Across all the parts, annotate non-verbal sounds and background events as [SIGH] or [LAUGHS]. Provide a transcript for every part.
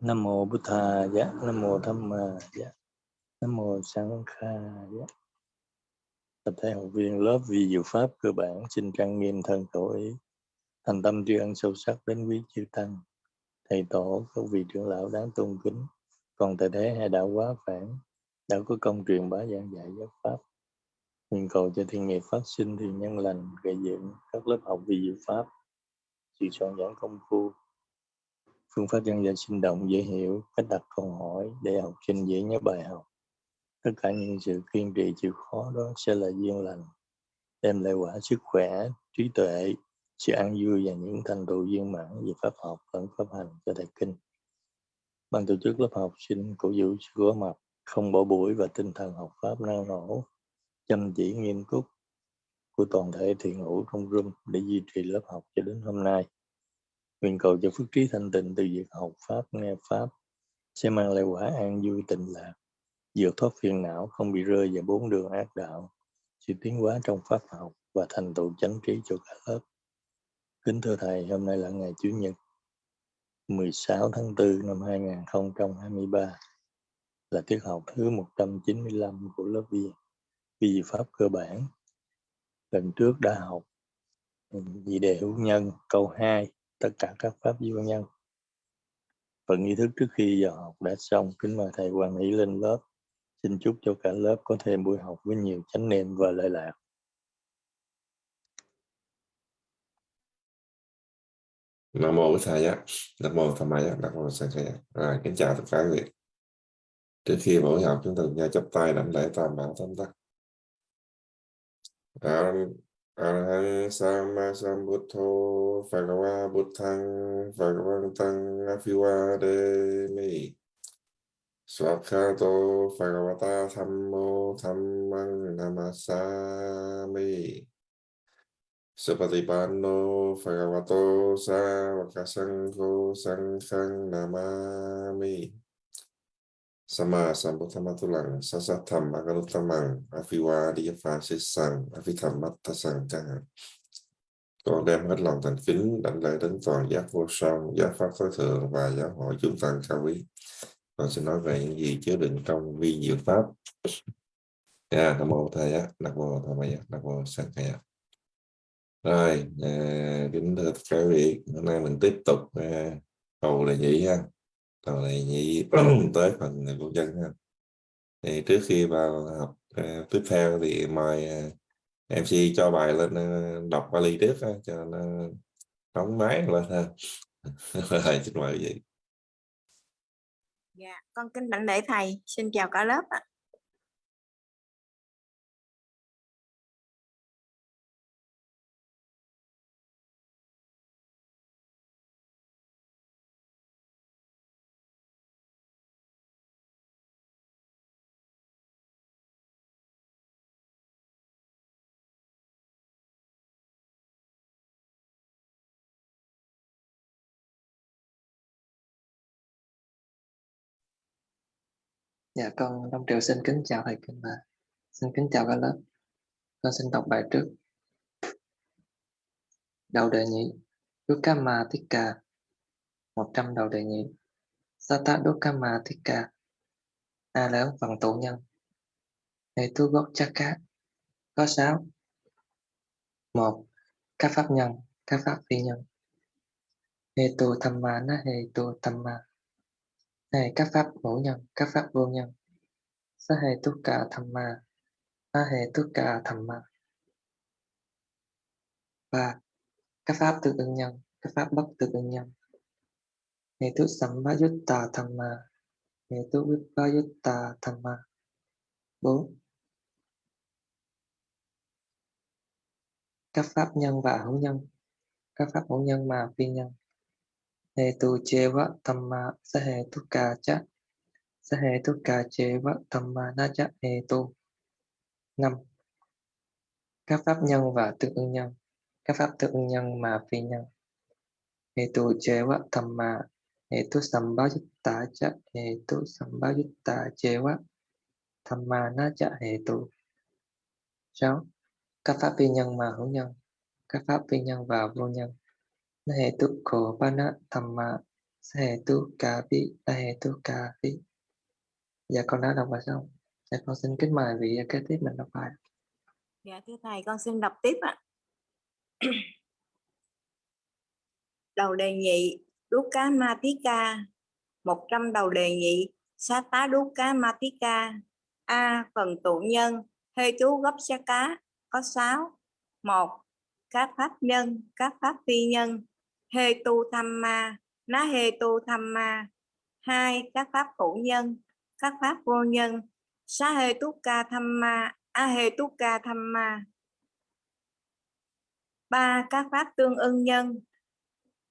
Nam mô bút Thà dạ Nam mô Tham Ma dạ Nam mô Sáng Kha dạ Tập thể học viên lớp vi diệu pháp cơ bản xin trang nghiêm thân khẩu ý, thành tâm tri ân sâu sắc đến quý chư tăng, thầy tổ, các vị trưởng lão đáng tôn kính, còn tại thế hai đạo quá phản, đã có công truyền bá giảng dạy giáo pháp. Nguyện cầu cho thiên nghiệp phát sinh thì nhân lành, gây dựng các lớp học vi diệu pháp, sự soạn giảng công phu, phương pháp giảng dạy sinh động dễ hiểu, cách đặt câu hỏi để học sinh dễ nhớ bài học. Tất cả những sự kiên trì chịu khó đó sẽ là duyên lành, đem lại quả sức khỏe, trí tuệ, sự an vui và những thành tựu viên mãn về pháp học lẫn pháp hành cho thầy kinh. Ban tổ chức lớp học sinh cổ vũ sự có mặt, không bỏ buổi và tinh thần học pháp năng nổ, chăm chỉ nghiêm túc của toàn thể thiện hữu trong room để duy trì lớp học cho đến hôm nay. Nguyện cầu cho phước trí thanh tịnh từ việc học Pháp, nghe Pháp sẽ mang lại quả an vui tịnh lạc, vượt thoát phiền não, không bị rơi vào bốn đường ác đạo, sự tiến hóa trong Pháp học và thành tựu chánh trí cho cả lớp. Kính thưa Thầy, hôm nay là ngày Chủ nhật 16 tháng 4 năm 2023 là tiết học thứ 195 của lớp vi vi pháp cơ bản. Lần trước đã học ừ, vì đề hữu nhân câu 2 tất cả các pháp vô nhân. Phần nghi thức trước khi giờ học đã xong, kính mời thầy quan hỷ lên lớp. Xin chúc cho cả lớp có thêm buổi học với nhiều chánh niệm và lợi lạc. Nam mô Bổn Thầy á, Nam mô Tham Mai Nam mô Sang thầy Rồi, kính chào tất cả quý vị. Trước khi buổi học chúng ta cùng nhau chắp tay đảnh lễ tam bảo thánh tắc. Arahang Sama Sambuddho Phagawa Buddhang Phagavantang Afiwademi Swakhato Phagavata Thammo Thammang Namasami. Supatipanno Phagavato Savakasangho Sanghang Namami. Sama Sambuddhamatulang Sasatham Aganutamang Afiwadiyapha Sisang Afithammatasang chẳng hạn. Con đem hết lòng thành kính đảnh lễ đến toàn giác vô song, giác pháp tối thượng và giáo hội chúng tăng cao quý. Con xin nói về những gì chứa đựng trong vi diệu pháp. Dạ, Nam mô Thầy á, Nam mô Tham á, Nam mô Sang Thầy Rồi, à, kính thưa các vị, hôm nay mình tiếp tục à, cầu là gì ha còn này nhị tới phần của dân ha. Thì trước khi vào học uh, tiếp theo thì mời ờ, uh, MC cho bài lên uh, đọc ly trước uh, cho nó đóng máy lên ha. Xin mời vậy. Dạ con kính đảnh lễ thầy. Xin chào cả lớp ạ. Dạ con Long Triều xin kính chào thầy Kinh Mà. xin kính chào cả lớp. Con xin đọc bài trước. Đầu đề nhị Dukkama Tikka 100 đầu đề nhị Sata Dukkama Tikka A lớn phần tụ nhân. Hệ tu gốc chakka Có 6 một Các pháp nhân, các pháp phi nhân. Hệ tu thamma na hệ tu thamma này các pháp hữu nhân, các pháp vô nhân. Sa hệ tất cả thầm ma, sa hệ tất cả thầm ma. và các pháp tự ứng nhân, các pháp bất tự ứng nhân. Hệ tu sambhayutta thầm ma, hệ tu vipayutta thầm ma. Bốn, các pháp nhân và hữu nhân, các pháp hữu nhân mà phi nhân hetu cheva thamma sahetuka cha sahetuka cheva thamma na cha hetu năm. Các pháp nhân và tương ứng nhân. Các pháp tương ứng nhân mà phi nhân. Hetu cheva thamma hetu sambhayutta cha hetu sambhayutta cheva thamma na cha hetu sáu. Các pháp phi nhân mà hữu nhân. Các pháp phi nhân và vô nhân nahe tu khổ pana thamma Sahe tu cà vi Nahe tu cà vi dạ con đã đọc bài xong dạ con xin kính mời vị kế tiếp mình đọc bài Dạ thưa thầy, con xin đọc tiếp ạ. [CLEARS THROAT] Đầu đề nhị, đúc cá Matika, 100 đầu đề nhị, xá tá đúc cá Matika. A. Phần tụ nhân, hê chú gấp xá cá, có 6. 1. Các pháp nhân, các pháp phi nhân, hê tu tham ma, ná hê tu tham ma. hai Các pháp hữu nhân, các pháp vô nhân, xá hê túc ca tham ma, a hê túc ca tham ma. ba các pháp tương ưng nhân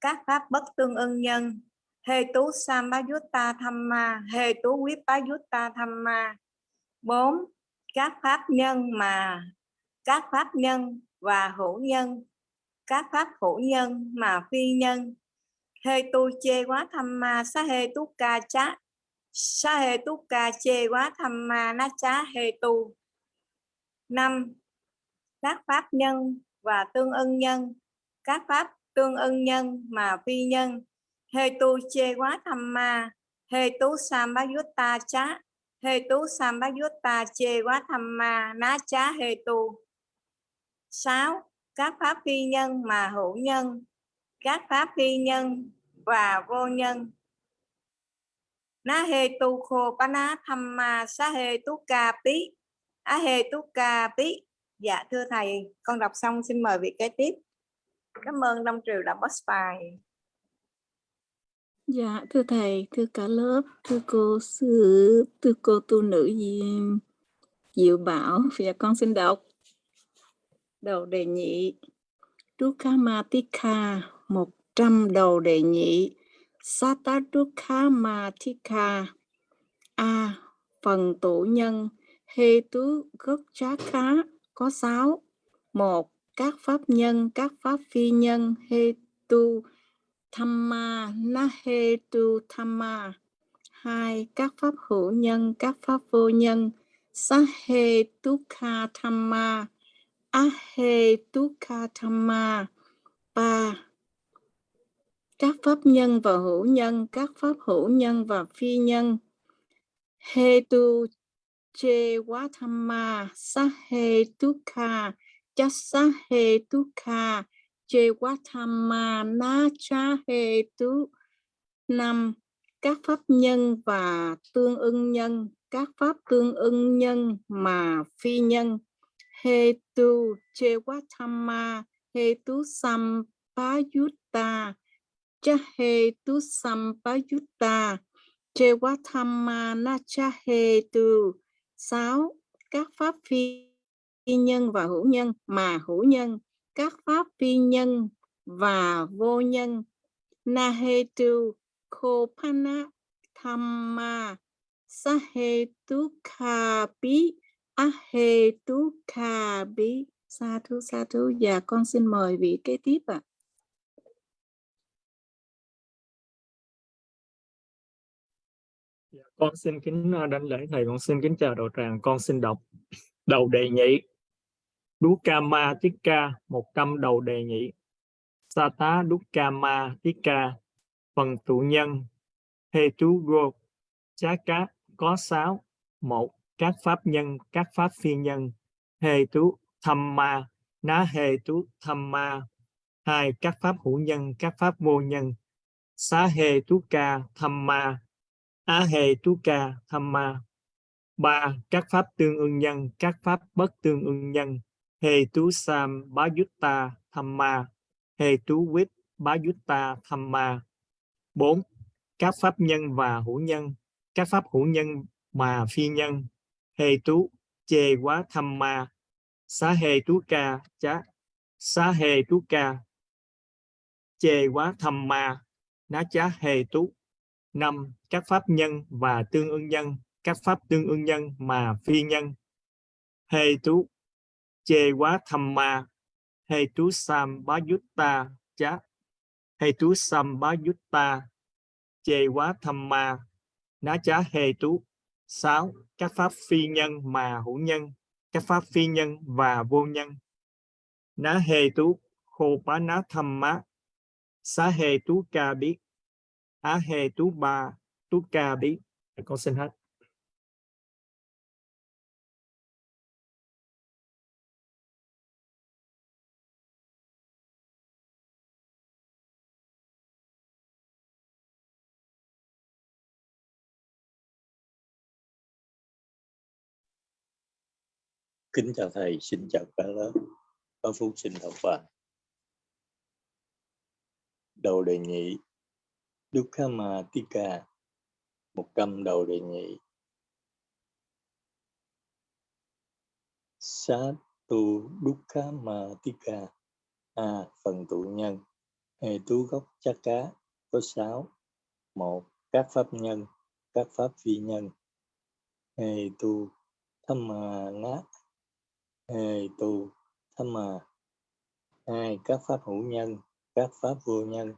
các pháp bất tương ưng nhân hê tú sambayutta tham ma hê tú vippayutta tham ma bốn các pháp nhân mà các pháp nhân và hữu nhân các pháp hữu nhân mà phi nhân. Hê tu chê quá tham ma, sa hê tú ca chá, sa hê tú ca chê quá tham ma, na chá hê tu. Năm, các pháp nhân và tương ưng nhân. Các pháp tương ưng nhân mà phi nhân. Hê tu chê quá tham ma, hê tú ta chá, hê tú ta chê quá tham ma ná chá hê tu. Sáu các pháp phi nhân mà hữu nhân các pháp phi nhân và vô nhân Na hê tu khô pa na tham ma sa hê tu ca pi, a hê tu ca pi. Dạ thưa thầy, con đọc xong xin mời vị kế tiếp. Cảm ơn Đông Triều đã post bài. Dạ, thưa thầy, thưa cả lớp, thưa cô sư, thưa cô tu nữ gì Diệu Bảo, dạ con xin đọc. Đầu đề nhị, Dukkamatika, 100 đầu đề nhị, Sata Dukkamatika, A, phần tụ nhân, Hê tứ gốc trá khá có 6. 1. Các pháp nhân, các pháp phi nhân, hê tu Thamma Nahetu Thamma 2. Các pháp hữu nhân, các pháp vô nhân Sahetukha Thamma Ahe Tukatama. 3. Các pháp nhân và hữu nhân, các pháp hữu nhân và phi nhân Hetu Che Watama Sahetukha Chasahetukha Chewatama chahe Hetu năm các pháp nhân và tương ưng nhân các pháp tương ưng nhân mà phi nhân Hetu Chewatama Hetu Sampayutta Cha Hetu Sampayutta Chewatama Nacha Hetu sáu, các pháp phi nhân và hữu nhân, mà hữu nhân, các pháp phi nhân và vô nhân. Nahetu kopana thamma sahetu kapi Ahe tu kha bi sa thú sa thú. Và con xin mời vị kế tiếp ạ. À. Con xin kính đánh đảnh lễ thầy. Con xin kính chào đạo tràng. Con xin đọc đầu đề nhị. Dukama Tikka 100 đầu đề nhị. Sata Dukama Tikka phần tụ nhân. He tu Go Chá cá có 6 một các pháp nhân, các pháp phi nhân. Hê tú Tham Ma, Ná Hê tú Tham Ma. Hai, các pháp hữu nhân, các pháp vô nhân. Xá Hê tú Ca Tham Ma, Á Hê tú Ca Tham Ma. Ba, các pháp tương ưng nhân, các pháp bất tương ưng nhân. Hề tú sam bá yutta thamma hề tú quyết bá yutta thamma bốn, các pháp nhân và hữu nhân. Các pháp hữu nhân mà phi nhân hề tú, chê quá thamma xá hề tú ca, chá. Xá hề tú ca. Chê quá thamma ná chá hề tú. Năm, các pháp nhân và tương ưng nhân. Các pháp tương ưng nhân mà phi nhân. Hề tú, chê quá thầm ma. Hề tú sam bá yutta chá. Hề tú sam bá yutta chê quá thầm ma. Ná chá hề tú, sáu các pháp phi nhân mà hữu nhân, các pháp phi nhân và vô nhân. Ná hề tú khô bá ná thầm má. Xá hề tú ca biết á hề tú ba tú ca biết. con xin hết. Kính chào thầy, xin chào cả lớp. Có phúc xin học bài. Đầu đề nhị Dukkama Tika một trăm đầu đề nhị sát tu Dukkama Tika a, phần tụ nhân. Hệ tú gốc chắc cá. Có sáu. Một, các pháp nhân, các pháp vi nhân. Hệ tu thâm mà nát hề tu thâm mà hai các pháp hữu nhân, các pháp vô nhân.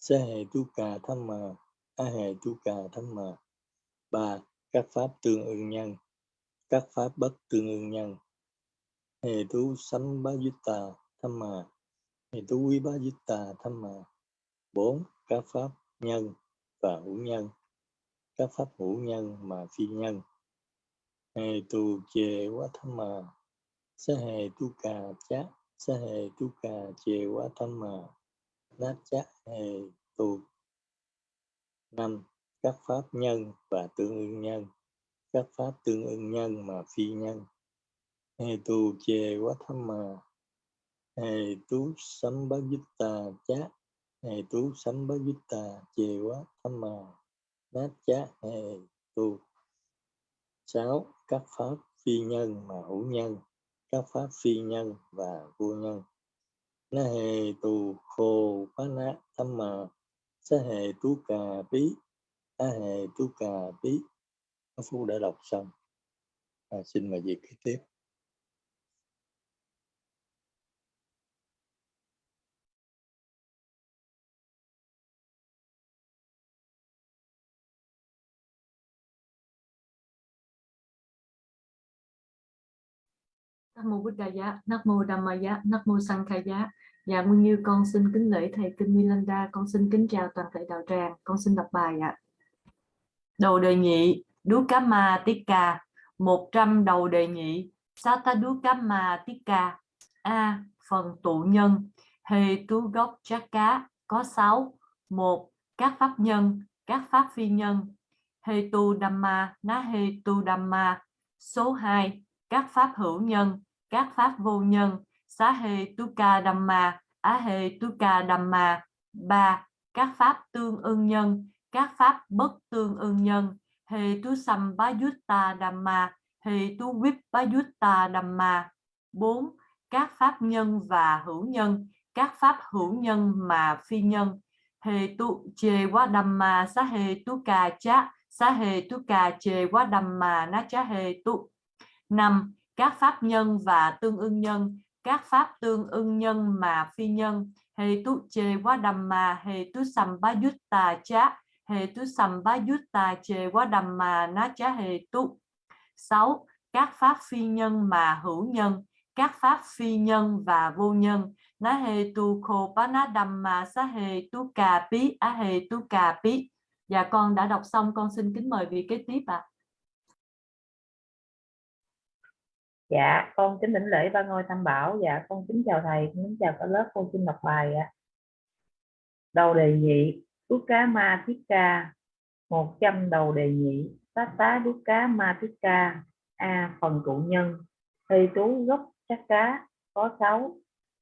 Sa hề tu cà thâm mà, a hề tu cà thâm mà. Ba, các pháp tương ưng nhân, các pháp bất tương ưng nhân. Hề tu sanh bá tà thâm mà hề tu quý bá tà thâm mà. Bốn, các pháp nhân và hữu nhân, các pháp hữu nhân mà phi nhân hề tù chề quá tham mà. Sa hề tu cà chát sa hề tu cà chề quá thâm mà. Nát chát hề tu năm các pháp nhân và tương ưng nhân. Các pháp tương ưng nhân mà phi nhân. Hề tù chề quá tham mà. Hề tú sấm bá dít tà chát hề tú sấm bá dít tà chề quá thâm mà. Nát chát hề tu 6. Các pháp phi nhân mà hữu nhân, các pháp phi nhân và vô nhân. Na hề tù khô phá nát tâm mà, sa hề tu cà bí, a hề tu cà bí. Các Phú đã đọc xong. À, xin mời việc kế tiếp. Nam mô Buddhaya, Nam mô Dhammaya, Nam mô Sankhaya. Dạ Nguyên Như con xin kính lễ thầy Kinh Milanda, con xin kính chào toàn thể đạo tràng, con xin đọc bài ạ. Đầu đề nhị, Dukama Tika, 100 đầu đề nhị, Sata Dukama Tika. A. Phần tụ nhân, Hề tu gốc chát cá, có 6. 1. Các pháp nhân, các pháp phi nhân. Hề tu Dhamma, Ná hề tu Dhamma. Số 2. Các pháp hữu nhân, các pháp vô nhân, xá hê tuka dhamma, á hê tuka dhamma. ba Các pháp tương ưng nhân, các pháp bất tương ưng nhân, hê tu sambhayutta dhamma, hê tu vippayutta dhamma. bốn Các pháp nhân và hữu nhân, các pháp hữu nhân mà phi nhân, hê tu chê quá dhamma, xá hê tu ca chá, xá hê tu ca chê quá dhamma, na chá hê tu. năm các pháp nhân và tương ưng nhân, các pháp tương ưng nhân mà phi nhân, hệ tu chê quá đầm mà, hệ tu sầm ba yutta chá, hề tu sầm ba chê quá đầm mà, ná chá hệ tu. sáu Các pháp phi nhân mà hữu nhân, các pháp phi nhân và vô nhân, ná hệ tu khô bá ná đầm mà, xá hệ tu cà á hệ tu cà bí. Dạ con đã đọc xong, con xin kính mời vị kế tiếp ạ. À. Dạ, con kính đỉnh lễ ba ngôi tam bảo. Dạ, con kính chào thầy, kính chào cả lớp. Con xin đọc bài ạ. Đầu đề nhị, đút cá ma thiết ca, 100 đầu đề nhị, tá tá đút cá ma thiết ca, A. Phần cụ nhân, thi tú gốc chắc cá, có 6.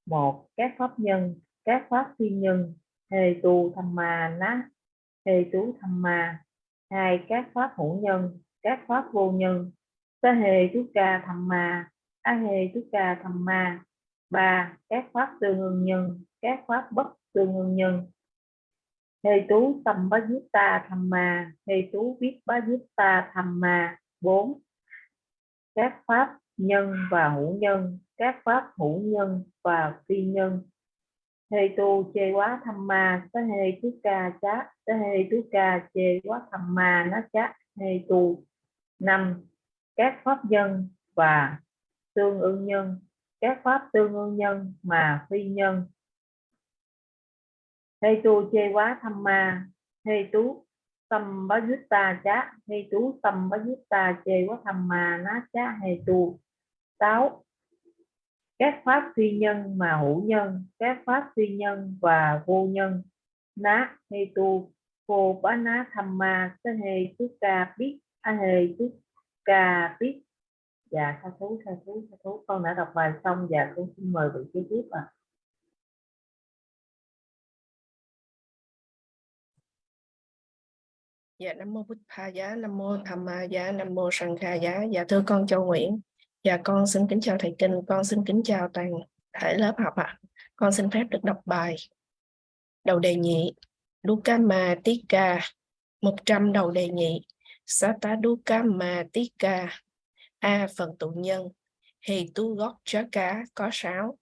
1. Các pháp nhân, các pháp thiên nhân, hề tu tham ma ná, hề tú tham ma. hai Các pháp hữu nhân, các pháp vô nhân, sa hề chú ca thầm mà, a hề chú ca thầm mà, ba các pháp tương ưng nhân các pháp bất tương ưng nhân. Hề tú tâm bá giúp ta thầm mà, hề tú biết bá giúp ta thầm mà, bốn các pháp nhân và hữu nhân các pháp hữu nhân và phi nhân. Hề tu chê quá thầm mà, sa hề chú ca chá sa hề chú ca chê quá thầm mà nó chá hề tu năm các pháp nhân và tương ưng nhân. Các pháp tương ưng nhân mà phi nhân. Hê tu chê quá tham ma. Hê tú tâm bá ta chá. Hê tú tâm bá ta chê quá tham ma ná chá. Hê tu sáu các pháp phi nhân mà hữu nhân. Các pháp phi nhân và vô nhân. Ná. Hê tu, cô bá ná tham ma. Sa hê tú ca biết. A hê tú ca tiếp dạ tha thú tha thú tha thú con đã đọc bài xong và con xin mời vị kế tiếp ạ à. Dạ Nam Mô Bích Tha Giá, Nam Mô Tham Ma Giá, Nam Mô Sanh Kha Giá. Dạ thưa con Châu Nguyễn. Dạ con xin kính chào Thầy Kinh, con xin kính chào toàn thể lớp học ạ. À. Con xin phép được đọc bài. Đầu đề nhị, Dukama Tika, 100 đầu đề nhị. Sata Dukama A phần tụ nhân, Hì tu gót chó cá có sáu.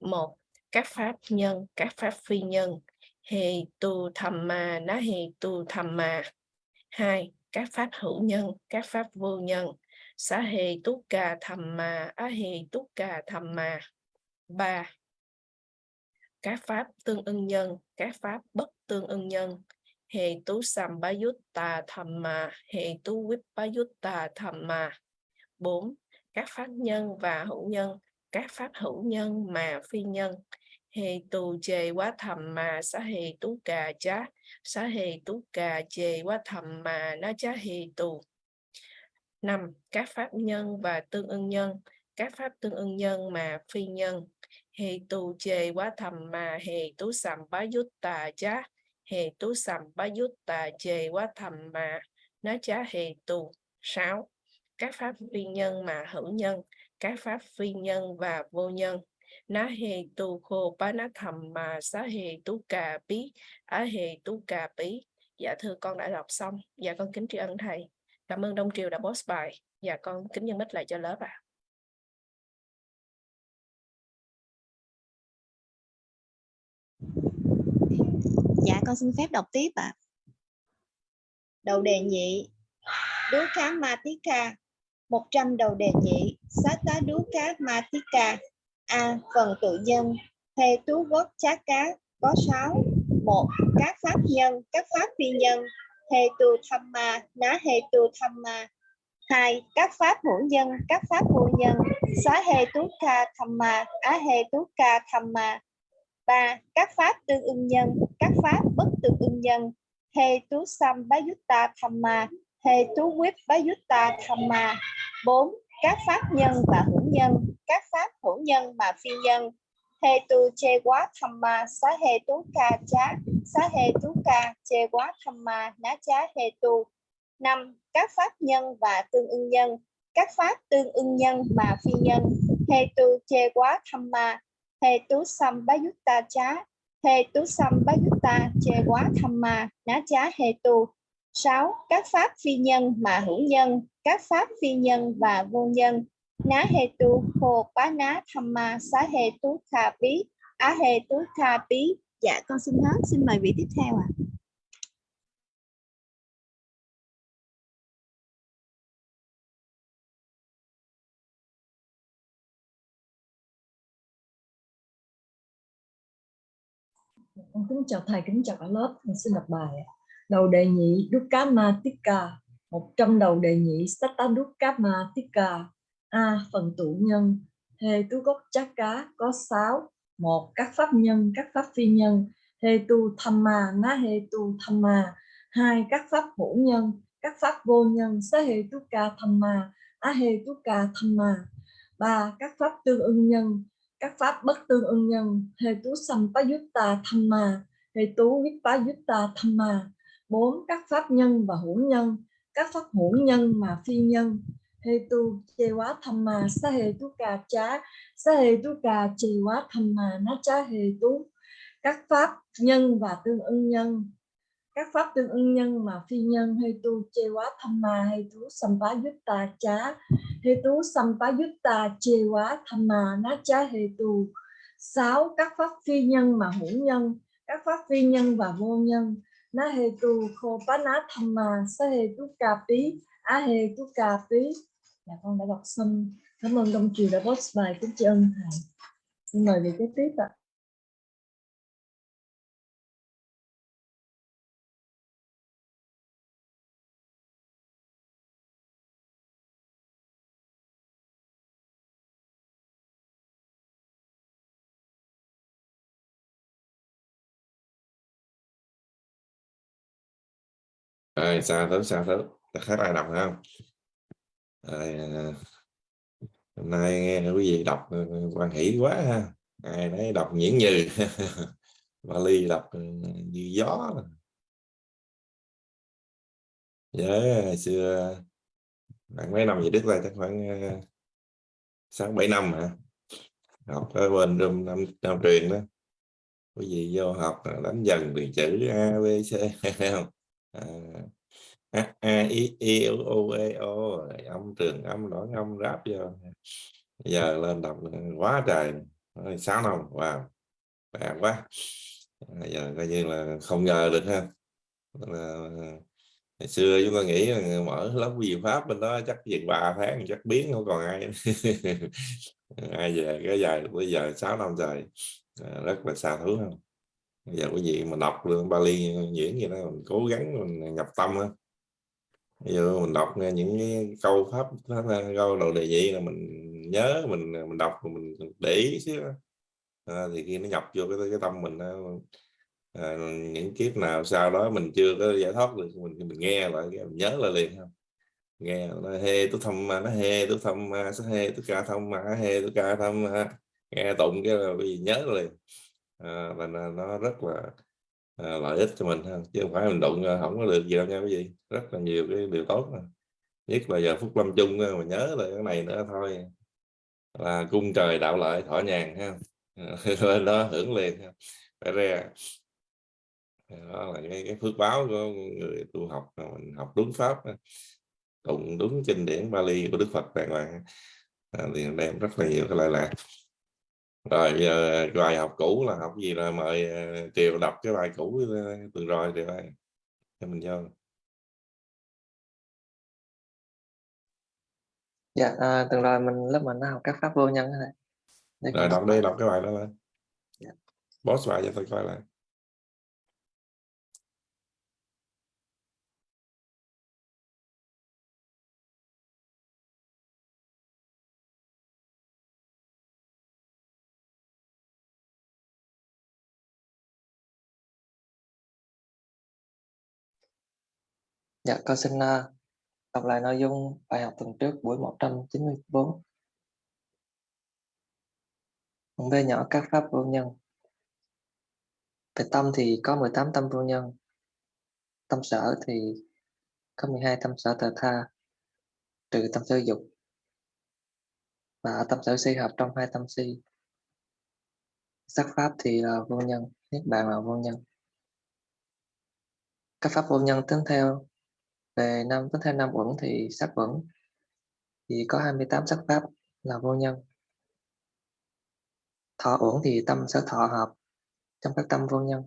Một, các pháp nhân, các pháp phi nhân. Hì tu thầm mà, ná hì tu thầm mà. Hai, các pháp hữu nhân, các pháp vô nhân. Sa hì tu cà thầm mà, á hì tu cà thầm mà. Ba, các pháp tương ưng nhân, các pháp bất tương ưng nhân. Hề tú sambayutta thamma, yút tu thầm thamma. tú. Bốn, các pháp nhân và hữu nhân, các pháp hữu nhân mà phi nhân. Hề tù chề quá thầm mà xá hề tú cà chá, xá hề tú cà chề quá thầm mà nó chá hề tù. năm Các pháp nhân và tương ưng nhân, các pháp tương ưng nhân mà phi nhân. Hề tù chề quá thầm mà hề tú sầm bá yút chá, hề tú sầm bá yút tà chề quá thầm mà nó chá hề tù. sáu Các pháp phi nhân mà hữu nhân, các pháp phi nhân và vô nhân. Ná hề tu khô bá ná thầm mà xá hề tú cà bí á hề tú cà bí. Dạ thưa con đã đọc xong. Dạ con kính tri ân thầy. Cảm ơn đông triều đã post bài. Dạ con kính nhân mít lại cho lớp ạ. à. Dạ con xin phép đọc tiếp ạ. À. đầu đề nhị. Đú cá ma tí ca. 100 đầu đề nhị. Xá tá đú cá ma tí ca. A. Phần tự nhân Thê tú gốc chá cá. Có 6 một Các pháp nhân, các pháp phi nhân. Hê tu tham ma, ná hê tu tham ma. 2. Các pháp hữu nhân, các pháp vô nhân. Xá hê tú ca tham ma, á hê tú ca tham ma. 3. Các pháp tương ưng nhân, pháp bất tương ưng nhân. He tú sam bá yutta tham ma, tú quyết bá yutta tham ma. 4 các pháp nhân và hữu nhân. Các pháp hữu nhân mà phi nhân. He tu che quá tham ma xá he tú ca chá xá he tú ca che quá tham ma ná chá he tu năm các pháp nhân và tương ưng nhân. Các pháp tương ưng nhân mà phi nhân. He tu che quá tham ma. Tú sam bá yutta chá he tú sam bá ta che quá tham ma ná chá he tu 6. Các pháp phi nhân mà hữu nhân, các pháp phi nhân và vô nhân. Ná he tu hồ bá ná tham ma xá he tú kha bí, á he tú kha bí. Dạ con xin hết, xin mời vị tiếp theo ạ. À. Con kính chào thầy, kính chào cả lớp. con xin đọc bài ạ. Đầu đề nhị Dukkamatika 100 đầu đề nhị Sata Dukkamatika A. Phần tụ nhân. Hê tu gốc chát cá. Có 6 một. Các pháp nhân, các pháp phi nhân. Hê tu tham ma, ná hê tu tham ma. hai. Các pháp hữu nhân, các pháp vô nhân. Xá hê tu ca tham ma, á hê tu ca tham ma. ba. Các pháp tương ưng nhân, các pháp bất tương ưng nhân. Hệ tú sampayutta thamma, hệ tú vipayutta thamma bốn Các pháp nhân và hữu nhân, các pháp hữu nhân mà phi nhân. hệ tu chê quá tham mà sa hệ tu cà chá, sa hệ tu cà chê quá tham mà nó chá hệ tu. Các pháp nhân và tương ưng nhân, các pháp tương ưng nhân mà phi nhân. Hệ tu chê quá tham mà hệ tu sampá chá, Hetu Sampayutta Chewa Thamma Nacha Hetu. tham mà ná chá hê tu. 6. Các pháp phi nhân mà hữu nhân, các pháp phi nhân và vô nhân na Hetu kho pa thamma sa Hetu Kapi a Hetu Kapi. dạ con đã đọc xong cảm ơn đồng chiều đã post bài kính tri ân thầy xin mời về kế tiếp ạ rồi sao thứ sao thứ ta khác ai đọc không? Rồi, à, hôm nay nghe quý vị đọc ừ, quan hỷ quá ha. Ai nấy đọc nhiễn như [LAUGHS] Bali đọc ừ, như gió. Nhớ hồi xưa bạn mấy năm về đức là chắc khoảng ờ, sáu bảy năm hả? Học ở bên trong năm, năm truyền đó. Quý vị vô học đánh dần từ chữ a b c [LAUGHS] không? À, a, a i i o e o âm trường âm đoạn âm ráp vô. Giờ lên đọc quá trời. Sáu năm wow bạn quá. À, giờ coi như là không ngờ được ha. Là, ngày xưa chúng ta nghĩ là mở lớp gì pháp bên đó chắc chừng ba tháng chắc biến không còn ai. [LAUGHS] Ai về cái dài bây giờ 6 năm rồi à, rất là xa thứ không? Giờ quý vị mà đọc lương Bali diễn gì đó mình cố gắng mình nhập tâm á. Bây giờ mình đọc nghe những cái câu pháp, pháp câu đầu đề gì là mình nhớ mình mình đọc mình để ý xíu à, thì khi nó nhập vô cái cái tâm mình à, những kiếp nào sau đó mình chưa có giải thoát được mình mình nghe lại mình nhớ lại liền không nghe nó hê tú thăm nó hê tú thăm sẽ hê tú ca thăm mà hê tú ca thăm nghe tụng cái là bị nhớ liền à, và nó rất là à, lợi ích cho mình ha chứ không phải mình đụng ờ, không có được gì đâu nha quý vị. Rất là nhiều cái điều tốt mà. nhất là giờ phút lâm chung mà nhớ là cái này nữa thôi. Là cung trời đạo lợi thọ nhàn ha. [LAUGHS] Lên đó hưởng liền ha phải ra đó là cái, cái phước báo của người tu học mình học đúng pháp tụng đúng kinh điển Bali của Đức Phật đàng hoàng à, thì đem rất là nhiều cái lợi lạc rồi giờ bài học cũ là học gì là mời ờ, Triều đọc cái bài cũ ờ, tuần rồi Triều ơi cho mình vô. Dạ à, tuần rồi mình lớp mình đã học các pháp vô nhân này rồi đọc đi đọc cái bài đó lên. Dạ. boss bài cho tôi coi lại Dạ, con xin uh, đọc lại nội dung bài học tuần trước buổi 194. Phần B nhỏ các pháp vô nhân. Về tâm thì có 18 tâm vô nhân. Tâm sở thì có 12 tâm sở tờ tha, trừ tâm sở dục. Và tâm sở si hợp trong hai tâm si. Sắc pháp thì là vô nhân, niết bàn là vô nhân. Các pháp vô nhân tính theo về năm tính theo năm uẩn thì sắc uẩn thì có 28 sắc pháp là vô nhân. Thọ uẩn thì tâm sở thọ hợp trong các tâm vô nhân.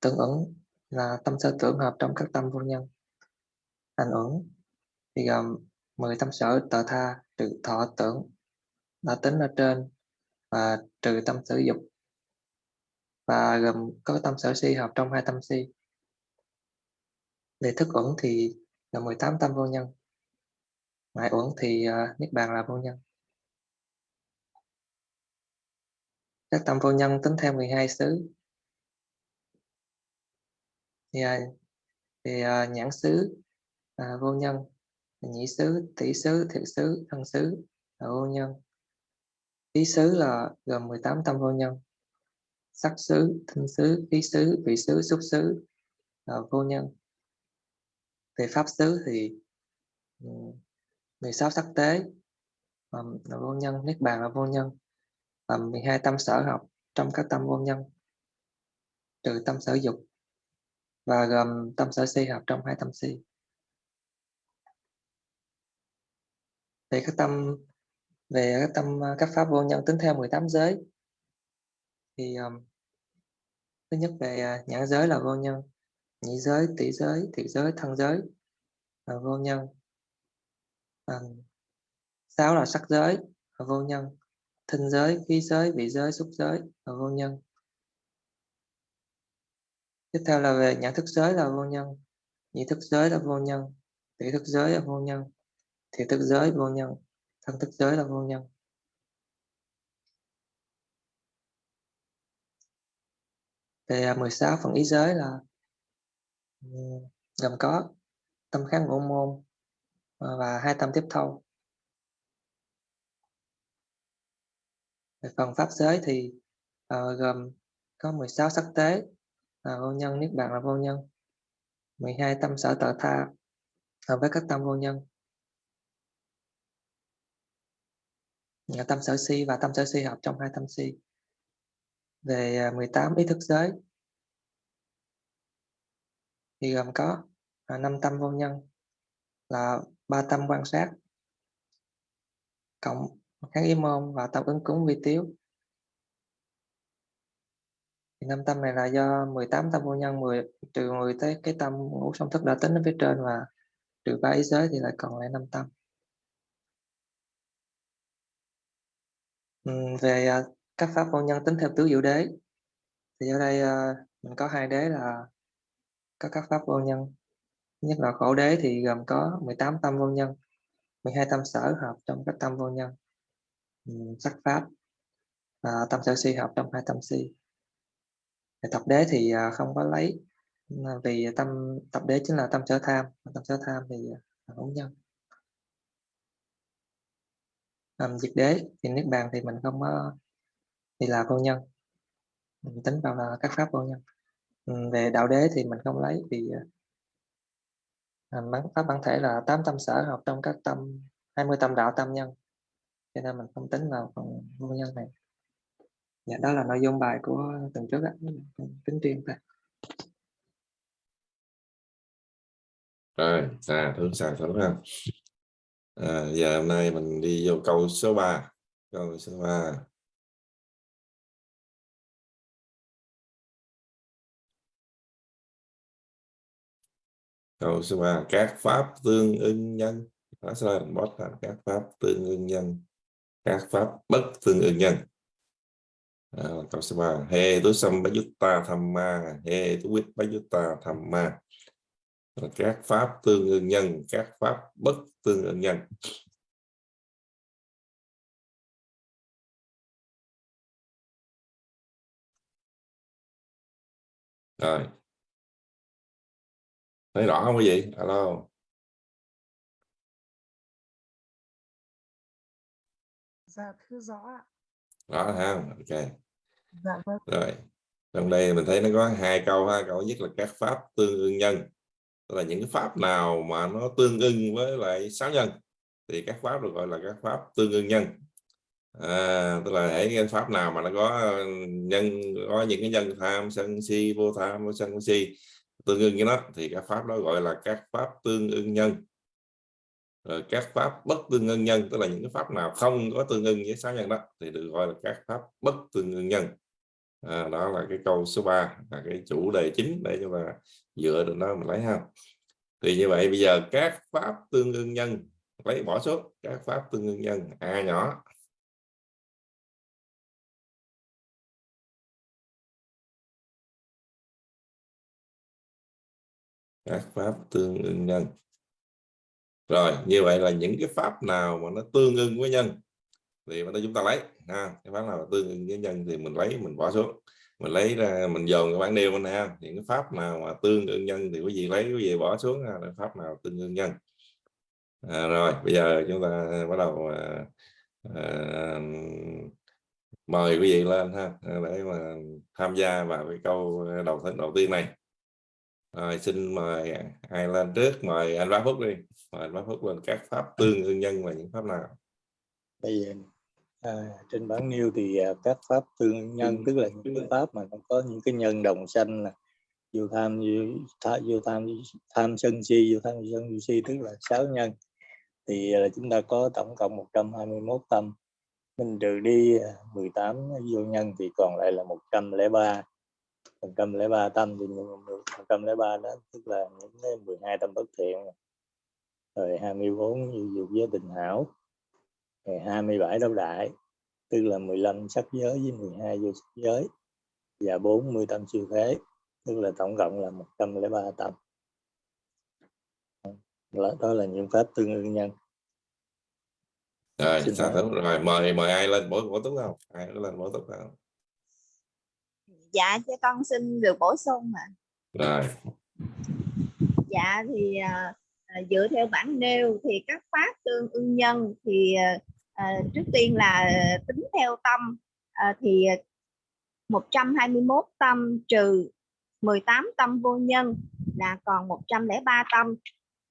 Tưởng uẩn là tâm sở tưởng hợp trong các tâm vô nhân. Hành uẩn thì gồm 10 tâm sở tờ tha, trừ thọ tưởng đã tính ở trên và trừ tâm sở dục. Và gồm có tâm sở si hợp trong hai tâm si về thức uẩn thì là 18 tâm vô nhân. Ngoại uẩn thì uh, niết bàn là vô nhân. Các tâm vô nhân tính theo 12 xứ. Thì, uh, thì uh, nhãn xứ uh, vô nhân nhĩ xứ tỷ xứ thiệt xứ thân xứ là vô nhân. Ý xứ là gồm 18 tâm vô nhân. Sắc xứ thân xứ ý xứ vị xứ xúc xứ là vô nhân về pháp xứ thì ừ, 16 sắc tế là vô nhân niết bàn là vô nhân. Và 12 tâm sở học trong các tâm vô nhân trừ tâm sở dục và gồm tâm sở si học trong hai tâm si. Về các tâm về các tâm các pháp vô nhân tính theo 18 giới thì um, thứ nhất về à, nhãn giới là vô nhân nhị giới tỷ giới thiệt giới thân giới. Là vô nhân. À, sáu là sắc giới. Là vô nhân. Thinh giới khí giới vị giới xúc giới. Là vô nhân. Tiếp theo là về nhận thức giới là vô nhân. Nhị thức giới là vô nhân. Tỷ thức giới là vô nhân. Thì thức giới vô nhân. Thân thức giới là vô nhân. Về 16 phần ý giới là gồm có tâm kháng ngũ môn ờ, và hai tâm tiếp thâu Về phần pháp giới thì ờ, gồm có 16 sắc tế là vô nhân, niết bàn là vô nhân 12 tâm sở tự tha hợp với các tâm vô nhân. Tâm sở si và tâm sở si hợp trong hai tâm si. Về 18 ý thức giới thì gồm có à, năm tâm vô nhân là ba tâm quan sát cộng kháng ý môn và tâm ứng cúng vi tiếu. Thì năm tâm này là do 18 tâm vô nhân 10 trừ 10 tới cái tâm ngũ song thức đã tính ở phía trên và trừ ba ý giới thì lại còn lại năm tâm. Về à, các pháp vô nhân tính theo tứ diệu đế thì ở đây à, mình có hai đế là có các pháp vô nhân. Nhất là khổ đế thì gồm có 18 tâm vô nhân 12 tâm sở hợp trong các tâm vô nhân. Sắc pháp à, tâm sở si hợp trong hai tâm si. Tập đế thì à, không có lấy à, vì tâm tập đế chính là tâm sở tham tâm sở tham thì à, là hữu nhân. Um, diệt đế thì niết bàn thì mình không có thì là vô nhân. Mình tính vào là các pháp vô nhân. Ừ, về đạo đế thì mình không lấy vì ờ, à, bản pháp bản thể là tám tâm sở học trong các tâm 20 tâm đạo tâm nhân. Cho nên mình không tính vào phần nguyên nhân này. Dạ đó là nội dung bài của tuần trước ạ tính riêng thôi. Rồi à thương xà thử ha. À, giờ hôm nay mình đi vô câu số 3 câu số 3 câu số 3 các pháp tương ưng nhân. Đó sẽ là bot là các pháp tương ưng nhân. Các pháp bất tương ưng nhân. À, câu số 3 he tu sam tham ma. He tu vít ta tham ma. Các pháp tương ưng nhân các pháp bất tương ưng nhân. Rồi thấy rõ không quý vị alo Dạ thưa rõ ạ. rõ ha ok. Dạ vâng. rồi trong đây mình thấy nó có hai câu ha câu nhất là các pháp tương ưng nhân. Tức là những cái pháp nào mà nó tương ưng với lại sáu nhân thì các pháp được gọi là các pháp tương ưng nhân. À, tức là hãy cái pháp nào mà nó có nhân có những cái nhân tham sân si vô tham vô sân vô si tương ưng với nó thì các pháp đó gọi là các pháp tương ưng nhân. Rồi các pháp bất tương ưng nhân tức là những cái pháp nào không có tương ưng với sáu nhân đó thì được gọi là các pháp bất tương ưng nhân. À, đó là cái câu số 3 là cái chủ đề chính để chúng ta dựa được nó mình lấy ha. Thì như vậy bây giờ các pháp tương ưng nhân lấy bỏ số các pháp tương ưng nhân a nhỏ. Các pháp tương ưng nhân. Rồi như vậy là những cái pháp nào mà nó tương ưng với nhân thì mà chúng ta lấy ha. Cái pháp nào tương ưng với nhân thì mình lấy mình bỏ xuống. Mình lấy ra mình dồn cái bảng nêu bên này những cái pháp nào mà tương ưng nhân thì quý vị lấy quý vị bỏ xuống là pháp nào tương ưng nhân. À, rồi bây giờ chúng ta bắt đầu à, à, mời quý vị lên ha. Để mà tham gia vào cái câu đầu đầu tiên này rồi xin mời ai lên trước mời anh Bá Phúc đi. Mời anh Bá Phúc lên các pháp tương ương nhân và những pháp nào? Bây giờ à, trên bản nêu thì à, các pháp tương nhân tức là những cái pháp mà nó có những cái nhân đồng sanh là vô tham vô, tha, vô tham tham sân si vô tham sân vô si tức là sáu nhân. Thì à, là chúng ta có tổng cộng 121 tâm. Mình trừ đi à, 18 vô nhân thì còn lại là 103 103 tâm thì 103 đó tức là những cái 12 tâm bất thiện. Rồi 24 như dục giới tình hảo. Rồi 27 đấu đại tức là 15 sắc giới với 12 vô sắc giới. Và 40 tâm siêu thế tức là tổng cộng là 103 tâm. Đó là những pháp tương ưng nhân. Rồi rồi mời mời ai lên? Bổ bổ túc không? Ai lên? Bổ túc không Dạ cho con xin được bổ sung ạ. rồi. Dạ thì à, dựa theo bản nêu thì các pháp tương ưng nhân thì à, trước tiên là tính theo tâm à, thì 121 tâm trừ 18 tâm vô nhân là còn 103 tâm.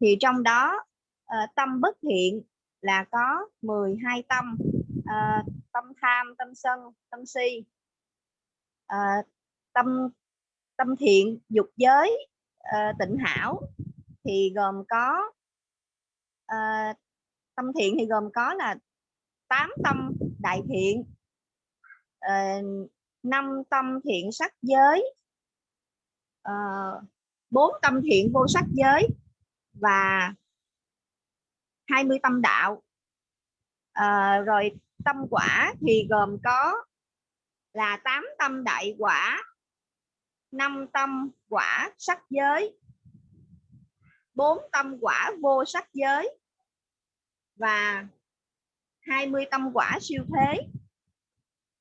Thì trong đó à, tâm bất thiện là có 12 tâm à, tâm tham tâm sân tâm si. À, tâm tâm thiện dục giới uh, tịnh hảo thì gồm có uh, tâm thiện thì gồm có là tám tâm đại thiện ờ, năm uh, tâm thiện sắc giới bốn uh, tâm thiện vô sắc giới và 20 tâm đạo. À, rồi tâm quả thì gồm có là 8 tâm đại quả năm tâm quả sắc giới. Bốn tâm quả vô sắc giới. Và 20 tâm quả siêu thế.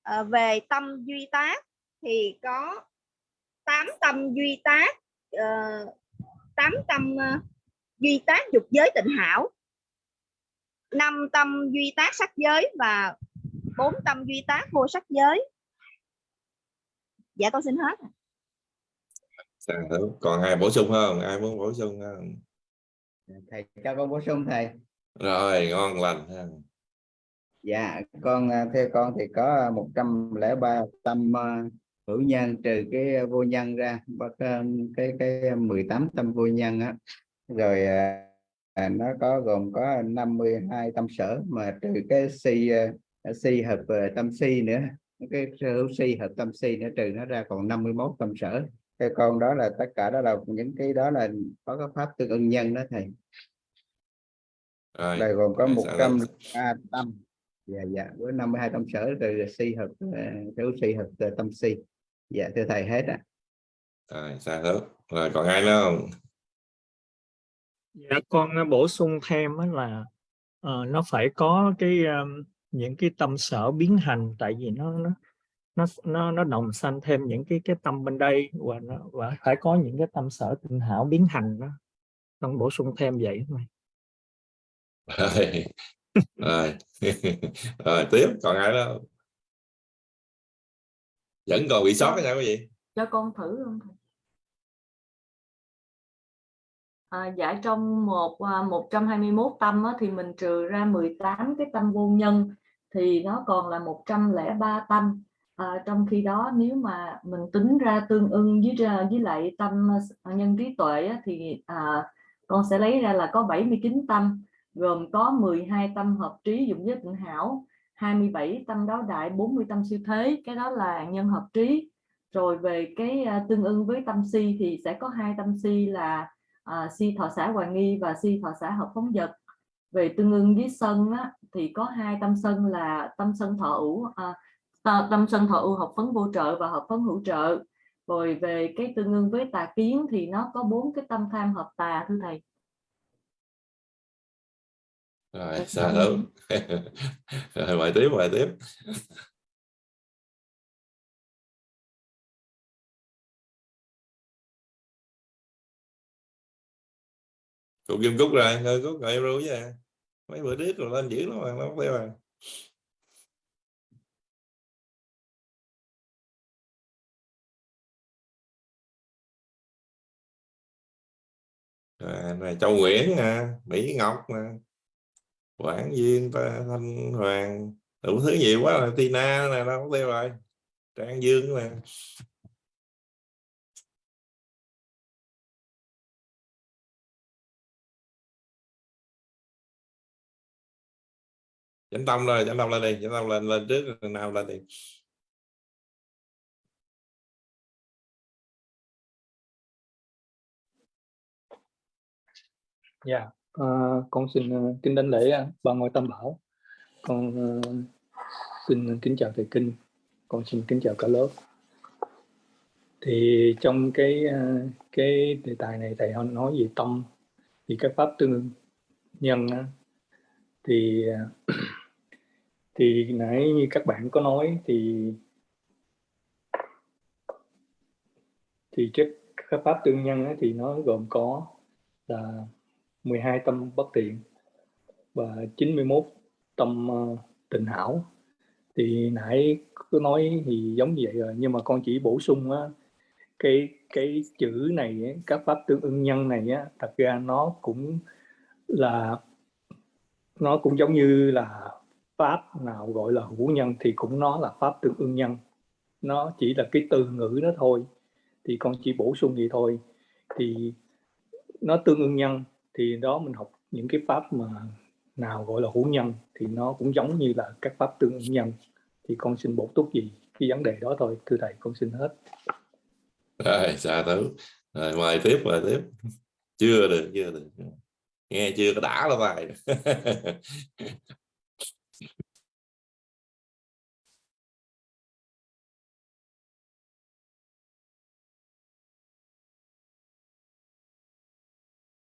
À, về tâm duy tác thì có 8 tâm duy tác ờ, uh, 8 tâm uh, duy tác dục giới tịnh hảo. 5 tâm duy tác sắc giới và 4 tâm duy tác vô sắc giới. Dạ tôi xin hết Dạ, còn ai bổ sung không? Ai muốn bổ sung không? Thầy cho con bổ sung thầy. Rồi ngon lành ha. dạ con à, theo con thì có 103 tâm uh, hữu nhân trừ cái vô nhân ra bắt cái cái 18 tâm vô nhân á. Rồi à, nó có gồm có 52 tâm sở mà trừ cái si si hợp tâm si nữa cái hữu si hợp tâm si nữa trừ nó ra còn 51 tâm sở cái con đó là tất cả đó là những cái đó là có cái pháp tương ưng nhân đó thầy. Rồi là gồm có một trăm nữa? tâm. Dạ dạ với 52 tâm sở từ si hợp hữu si hợp uh, tâm si. Dạ thưa thầy hết ạ. Rồi sao nữa rồi còn ai nữa không? Dạ con uh, bổ sung thêm á là ờ, nó phải có cái um, những cái tâm sở biến hành tại vì nó nó nó nó nó đồng sanh thêm những cái cái tâm bên đây và nó và phải có những cái tâm sở tinh hảo biến hành đó. Con bổ sung thêm vậy thôi. Rồi. Rồi. [LAUGHS] Rồi tiếp. Còn ai đó? Vẫn còn bị sót quý vị cho con thử không thầy? À, dạ trong một à, 121 tâm á, thì mình trừ ra 18 cái tâm vô nhân thì nó còn là 103 tâm à, trong khi đó nếu mà mình tính ra tương ưng với với lại tâm ờ, ờ, nhân trí tuệ á, thì à, con sẽ lấy ra là có 79 tâm gồm có 12 tâm hợp trí dụng với tịnh hảo 27 tâm đáo đại 40 tâm siêu thế cái đó là nhân hợp trí. Rồi về cái à, tương ưng với tâm si thì sẽ có hai tâm si là à, si thọ xã hoài nghi và si thọ xã hợp phóng vật. Về tương ưng với sân á, thì có hai tâm sân là tâm sân thọ ủ à, tâm sân thọ ưu hợp phấn vô trợ và hợp phấn hữu trợ rồi về cái tương ưng với tà kiến thì nó có bốn cái tâm tham hợp tà thưa thầy rồi sao nữa [LAUGHS] rồi tiếp bài tiếp Cục Kim Cúc rồi, thôi Cúc rồi em rồi. Mấy bữa trước rồi lên dữ lắm mà, nó không theo à. Này Châu Nguyễn nè, Mỹ Ngọc nè, Quảng Duyên, Thanh Hoàng, đủ thứ nhiều quá là Tina nè, đâu có theo rồi. Trang Dương nè. Chánh Tâm rồi, Chánh Tâm lên đi, Chánh Tâm lên lên trước nào lên đi. Dạ, ờ, con xin ờ, kính đánh lễ à, ba ngôi tam bảo. Con ờ, xin kính chào thầy kinh. Con xin kính chào cả lớp. Thì trong cái ờ, cái đề tài này thầy nói về tâm thì các pháp tương nhân thì [CLEARS THROAT] thì nãy như các bạn có nói thì thì chất các pháp tương nhân thì nó gồm có là 12 tâm bất thiện và 91 tâm ờ, tình hảo. Thì nãy cứ nói thì giống như vậy rồi, nhưng mà con chỉ bổ sung á, cái cái chữ này các pháp tương ưng nhân này á, thật ra nó cũng là, nó cũng giống như là pháp nào gọi là hữu nhân thì cũng nó là pháp tương ưng nhân. Nó chỉ là cái từ ngữ đó thôi, thì con chỉ bổ sung vậy thôi. Thì nó tương ưng nhân thì đó mình học những cái pháp mà nào gọi là hữu nhân thì nó cũng giống như là các pháp tương nhân. Thì con xin bổ túc gì cái vấn đề đó thôi. Thưa thầy, con xin hết. Rồi xa tử rồi, mời tiếp mời tiếp. Chưa được chưa được. Nghe chưa có đã là bài. [LAUGHS]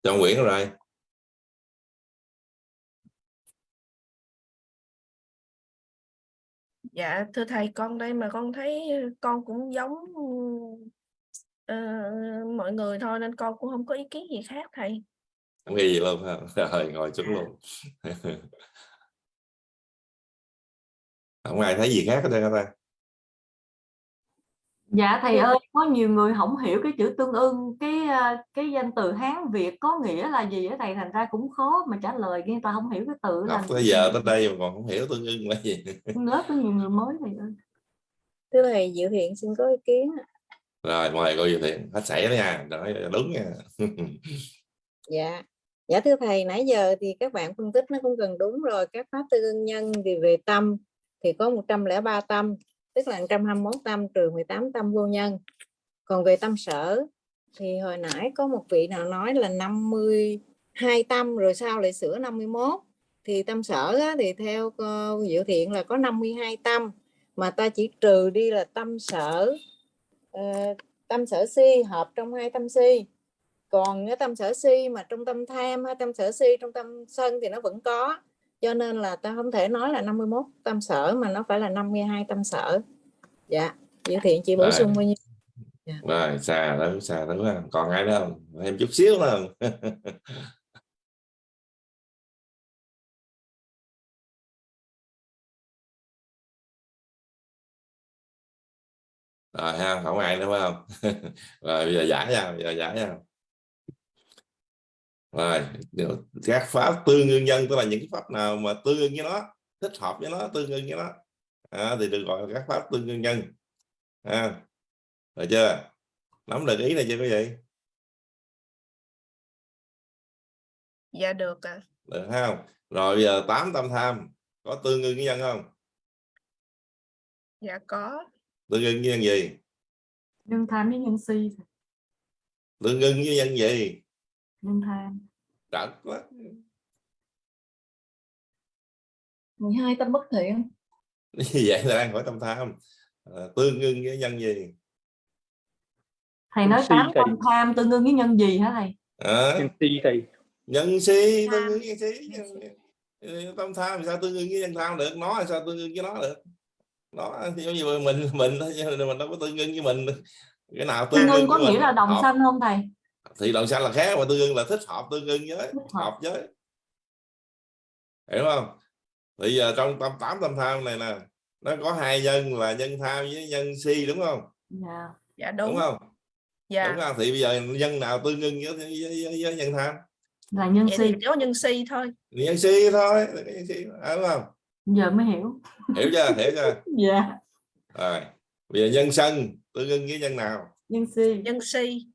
John Nguyễn rồi. Dạ thưa thầy con đây mà con thấy con cũng giống ờ, mọi người thôi nên con cũng không có ý kiến gì khác thầy. không gì luôn ha. [LAUGHS] Rồi ngồi xuống luôn. [LAUGHS] Không ai thấy gì khác ở đây hả ta Dạ thầy ơi, có nhiều người không hiểu cái chữ tương ưng, cái cái danh từ Hán Việt có nghĩa là gì á thầy, thành ra cũng khó mà trả lời, người ta không hiểu cái từ là học tới giờ tới đây mà còn không hiểu tương ưng là gì. Lớp có nhiều người mới thầy ơi. thưa thầy Diệu Thiện xin có ý kiến rồi mời cô Diệu Thiện hết sảy đó nha. Nói đúng nha. Dạ. Dạ thưa thầy nãy giờ thì các bạn phân tích nó cũng gần đúng rồi. Các pháp tư ưng nhân thì về tâm thì có 103 tâm tức là 121 tâm trừ 18 tâm vô nhân. Còn về tâm sở thì hồi nãy có một vị nào nói là 52 tâm rồi sao lại sửa 51 thì tâm sở á, thì theo dự Diệu Thiện là có 52 tâm. Mà ta chỉ trừ đi là tâm sở uh, tâm sở si hợp trong hai tâm si. Còn cái tâm sở si mà trong tâm tham hay tâm sở si trong tâm sân thì nó vẫn có cho nên là ta không thể nói là 51 tâm sở mà nó phải là 52 tâm sở. Dạ Diệu Thiện chị bổ sung bao nhiêu? Rồi xa đó xa đó ha. còn ai nữa không? Thêm chút xíu nữa không? [LAUGHS] Rồi ha không ai nữa phải không? [LAUGHS] Rồi bây giờ giải nha bây giờ giải nha rồi các pháp tương ưng nhân tức là những cái pháp nào mà tương ưng với nó thích hợp với nó tương ưng với nó à, thì được gọi là các pháp tương ưng nhân. À, rồi chưa? Nắm được ý này chưa quý vị? Dạ được ạ. được không? Rồi bây giờ tám tâm tham có tương ưng với nhân không? Dạ có. tương ưng với nhân gì? Nhân tham với nhân si, tương ưng với nhân gì nhân tham. trật quá. 12 tâm bất thiện. Như vậy là đang hỏi tâm tham. À, tương ưng với nhân gì? Thầy nói si tám thầy. tâm tham tương ưng với nhân gì hả thầy? à, nhân si thầy. Nhân si tương ưng với si. Tâm tham sao tương ưng với nhân tham được? Nó sao tương ưng với nó được? Nó giống như mình mình mình đâu có tương ưng với mình. Cái nào tương Tương ưng có nghĩa mình? là đồng sanh không thầy? Thì đồng xanh là khác mà tương ưng là thích hợp tương ưng với Thích hợp. hợp với hiểu không bây giờ trong tâm tám tâm tham này nè nó có hai nhân là nhân tham với nhân si đúng không Dạ. Dạ đúng, đúng. không Dạ. đúng không thì bây giờ nhân nào tương ưng với, với, với, với nhân tham Là nhân Vậy si. thì chỉ có nhân si thôi. nhân si thôi nhân si à, đúng không Giờ mới hiểu. hiểu chưa hiểu chưa [LAUGHS] Dạ. rồi bây giờ nhân sân tương ưng với nhân nào Nhân si. Nhân si.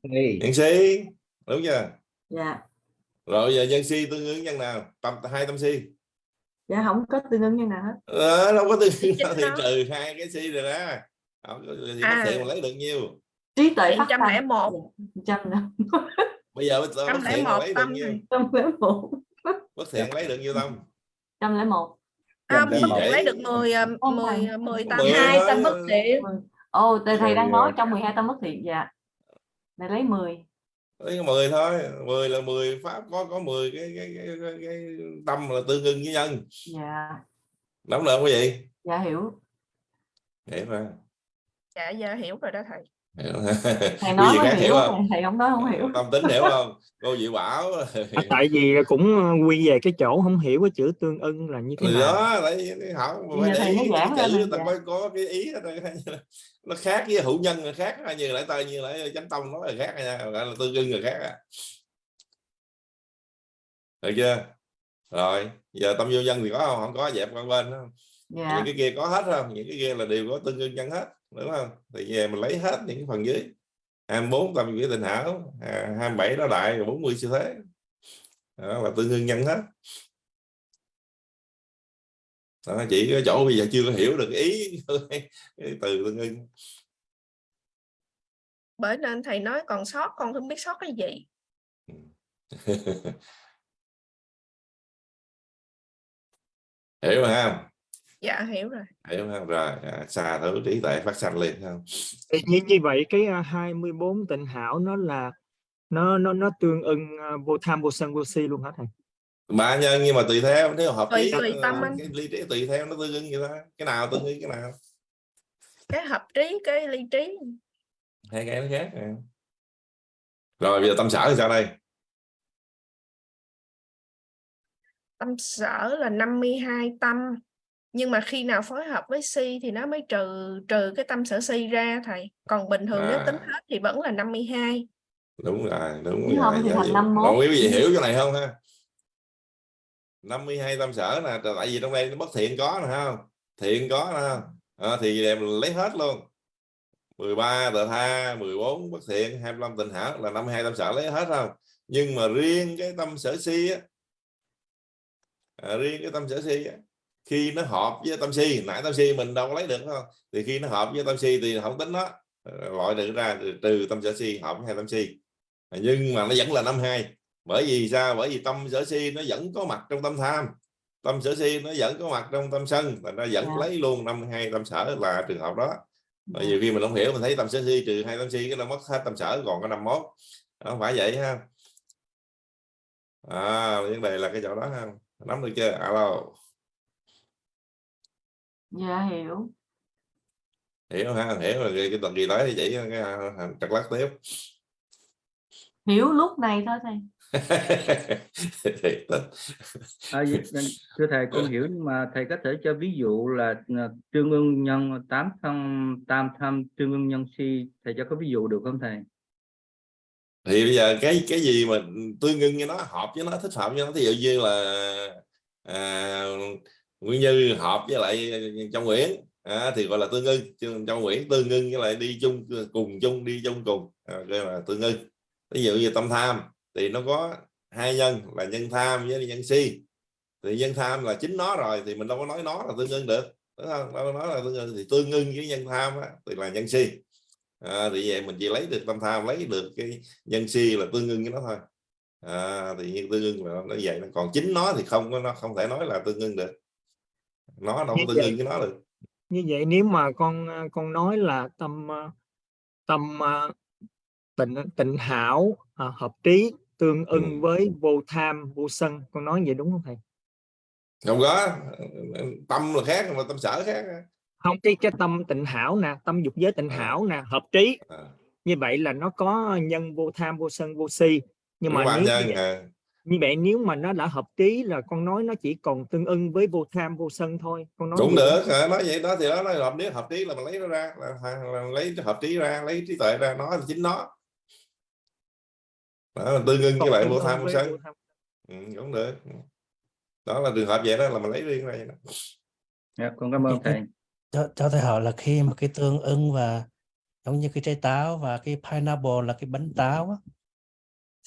Nhân si đúng chưa Dạ. rồi bây giờ nhân si tương ứng nhân nào tâm hai tâm si Dạ không có tương ưng như nào hết. ờ, đâu có tương ứng thì trừ hai cái si rồi đó Không, thì À. bất thiện mà lấy được nhiêu Trí tuệ Thì phát tâm. 101. Trăm nè. bây giờ bất thiện mà 101 lấy được tâm nhiêu. Trăm lẻ một. bất thiện lấy được nhiêu tâm Trăm lẻ một. Không, Trăm lẻ một. lấy được 10 ờ, Không, 10 thầy. 10 tâm. Mười hai tâm bất thiện Ồ, thầy, thầy đang nói Rồi, trong 12 tâm bất thiện. Dạ. Thầy lấy 10. lấy có 10 thôi 10 là 10 pháp có có 10 cái cái, cái, cái, cái tâm là tương ưng với nhân Dạ. nắm được không quý vị Dạ hiểu. hiểu mà Dạ giờ hiểu rồi đó thầy. [LAUGHS] thầy nói khác hiểu không? thầy không nói không hiểu. Tâm tính hiểu không? Cô Diệu Bảo. À, tại vì cũng quy về cái chỗ không hiểu cái chữ tương ưng là như thế thì nào. đó lấy hỏi mà Bây phải để thầy ý chữ ta mới có cái ý nó khác với hữu nhân là khác như lại tơi như lại chánh tông nói là khác nha gọi là tương ưng là khác à. được chưa? Rồi giờ tâm vô nhân thì có không? Không có dẹp qua bên đó. dạ. Những cái kia có hết không? Những cái kia là đều có tương ưng nhân hết đúng không? Thì về mình lấy hết những phần dưới. 24 tâm nghĩa tình hảo à, 27 đó đại rồi 40 siêu thế. Đó là tương ưng nhân hết. Đó, chỉ cái chỗ bây giờ chưa có hiểu được ý [LAUGHS] cái từ tương ưng bởi nên thầy nói còn sót con không biết sót cái gì. [LAUGHS] Hiểu mà không dạ hiểu rồi. Hiểu không rồi à, xa thử trí tuệ phát sanh liền không? Thì như như vậy cái à, 24 tịnh hảo nó là nó nó nó tương ưng vô tham vô sân vô si luôn hả thầy? Ba nhân nhưng mà tùy theo nếu hợp Tùy- lý tùy tâm ờ, anh. cái ly trí tùy theo nó tương ưng vậy đó cái nào tương ưng cái nào? Cái hợp trí cái ly trí. Hai cái nó khác à. rồi bây giờ tâm sở thì sao đây? Tâm sở là 52 tâm nhưng mà khi nào phối hợp với si thì nó mới trừ trừ cái tâm sở si ra thầy còn bình thường nếu tính À. hết thì vẫn là 52 đúng rồi đúng Nếu rồi không thì dạ, thành dạ. 51. còn quý vị hiểu chỗ này không ha [LAUGHS] 52 tâm sở nè tại vì trong đây nó bất thiện có nè không thiện có nè không? à, thì em lấy hết luôn 13 tờ tha 14 bất thiện 25 tình hảo là 52 tâm sở lấy hết không nhưng mà riêng cái tâm sở si á à, riêng cái tâm sở si á, khi nó hợp với tâm si nãy tâm si mình đâu có lấy được không? Thì khi nó hợp với tâm si thì không tính nó. Loại được ra trừ, tâm sở si hợp với hai tâm si. À, nhưng mà nó vẫn là năm hai. Bởi vì sao? Bởi vì tâm sở si nó vẫn có mặt trong tâm tham. Tâm sở si nó vẫn có mặt trong tâm sân và nó vẫn Dạ. lấy luôn năm hai tâm sở là trường hợp đó. Bởi Dạ. nhiều khi mình không hiểu mình thấy tâm sở si trừ hai tâm si cái nó mất hết tâm sở còn có năm mốt. Không phải vậy ha. À vấn đề là cái chỗ đó ha. Nắm được chưa? Alo dạ hiểu. Hiểu ha hiểu rồi cái tuần kỳ tới thì chỉ cái à, trật lắc tiếp. Hiểu lúc này thôi thầy. [LAUGHS] À, vậy- thưa thầy con hiểu nhưng mà thầy có thể cho ví dụ là à, trương ưng nhân tám thân tam tham trương ưng nhân si thầy cho có ví dụ được không thầy? Thì bây giờ cái cái gì mà tương ưng với nó hợp với nó thích hợp với nó thí dụ như là à, nguyên như hợp với lại trong nguyễn. À, thì gọi là tương ưng Chứ trong nguyễn tương ưng với lại đi chung cùng chung đi chung cùng. À, gọi là tương ưng ví dụ như tâm tham thì nó có hai nhân là nhân tham với nhân si. Thì nhân tham là chính nó rồi thì mình đâu có nói nó là tương ưng được. Đúng không? Đâu có nói là tương ưng thì tương ưng với nhân tham á, thì là nhân si. À, thì vậy mình chỉ lấy được tâm tham lấy được cái nhân si là tương ưng với nó thôi. À, thì như tương ưng là nó vậy. Còn chính nó thì không có nó không thể nói là tương ưng được nó đâu có vậy- ưng với nó được. Như vậy nếu mà con à, con nói là tâm à, tâm à, tịnh tịnh hảo à, hợp trí tương ưng Ừ. với vô tham vô sân con nói vậy đúng không thầy? Không có. Tâm là khác mà tâm sở khác. Không cái cái tâm tịnh hảo nè tâm dục giới tịnh À. hảo nè hợp trí. À, như vậy là nó có nhân vô tham vô sân vô si. Nhưng mà đúng nếu nhân như, vậy, à, như vậy nếu mà nó đã hợp trí là con nói nó chỉ còn tương ưng với vô tham vô sân thôi con nói cũng được à, nói vậy đó thì đó nói hợp nếu hợp trí là mình lấy nó ra là, là lấy hợp trí ra lấy trí tuệ ra nó là chính nó. Đó, tương ưng với lại vô tham vô sân. ừ, cũng được. Đó là trường hợp vậy đó là mình lấy riêng ra vậy đó. dạ, con cảm ơn Dạ, thầy. Cho, cho thầy hỏi là khi mà cái tương ưng và giống như cái trái táo và cái pineapple là cái bánh táo á,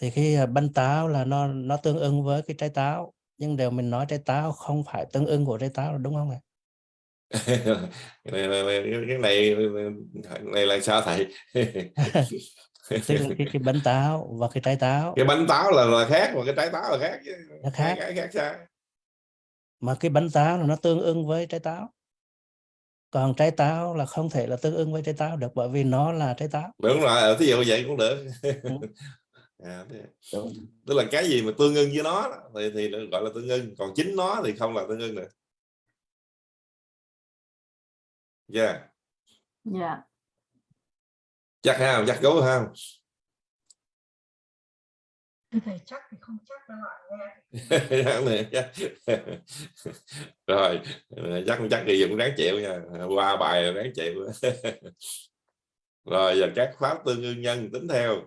thì cái à, bánh táo là nó nó tương ưng với cái trái táo. Nhưng đều mình nói trái táo không phải tương ưng của trái táo đúng không ạ? [LAUGHS] cái này, cái này này là sao thầy? [LAUGHS] Là cái cái bánh táo và cái trái táo. Cái bánh táo là, là khác mà cái trái táo là khác nó khác. Cái khác sao? Mà cái bánh táo là nó tương ưng với trái táo. Còn trái táo là không thể là tương ưng với trái táo được bởi vì nó là trái táo. Đúng rồi ở thí dụ vậy cũng được. À, thế- Đúng. tức là cái gì mà tương ưng với nó đó, thì thì gọi là tương ưng còn chính nó thì không là tương ưng được yeah. dạ. Chắc ha chắc gấu ha thầy chắc thì không chắc đâu ạ [LAUGHS] [LAUGHS] rồi chắc không chắc thì cũng đáng chịu nha. Qua bài đáng chịu. [LAUGHS] Rồi giờ các pháp tương ưng nhân tính theo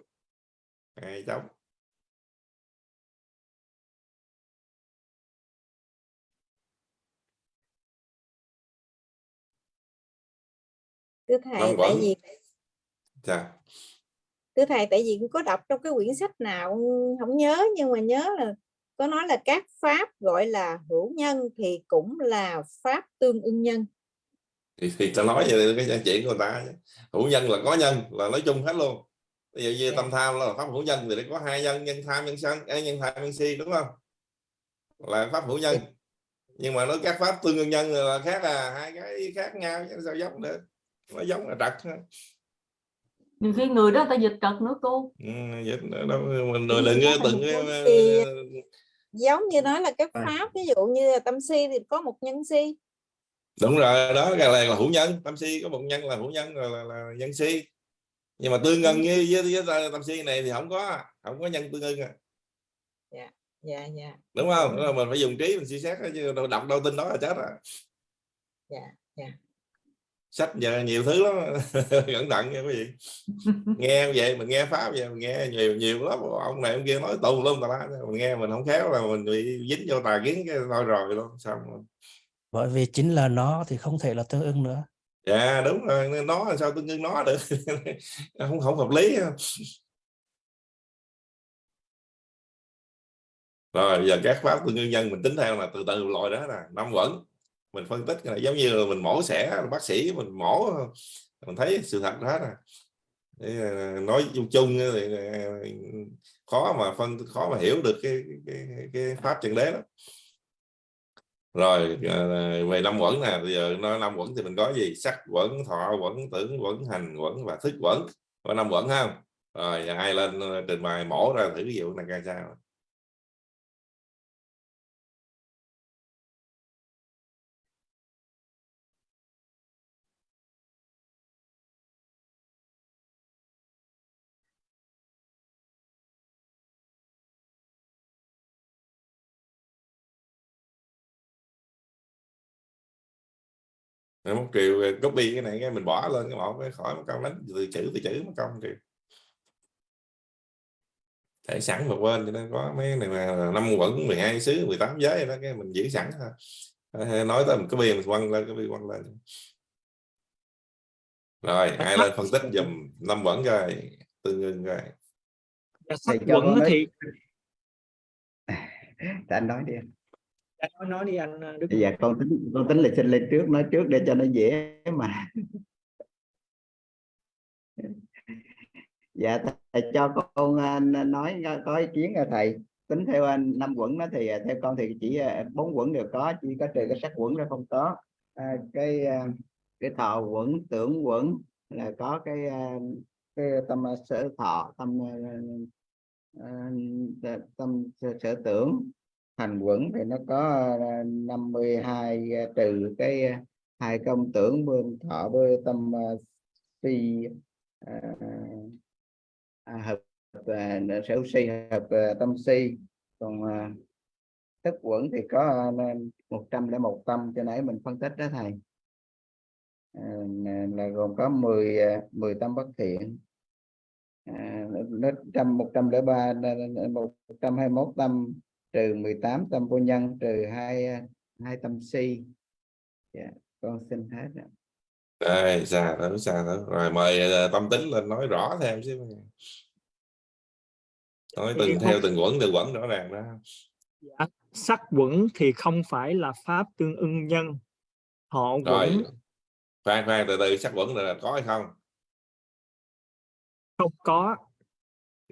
hai chấm thưa thầy Năm tại vì Chà. thưa thầy tại vì có đọc trong cái quyển sách nào không nhớ nhưng mà nhớ là có nói là các pháp gọi là hữu nhân thì cũng là pháp tương ưng nhân. Thì, thì ta nói vậy cái chuyện của người ta hữu nhân là có nhân là nói chung hết luôn ví dụ như Dạ. tâm tham là pháp hữu nhân thì nó có hai nhân nhân tham nhân sân à, nhân tham nhân si đúng không là pháp hữu nhân Dạ. [LAUGHS] nhưng mà nói các pháp tương ưng nhân là khác à hai cái khác nhau chứ sao giống được nó giống là trật thôi. nhiều khi người đó người ta dịch trật nữa cô ừ, vậy đó, đó, mình Thì đừng từng cái- thì giống như nói là các Rồi. pháp ví dụ như là tâm si thì có một nhân si đúng rồi đó cái này là hữu nhân tâm si có một nhân là hữu nhân là, là, là nhân si nhưng mà tương ưng với, với, với tâm si này thì không có không có nhân tương ưng à. Dạ dạ đúng không? Đó là mình phải dùng trí mình suy xét đó, chứ đâu đọc đâu tin đó là chết à dạ dạ. Sách giờ nhiều thứ lắm [LAUGHS] cẩn thận nha quý vị. [LAUGHS] Nghe vậy mình nghe pháp vậy mình nghe nhiều nhiều lắm ông này ông kia nói tù luôn tà lá mình nghe mình không khéo là mình bị dính vô tà kiến cái thôi rồi luôn xong rồi. bởi vì chính là nó thì không thể là tương ưng nữa dạ đúng rồi nó sao tôi ngưng nó được. [LAUGHS] Không không hợp lý rồi giờ các pháp tương ưng nhân mình tính theo là từ từ loại đó là năm vẫn mình phân tích cái này giống như là mình mổ xẻ bác sĩ mình mổ mình thấy sự thật à. đó nè à, nói chung chung thì à, khó mà phân khó mà hiểu được cái cái, cái, cái pháp chân đế đó rồi ờ, về năm quẩn nè, bây giờ nói năm quẩn thì mình có gì? Sắc quẩn, thọ quẩn, tưởng quẩn, hành quẩn và thức quẩn. Có năm quẩn không? Rồi ai lên ờ, trình bày mổ ra thử cái vụ này ra sao. Một triệu copy cái này cái mình bỏ lên cái một cái khỏi một câu đánh từ chữ từ chữ một một triệu để sẵn một bên cho nó có mấy này mà năm quẩn 12 xứ 18 giới đó cái mình giữ sẵn thôi. Nói tới mình copy mình quăng lên copy quăng lên. Rồi ai lên phân tích dùm năm quẩn coi tương ưng coi. Dạ, nói- thì [LAUGHS] Thì anh nói đi anh. Dạ, nói nói đi anh ờ, Đức dạ con tính con tính là xin lên trước nói trước để cho nó dễ mà. [LAUGHS] Dạ thầy cho con à, nói có ý kiến à, thầy. Tính theo anh năm quẩn đó thì à, theo con thì chỉ à, bốn quẩn đều có chỉ có trừ cái sắc quẩn ra không có. À, cái à, cái thọ quẩn tưởng quẩn là có cái à, cái tâm à, sở thọ tâm à, à, tâm sở tưởng hành quẩn thì nó có ờ, 52 ờ, trừ cái ờ, hai công tưởng bên thọ với tâm si à, hợp à, sở si hợp à, tâm si. Còn à, thức quẩn thì có à, 101 tâm cho nãy mình phân tích đó thầy. À, là- gồm có 10 10 tâm bất thiện. À, nó trăm một trăm lẻ ba một trăm hai mốt tâm trừ 18 tâm vô nhân trừ hai hai tâm si. Dạ con xin hết ạ. đây xa đó xa đó rồi mời ờ, tâm tính lên nói rõ thêm xíu. Nói Thì từng không- theo từng quẩn từng quẩn rõ ràng đó dạ, sắc quẩn thì không phải là pháp tương ưng nhân. Họ rồi quẩn khoan khoan từ từ sắc quẩn là có hay không? Không có.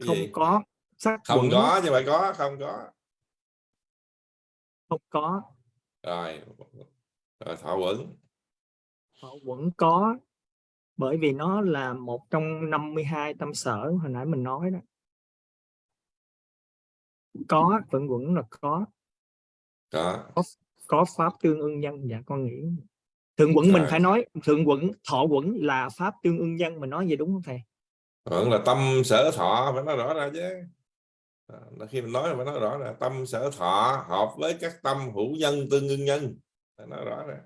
Không có. Sắc không quẩn có chứ phải có không có không có. Rồi. Rồi thọ quẩn. Họ quẩn có bởi vì nó là một trong 52 tâm sở hồi nãy mình nói đó. Có vẫn quẩn là có. Có. Có pháp tương ưng nhân. Dạ con nghĩ. Thượng quẩn mình phải nói thượng quẩn thọ quẩn là pháp tương ưng nhân mình nói vậy đúng không thầy? Vẫn là tâm sở thọ phải nói rõ ra chứ À, khi mình nói phải nói rõ là tâm sở thọ hợp với các tâm hữu nhân tương ưng nhân. Nói rõ ra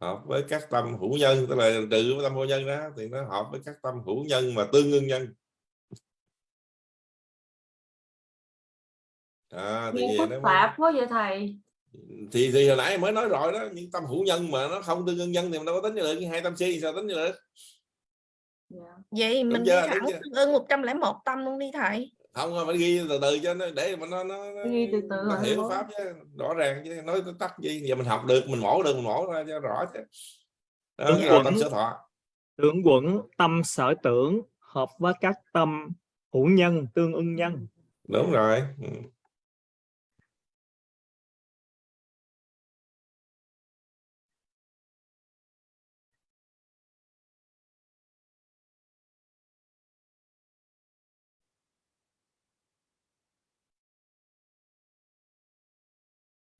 hợp với các tâm hữu nhân tức là trừ với tâm vô nhân đó thì nó hợp với các tâm hữu nhân mà tương ưng nhân. À, thì phức nó tạp quá vậy thầy. Thì thì hồi nãy mới nói rồi đó những tâm hữu nhân mà nó không tương ưng nhân thì mình đâu có tính như được hai tâm si sao tính như được? Dạ. vậy mình đúng thẳng tương ưng 101 tâm luôn đi thầy không phải ghi từ từ cho nó để mà nó nó, nó, Ghi từ từ nó rồi hiểu pháp chứ rõ ràng chứ nói tới tắt gì giờ mình học được mình mổ được mình mổ ra cho rõ chứ. Đó, gọi quẩn. tâm sở thọ. Tưởng quẩn tâm sở tưởng hợp với các tâm hữu nhân tương ưng nhân. Đúng rồi. Ừ.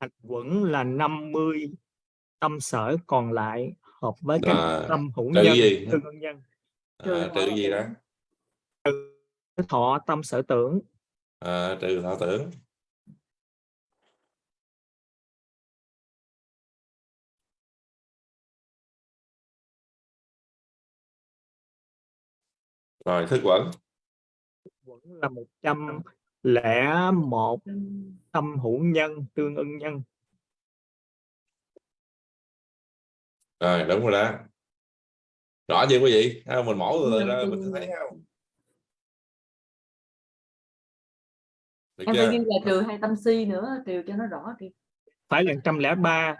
hạch quẩn là 50 tâm sở còn lại hợp với các À, tâm hữu trừ nhân gì? tương nhân. À, trừ gì đó? thọ tâm sở tưởng. À, trừ thọ tưởng. Rồi thức quẩn. Quẩn là 101 tâm hữu nhân tương ưng nhân. Rồi đúng rồi đó. Rõ chưa quý vị? Không? mình mổ từ từ ra mình thấy không? Được em chưa? phải ghi là trừ hai tâm si nữa trừ cho nó rõ đi phải là 103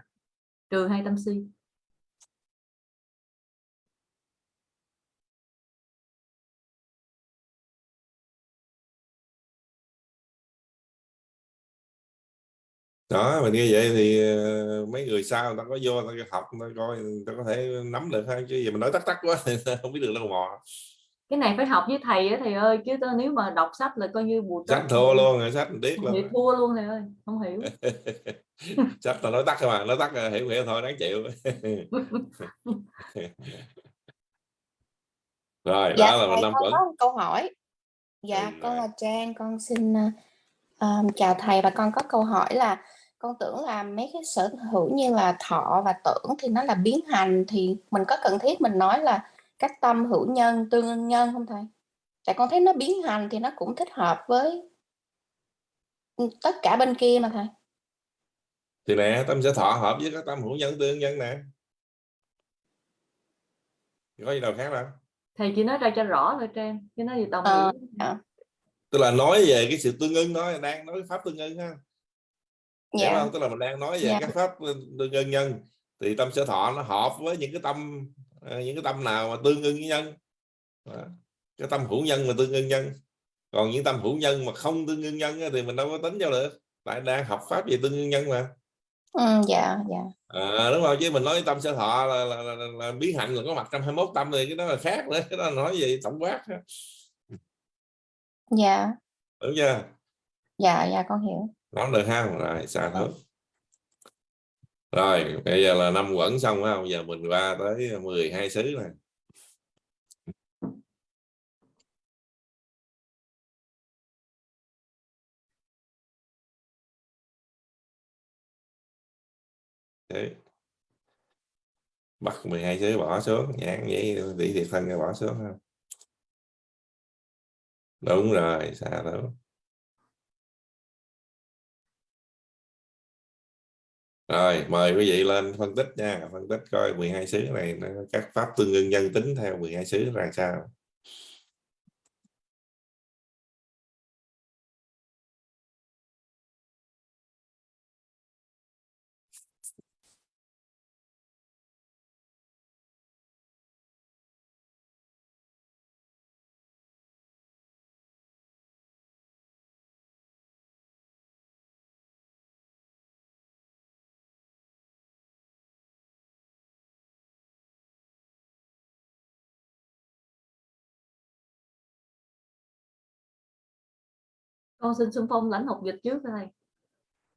trừ hai tâm si đó mình như vậy thì ờ, mấy người sau người ta có vô người ta học người ta coi người ta có thể nắm được hay chứ giờ mình nói tắt tắt quá [LAUGHS] thì không biết được đâu mò. Cái này phải học với thầy á thầy ơi chứ tao- nếu mà đọc sách là coi như bù sách thua luôn. rồi sách biết thì luôn thua luôn thầy ơi không hiểu. [LAUGHS] Sách là nói tắt thôi mà nói tắt là hiểu hiểu thôi đáng chịu. [LAUGHS] Rồi Dạ, đó là mình năm một câu hỏi. Dạ, Ừ, con là Trang, con xin ờ, ờ, chào thầy và con có câu hỏi là con tưởng là mấy cái sở hữu như là thọ và tưởng thì nó là biến hành thì mình có cần thiết mình nói là các tâm hữu nhân, tương ưng nhân không thầy? Tại con thấy nó biến hành thì nó cũng thích hợp với tất cả bên kia mà thầy. thì nè tâm sẽ thọ hợp với các tâm hữu nhân tương nhân nè có gì đâu khác đâu thầy chỉ nói ra cho rõ thôi trang chứ nói gì tổng Ờ, hiểu dạ. tức là nói về cái sự tương ưng đó đang nói pháp tương ưng ha hiểu Dạ. không tức là mình đang nói về Dạ. các pháp tương nhân thì tâm sở thọ nó hợp với những cái tâm ờ, những cái tâm nào mà tương ưng với nhân Đó. cái tâm hữu nhân mà tương ưng nhân còn những tâm hữu nhân mà không tương ưng nhân thì mình đâu có tính vô được tại đang học pháp về tương ưng nhân mà Ừ, dạ, dạ. à, đúng không chứ mình nói tâm sở thọ là, là, là, là, là biến hạnh là có mặt trong 21 tâm thì cái đó là khác nữa cái đó là nói gì tổng quát. Dạ, đúng chưa dạ, dạ con hiểu nói được ha rồi xả thước rồi, bây giờ là năm quẩn xong phải không? Giờ mình qua tới 12 xứ này Đấy. bắt 12 xứ bỏ xuống, nhãn vậy tỷ thiệt thân bỏ xuống ha. Đúng rồi xả thước Rồi, mời quý vị lên phân tích nha, phân tích coi 12 xứ này nó các pháp tương ưng nhân tính theo 12 xứ ra sao. Con xin xung phong lãnh học dịch trước thầy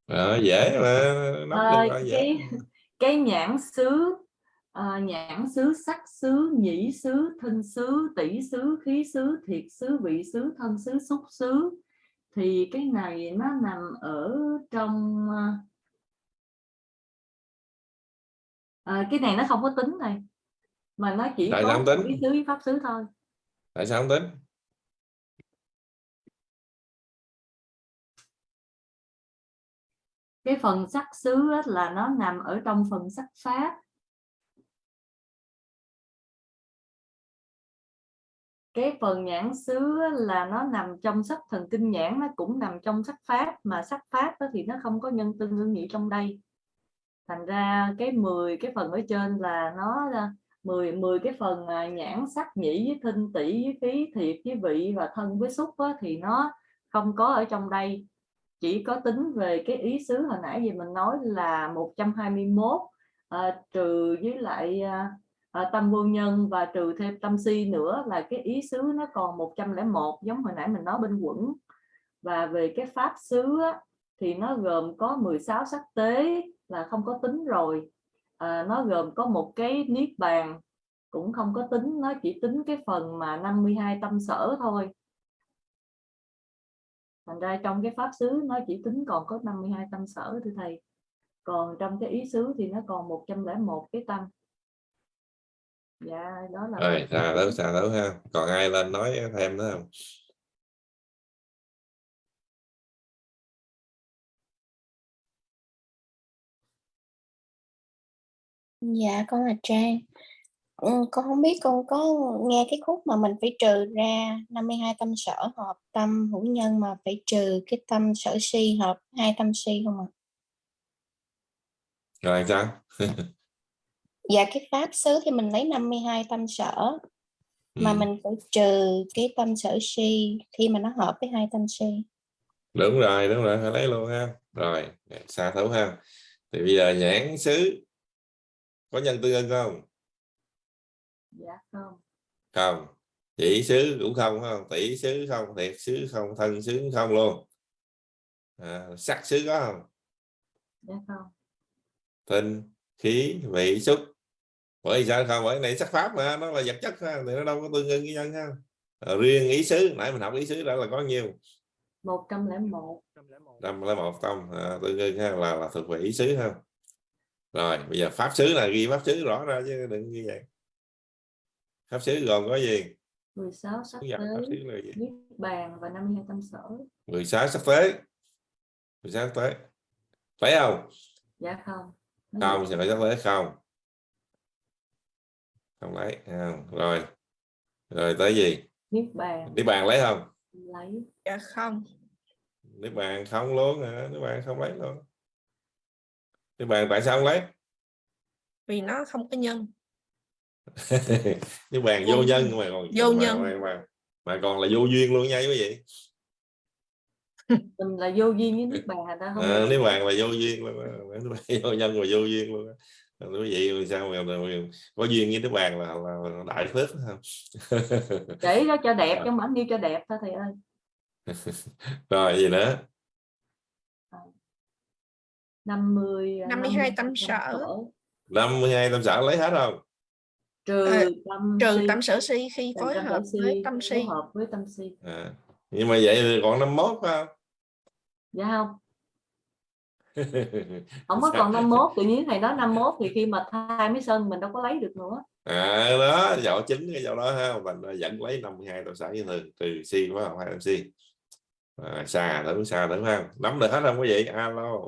Đó, dễ mà được rồi dễ. cái [LAUGHS] cái nhãn xứ à, nhãn xứ sắc xứ nhĩ xứ thinh xứ tỷ xứ khí xứ thiệt xứ vị xứ thân xứ xúc xứ thì cái này nó nằm ở trong à, à, cái này nó không có tính này mà nó chỉ Tại sao có không tính? ý xứ với pháp xứ thôi tại sao không tính cái phần sắc xứ là nó nằm ở trong phần sắc pháp. Cái phần nhãn xứ là nó nằm trong sắc thần kinh nhãn, nó cũng nằm trong sắc pháp, mà sắc pháp thì nó không có nhân tương ương nhị trong đây. Thành ra cái 10 cái phần ở trên là nó ờ, 10 10 cái phần à, nhãn sắc nhĩ với thinh tỷ với khí thiệt với vị và thân với xúc thì nó không có ở trong đây chỉ có tính về cái ý xứ hồi nãy gì mình nói là 121 à, ờ, trừ với lại à, tâm vô nhân và trừ thêm tâm si nữa là cái ý xứ nó còn 101 giống hồi nãy mình nói bên quẩn. Và về cái pháp xứ á, thì nó gồm có 16 sắc tế là không có tính rồi. À, nó gồm có một cái niết bàn cũng không có tính nó chỉ tính cái phần mà 52 tâm sở thôi thành ra trong cái pháp xứ nó chỉ tính còn có 52 tâm sở thưa thầy. Còn trong cái ý xứ thì nó còn 101 cái tâm. Dạ đó là rồi xà đấu xà đấu ha. Còn ai lên nói thêm nữa không? Dạ con là Trang. Con không biết con có nghe cái khúc mà mình phải trừ ra 52 tâm sở hợp tâm hữu nhân mà phải trừ cái tâm sở si hợp hai tâm si không ạ? rồi sao Dạ cái pháp xứ thì mình lấy 52 tâm sở mà Ừ. mình phải trừ cái tâm sở si khi mà nó hợp với hai tâm si. đúng rồi đúng rồi phải lấy luôn ha rồi xa thấu ha thì bây giờ nhãn xứ có nhân tương ưng không dạ không. Không. Chỉ xứ cũng không phải không? Tỷ xứ không thiệt xứ không thân xứ không luôn. À, sắc xứ có không? Dạ không. Tinh khí vị xúc. Bởi vì sao không? Bởi cái này sắc pháp mà nó là vật chất ha thì nó đâu có tương ưng với nhân ha. À, riêng ý xứ nãy mình học ý xứ đã là có nhiêu 101 năm lấy một tâm à, tương ưng ha là là thuộc về ý xứ ha. Rồi bây giờ pháp xứ là ghi pháp xứ rõ ra chứ đừng như vậy pháp xứ gồm có gì? 16 sắc gì? Niết bàn và 52 tâm sở. 16 sắc tế 16 sắc tế phải không? Dạ không. Không thì phải sắc tế không? Không lấy không rồi. Rồi tới gì? Niết bàn. Niết bàn lấy không? Lấy. Dạ không. Niết bàn không luôn hả? Niết bàn không lấy luôn. Niết bàn tại sao không lấy? Vì nó không có nhân niết bàn Vô nhân mà còn Vô mà, nhân. mà, mà, mà còn là vô duyên luôn nha quý vị. [LAUGHS] Mình là vô duyên với bàn thành ra không à, niết bàn là vô duyên luôn vô nhân và vô duyên luôn quý vị sao mà, mà, mà có duyên với niết bàn là, là, là đại phước không [LAUGHS] để đó cho đẹp trong bản yêu cho đẹp thôi thầy ơi. [LAUGHS] Rồi gì nữa? 50 52 tâm sở. 52 tâm sở lấy hết không trừ Ờ, tâm trừ si, tâm sở si khi phối tâm hợp sở với si, tâm phối si hợp với tâm si. À. nhưng mà vậy thì còn 51 phải không? Dạ không. [LAUGHS] Không có còn 51 tự nhiên thầy nói 51 thì khi mà thai mới sân mình đâu có lấy được nữa. À đó dạo chính cái dạo đó ha. Mình vẫn lấy 52 tâm sở như thường trừ si phải không? Hai tâm si. À, xa thử xa thử ha nắm được hết không quý vị alo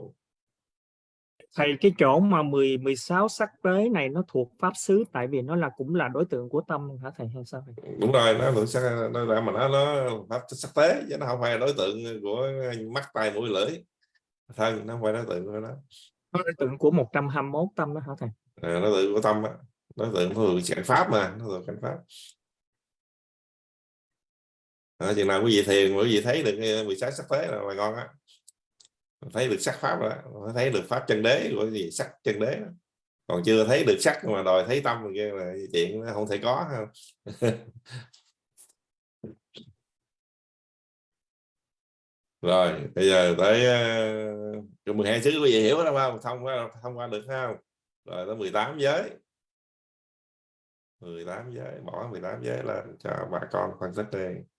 thầy cái chỗ mà 10 16 sắc tế này nó thuộc pháp xứ tại vì nó là cũng là đối tượng của tâm hả thầy hay sao thầy? đúng rồi nó lượng sắc nó ra mà nó nó pháp sắc tế chứ nó không phải đối tượng của mắt tai mũi lưỡi. Thân nó không phải đối tượng của nó. Nó đối tượng của 121 tâm đó hả thầy? À, đối tượng của tâm á. Đối tượng của cảnh pháp mà nó thuộc cảnh pháp. À, chừng nào quý vị thiền quý vị thấy được cái 16 sắc tế là, là ngon á thấy được sắc pháp rồi thấy được pháp chân đế của gì sắc chân đế đó. còn chưa thấy được sắc mà đòi thấy tâm kia là chuyện không thể có không? [LAUGHS] Rồi bây giờ tới ờ, uh, 12 xứ quý vị hiểu đó không? Thông qua thông qua được không? Rồi tới 18 giới. 18 giới bỏ 18 giới lên cho bà con phân tích đi.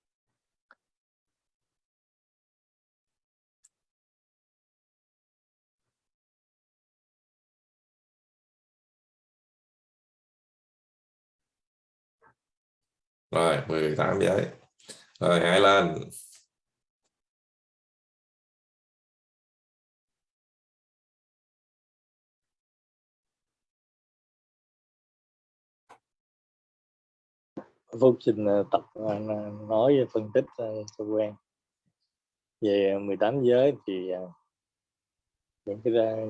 Rồi 18 giấy rồi hãy lên. Phúc xin ờ, tập ờ, nói phân tích ờ, cho quen về 18 giới thì ờ, những cái ờ,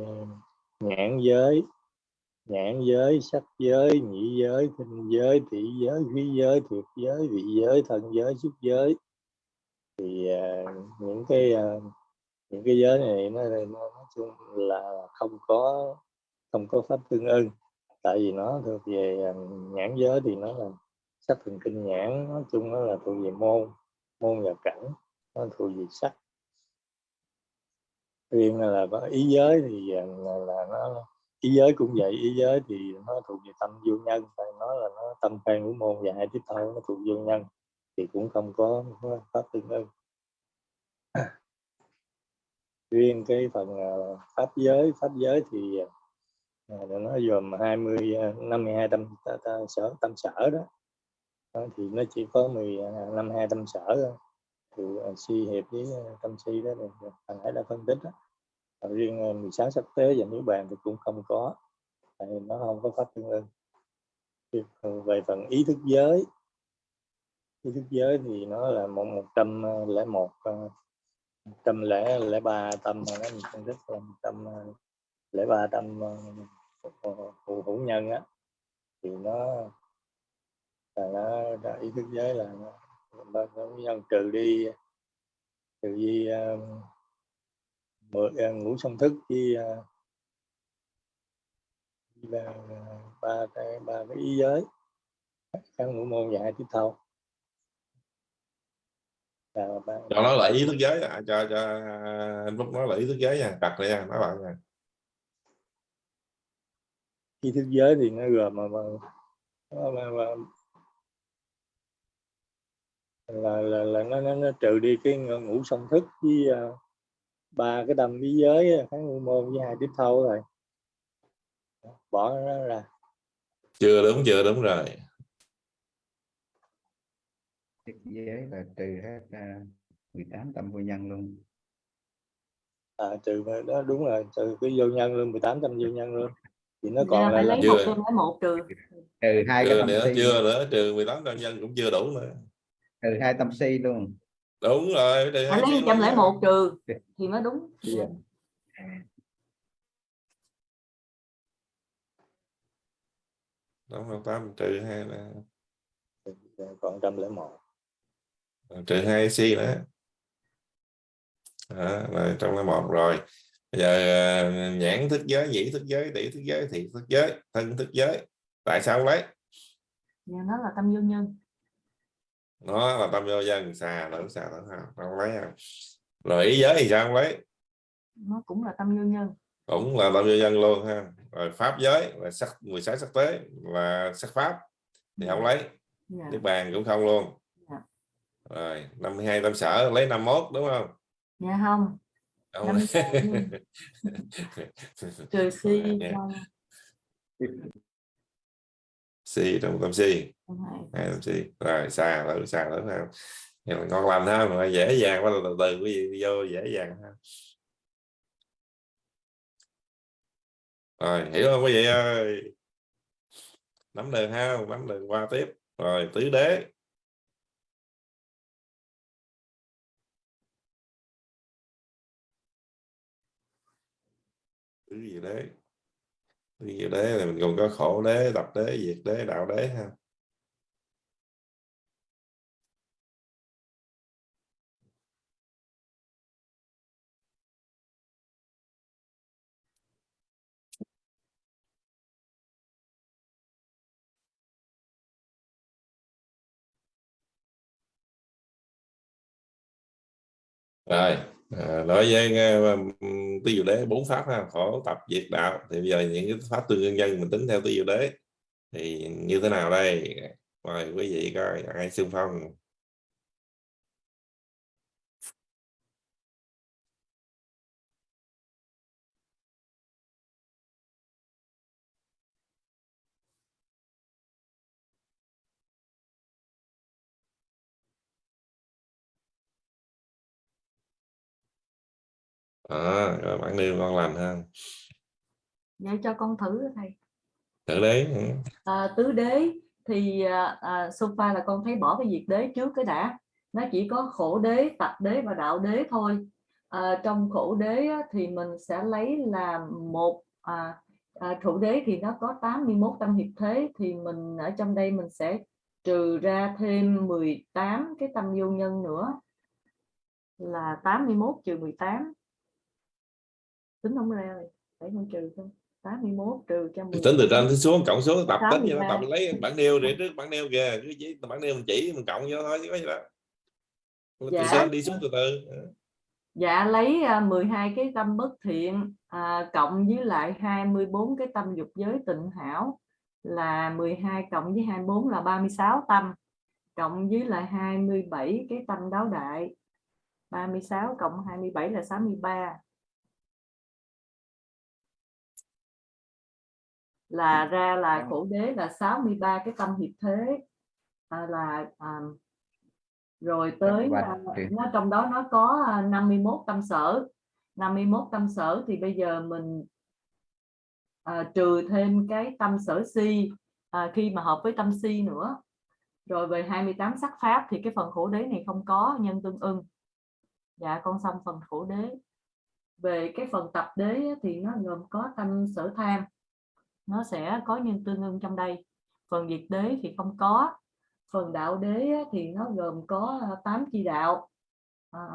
nhãn giới nhãn giới sắc giới nhị giới thinh giới thị giới khí giới thiệt giới vị giới thân giới xúc giới. Thì uh, những cái uh, những cái giới này nó, nó nói chung là không có không có pháp tương ưng. Tại vì nó thuộc về uh, nhãn giới thì nó là sắc thần kinh nhãn nói chung nó là thuộc về môn môn và cảnh nó thuộc về sắc. Riêng là có ý giới thì là, là nó ý giới cũng vậy ý giới thì nó thuộc về tâm vô nhân tại nó là nó tâm khai ngũ môn và hai tiếp theo nó thuộc vô nhân thì cũng không có, pháp tương ưng. [COUGHS] Riêng cái phần ờ, pháp giới pháp giới thì ờ, nó gồm 20 ờ, 52 tâm ta, ta, sở tâm sở đó. Thì nó chỉ có 10 năm hai tâm sở thôi. Thì si hiệp với tâm si đó thì thằng ấy đã phân tích đó. Riêng ờ, 16 sắp tế và nếu bàn thì cũng không có. Tại nó không có pháp tương ưng ờ, về phần ý thức giới ý thức giới thì nó là một một trăm ờ, lẻ một ờ, một trăm lẻ lẻ ba tâm mà nó mình phân tích là một trăm ờ, lẻ ba tâm phụ hữu hữu nhân á. Thì nó là nó, nó ý thức giới là nó, nó, nó nhân trừ đi trừ đi uh, uh, ngũ song thức với uh, là ba cái ba cái ý giới. Các ngũ môn hai tiếp thâu là ba, cho nó là ý thức giới à, cho cho anh Phúc nói là ý thức giới nha đặt ra nha nói bạn nha. Ý thức giới thì nó gồm mà, mà, mà, mà, mà là, là, là nó, nó, nó trừ đi cái ngũ song thức với uh, ba cái đâm bí giới kháng ngũ môn với hai tiếp thâu rồi. Bỏ nó ra. Chưa đúng chưa đúng rồi. Thức giới là trừ hết uh, 18 tâm vô nhân luôn. À, trừ đó đúng rồi trừ cái vô nhân luôn 18 trăm vô nhân luôn. Thì nó còn là, lấy là một chưa. lấy một trừ. Trừ hai cái tâm nữa si. chưa nữa trừ 18 trăm nhân cũng chưa đủ nữa. Trừ hai tâm si luôn đúng rồi trừ phải hai lấy chi trăm luôn lẻ nha. một trừ. Thì mới đúng. Dạ. đúng không tám trừ hai là còn trăm lẻ một. Trừ hai si nữa. Đó, là trong là một rồi. Bây giờ à, nhãn thức giới nhĩ thức giới tỷ thức giới thị thức giới thân thức giới. Tại sao không lấy? Dạ, nó là tâm vô nhân nó là tâm vô dân xà lẫn xà lẫn hào không lấy à. rồi ý giới thì sao không lấy nó cũng là tâm vô nhân cũng là tâm vô dân luôn ha rồi pháp giới là sắc 16 sắc tế là sắc pháp thì không lấy dạ. niết bàn cũng không luôn Dạ. rồi 52 tâm sở lấy 51 đúng không dạ không Không lấy. [LAUGHS] trừ si Dạ. không si trong tâm si không hai tâm si rồi, xa lỡ xa lỡ ha nhưng mà ngon lành ha, mà dễ dàng quá, từ từ quý vị vô dễ dàng ha. Rồi, hiểu không quý vị ơi? Nắm đường ha, nắm đường qua tiếp. Rồi, tứ đế. Tứ gì đế. Tứ gì đế là mình còn có khổ đế, tập đế, diệt đế, đạo đế ha. Rồi à, nói với uh, tứ diệu đế bốn pháp ha khổ tập diệt đạo. Thì bây giờ những cái pháp tương nhân dân mình tính theo tư diệu đế. Thì như thế nào đây? Mời quý vị coi ai xung phong? À, rồi bạn nêu con làm ha. Vậy cho con thử thầy. Thử đấy ừ. à, tứ đế thì à, à, sofa là con thấy bỏ cái diệt đế trước cái đã. Nó chỉ có khổ đế tập đế và đạo đế thôi. À, trong khổ đế á, thì mình sẽ lấy là một à, à, thủ đế thì nó có 81 tâm hiệp thế. Thì mình ở trong đây mình sẽ trừ ra thêm 18 cái tâm vô nhân nữa. Là 81 trừ 18 tính không ra rồi để con trừ thôi 81 trừ cho 10 tính từ trên xuống cộng số tập tính như nó 83. tập lấy bản nêu để trước bản nêu kìa cứ chỉ bản nêu mình chỉ mình cộng vô thôi chứ có gì đó từ Dạ. trên đi xuống từ từ Dạ lấy à, 12 cái tâm bất thiện à, cộng với lại 24 cái tâm dục giới tịnh hảo là 12 cộng với 24 là 36 tâm cộng với lại 27 cái tâm đáo đại 36 cộng 27 là 63 là ra là khổ đế là 63 cái tâm hiệp thế. À, là à, rồi tới Và- à, nó trong đó nó có à, 51 tâm sở. 51 tâm sở thì bây giờ mình à, trừ thêm cái tâm sở si à, khi mà hợp với tâm si nữa. Rồi về 28 sắc pháp thì cái phần khổ đế này không có nhân tương ưng. Dạ con xong phần khổ đế. Về cái phần tập đế thì nó gồm có tâm sở tham nó sẽ có nhân tương ưng trong đây. Phần diệt đế thì không có phần đạo đế thì nó gồm có à, tám chi đạo. À,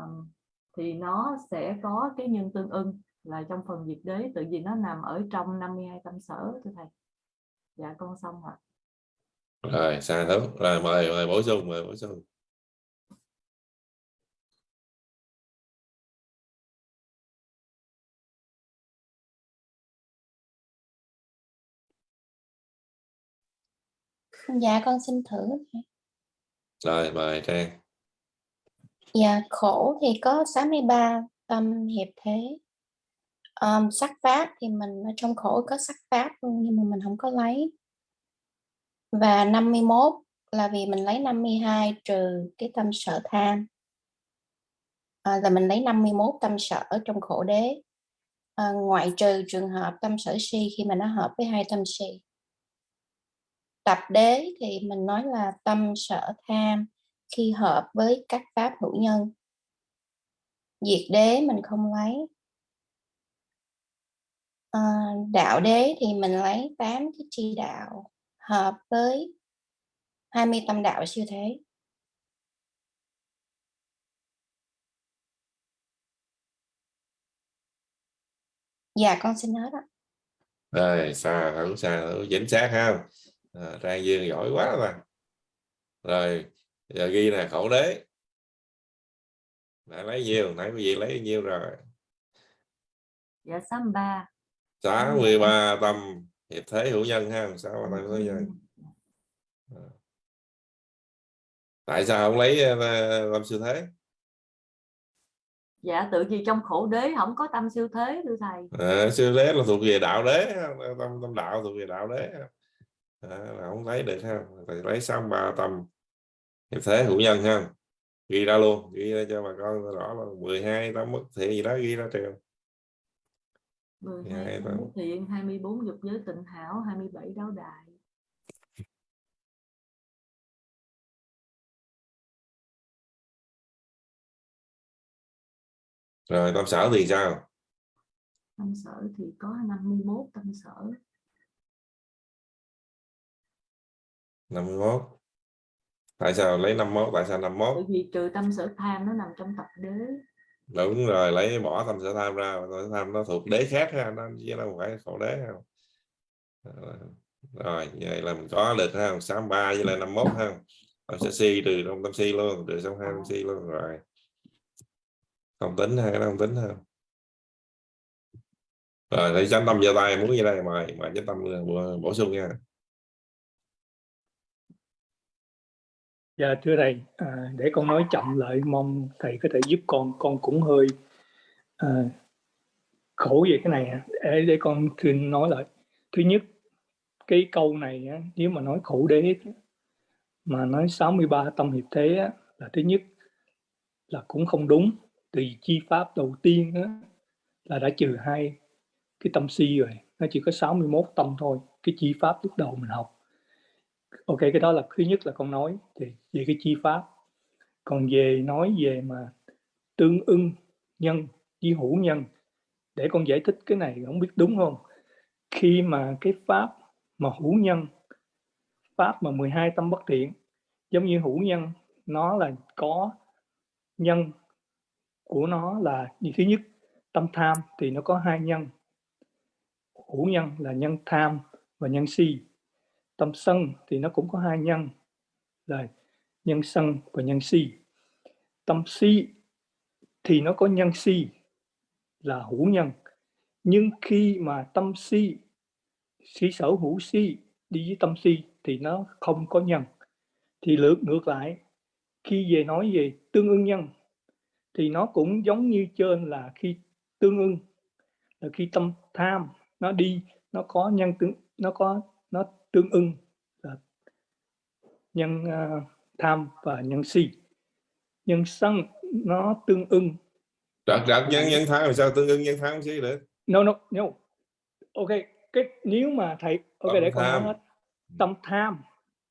thì nó sẽ có cái nhân tương ưng là trong phần diệt đế tự vì nó nằm ở trong 52 tâm sở thưa thầy. Dạ con xong rồi rồi xa thấu rồi mời mời bổ sung mời bổ sung. Dạ con xin thử. rồi mời trang Dạ khổ thì có 63 tâm hiệp thế. Ờm, sắc pháp thì mình ở trong khổ có sắc pháp luôn nhưng mà mình không có lấy. Và 51 là vì mình lấy 52 trừ cái tâm sở tham. À, là mình lấy 51 tâm sở trong khổ đế. À, ngoại trừ trường hợp tâm sở si khi mà nó hợp với hai tâm si. Tập đế thì mình nói là tâm sở tham khi hợp với các pháp hữu nhân. Diệt đế mình không lấy. À, đạo đế thì mình lấy 8 cái chi đạo hợp với 20 tâm đạo siêu thế. Dạ con xin hết ạ. rồi xa thấu xa hẳn chính xác ha à, trang dương giỏi quá mà rồi giờ ghi nè khẩu đế. Đã lấy nhiều nãy quý vị lấy nhiêu rồi? Dạ 63 63 tâm. Hiệp thế hữu nhân ha sáu tâm hiệp thế hữu nhân? Tại sao không lấy ờ, tâm siêu thế? Dạ tự vì trong khổ đế không có tâm siêu thế thưa thầy. À, siêu thế là thuộc về đạo đế tâm tâm đạo thuộc về đạo đế à, là không lấy được ha. Thì lấy sáu ba tâm. Hiệp thế hữu nhân ha. Ghi ra luôn ghi ra cho bà con rõ là 12 tâm mất thiện gì đó ghi ra trường 12 12 tâm tâm. bất thiện 24 dục giới tịnh hảo 27 đáo đại. Rồi tâm sở thì sao? Tâm sở thì có 51 tâm sở 51 tại sao lấy 51 tại sao 51 bởi vì trừ tâm sở tham nó nằm trong tập đế. Đúng rồi lấy bỏ tâm sở tham ra tâm sở tham nó thuộc đế khác ha nó chứ đâu phải khổ đế không rồi như vậy là mình có được ha 63 với lại 51 ha. Tâm sở si trừ trong tâm si luôn trừ trong hai tâm si luôn rồi. Không tính hay không tính ha. Rồi thầy chánh tâm giơ tay muốn như đây? Mời mời chánh tâm bổ sung nha Dạ thưa thầy, à, để con nói chậm lại mong thầy có thể giúp con, con cũng hơi à, khổ về cái này để, để con thưa nói lại. Thứ nhất, cái câu này á, nếu mà nói khổ đế mà nói 63 tâm hiệp thế á, là thứ nhất là cũng không đúng. Từ chi pháp đầu tiên á, là đã trừ hai cái tâm si rồi, nó chỉ có 61 tâm thôi. Cái chi pháp lúc đầu mình học ok, cái đó là thứ nhất là con nói thì về cái chi pháp. Còn về nói về mà tương ưng nhân với hữu nhân, để con giải thích cái này không biết đúng không? Khi mà cái pháp mà hữu nhân, pháp mà 12 tâm bất thiện, giống như hữu nhân, nó là có nhân của nó là như thứ nhất, tâm tham thì nó có hai nhân. Hữu nhân là nhân tham và nhân si tâm sân thì nó cũng có hai nhân. Là nhân sân và nhân si. Tâm si thì nó có nhân si là hữu nhân. Nhưng khi mà tâm si si sở hữu si đi với tâm si thì nó không có nhân. Thì lượt ngược lại, khi về nói về tương ưng nhân thì nó cũng giống như trên là khi tương ưng, là khi tâm tham nó đi, nó có nhân tương, nó có, nó tương ưng là nhân uh, tham và nhân si. Nhân sân nó tương ưng. Trật trật nhân nhân tham làm sao? Tương ưng nhân tham si được no no no. Ok cái nếu mà thầy ok tâm để con nói hết. Tâm tham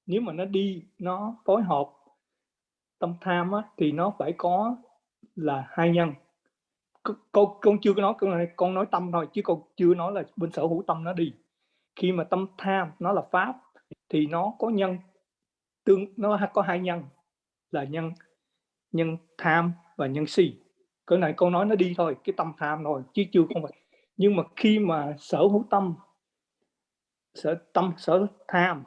nếu mà nó đi nó phối hợp tâm tham á, thì nó phải có là hai nhân. Con con chưa có nói con này con nói tâm thôi chứ con chưa nói là bên sở hữu tâm nó đi khi mà tâm tham nó là pháp, thì nó có nhân tương, nó có hai nhân, là nhân nhân tham và nhân si. Cái này câu nói nó đi thôi, cái tâm tham thôi, chứ chưa không phải. Nhưng mà khi mà sở hữu tâm, sở tâm, sở tham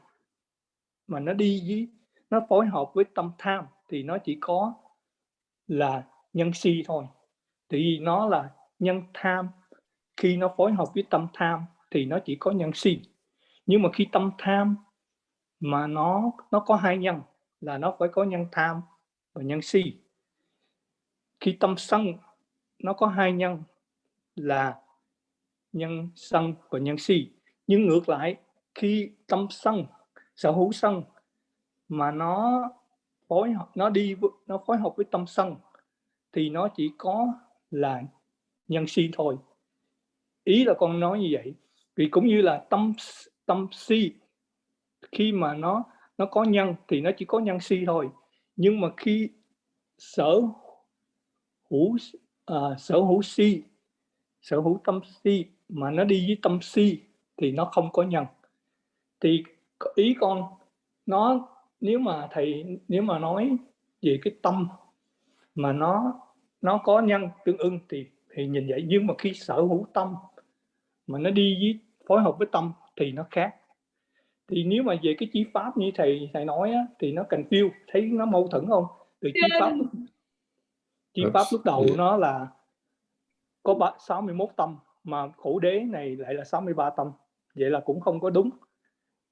mà nó đi với, nó phối hợp với tâm tham, thì nó chỉ có là nhân si thôi. Thì nó là nhân tham. Khi nó phối hợp với tâm tham thì nó chỉ có nhân si nhưng mà khi tâm tham mà nó nó có hai nhân, là nó phải có nhân tham và nhân si. Khi tâm sân, nó có hai nhân, là nhân sân và nhân si. Nhưng ngược lại, khi tâm sân, sở hữu sân mà nó phối hợp, nó đi nó phối hợp với tâm sân, thì nó chỉ có là nhân si thôi. Ý là con nói như vậy vì cũng như là tâm tâm si khi mà nó nó có nhân thì nó chỉ có nhân si thôi. Nhưng mà khi sở hữu à, sở hữu si sở hữu tâm si mà nó đi với tâm si thì nó không có nhân. Thì ý con nó nếu mà thầy nếu mà nói về cái tâm mà nó nó có nhân tương ưng thì thì nhìn vậy. Nhưng mà khi sở hữu tâm mà nó đi với phối hợp với tâm thì nó khác. Thì nếu mà về cái chi pháp như thầy thầy nói á, thì nó cần phiêu thấy nó mâu thuẫn không? Từ chi pháp chi pháp lúc đầu nó là có ba- 61 tâm mà khổ đế này lại là 63 tâm. Vậy là cũng không có đúng.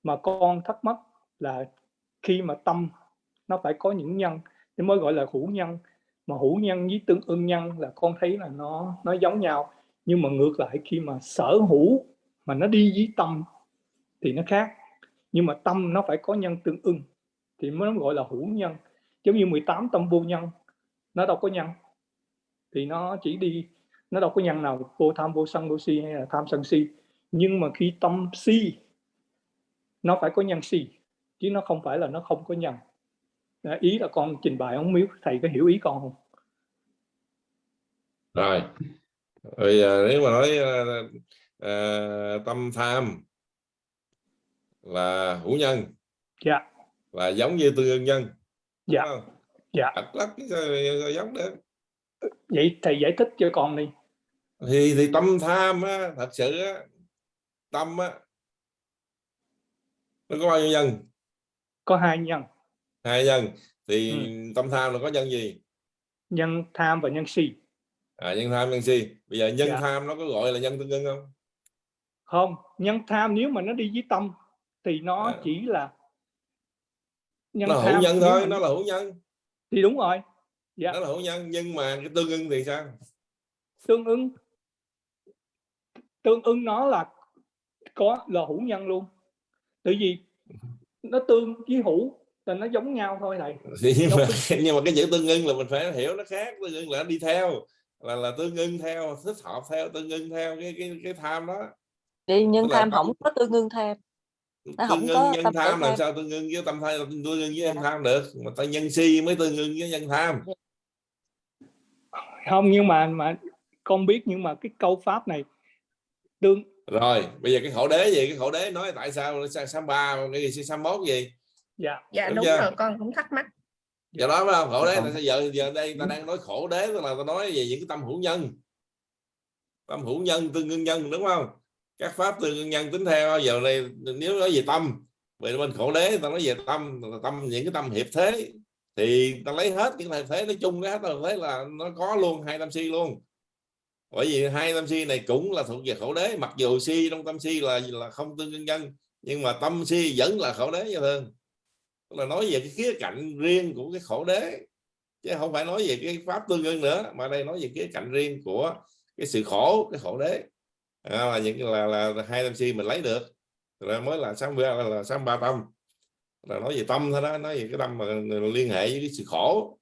Mà con thắc mắc là khi mà tâm nó phải có những nhân thì mới gọi là hữu nhân. Mà hữu nhân với tương ưng nhân là con thấy là nó nó giống nhau nhưng mà ngược lại khi mà sở hữu mà nó đi với tâm thì nó khác. Nhưng mà tâm nó phải có nhân tương ưng thì mới gọi là hữu nhân. Giống như 18 tâm vô nhân nó đâu có nhân. Thì nó chỉ đi nó đâu có nhân nào vô tham vô sân vô si hay là tham sân si. Nhưng mà khi tâm si nó phải có nhân si chứ nó không phải là nó không có nhân. Đó, ý là con trình bày không miếu thầy có hiểu ý con không? Rồi rồi à, nếu mà nói à, à, tâm tham là hữu nhân dạ. là giống như tương ưng nhân dạ. không? dạ. Sao sao giống được? Vậy thầy giải thích cho con đi. Thì thì tâm tham á, thật sự á, tâm á, nó có bao nhiêu nhân? Có hai nhân. Hai nhân thì Ừ. tâm tham là có nhân gì? Nhân tham và nhân si à, nhân tham nhân si. Bây giờ nhân Dạ. tham nó có gọi là nhân tương ưng không? Không nhân tham nếu mà nó đi với tâm thì nó À. chỉ là nhân nó là hữu tham nhân thôi nó là hữu nhân. Thì đúng rồi. Dạ. Nó là hữu nhân nhưng mà cái tương ưng thì sao? Tương ứng tương ứng nó là có là hữu nhân luôn. Tại vì nó tương với hữu là nó giống nhau thôi thầy. Thì [LAUGHS] nhưng mà [LAUGHS] nhưng mà cái chữ tương ưng là mình phải hiểu nó khác tương ưng là nó đi theo là là tương ưng theo thích hợp theo tương ưng theo cái cái cái tham đó. Đi nhân Tức là tham không có tương ưng tham. Nó không tương có ưng nhân tham làm tham. sao tương ưng với tâm tham? Tương ưng với nhân tham được mà ta nhân si mới tương ưng với nhân tham. Không nhưng mà mà con biết nhưng mà cái câu pháp này tương rồi bây giờ cái khổ đế gì? Cái khổ đế nói tại sao? Sao ba cái gì? Sam mốt gì? Dạ. Dạ Đúng đúng rồi con cũng thắc mắc giờ nói phải không khổ đế Không. tại sao giờ giờ đây ta đang nói khổ đế tức là ta nói về những cái tâm hữu nhân. Tâm hữu nhân tương ưng nhân đúng không? Các pháp tương ưng nhân tính theo giờ này nếu nói về tâm vậy bên khổ đế ta nói về tâm tâm những cái tâm hiệp thế thì ta lấy hết những thầy thế nói chung hết ta thấy là nó có luôn hai tâm si luôn. Bởi vì hai tâm si này cũng là thuộc về khổ đế mặc dù si trong tâm si là là không tương ưng nhân nhưng mà tâm si vẫn là khổ đế cho thương Tức là nói về cái khía cạnh riêng của cái khổ đế. Chứ không phải nói về cái pháp tương ưng nữa mà đây nói về khía cạnh riêng của cái sự khổ cái khổ đế. À, là những là, là, hai tâm si mình lấy được. Rồi mới là sáu là, là sáu ba tâm. Là nói về tâm thôi đó nói về cái tâm mà liên hệ với cái sự khổ.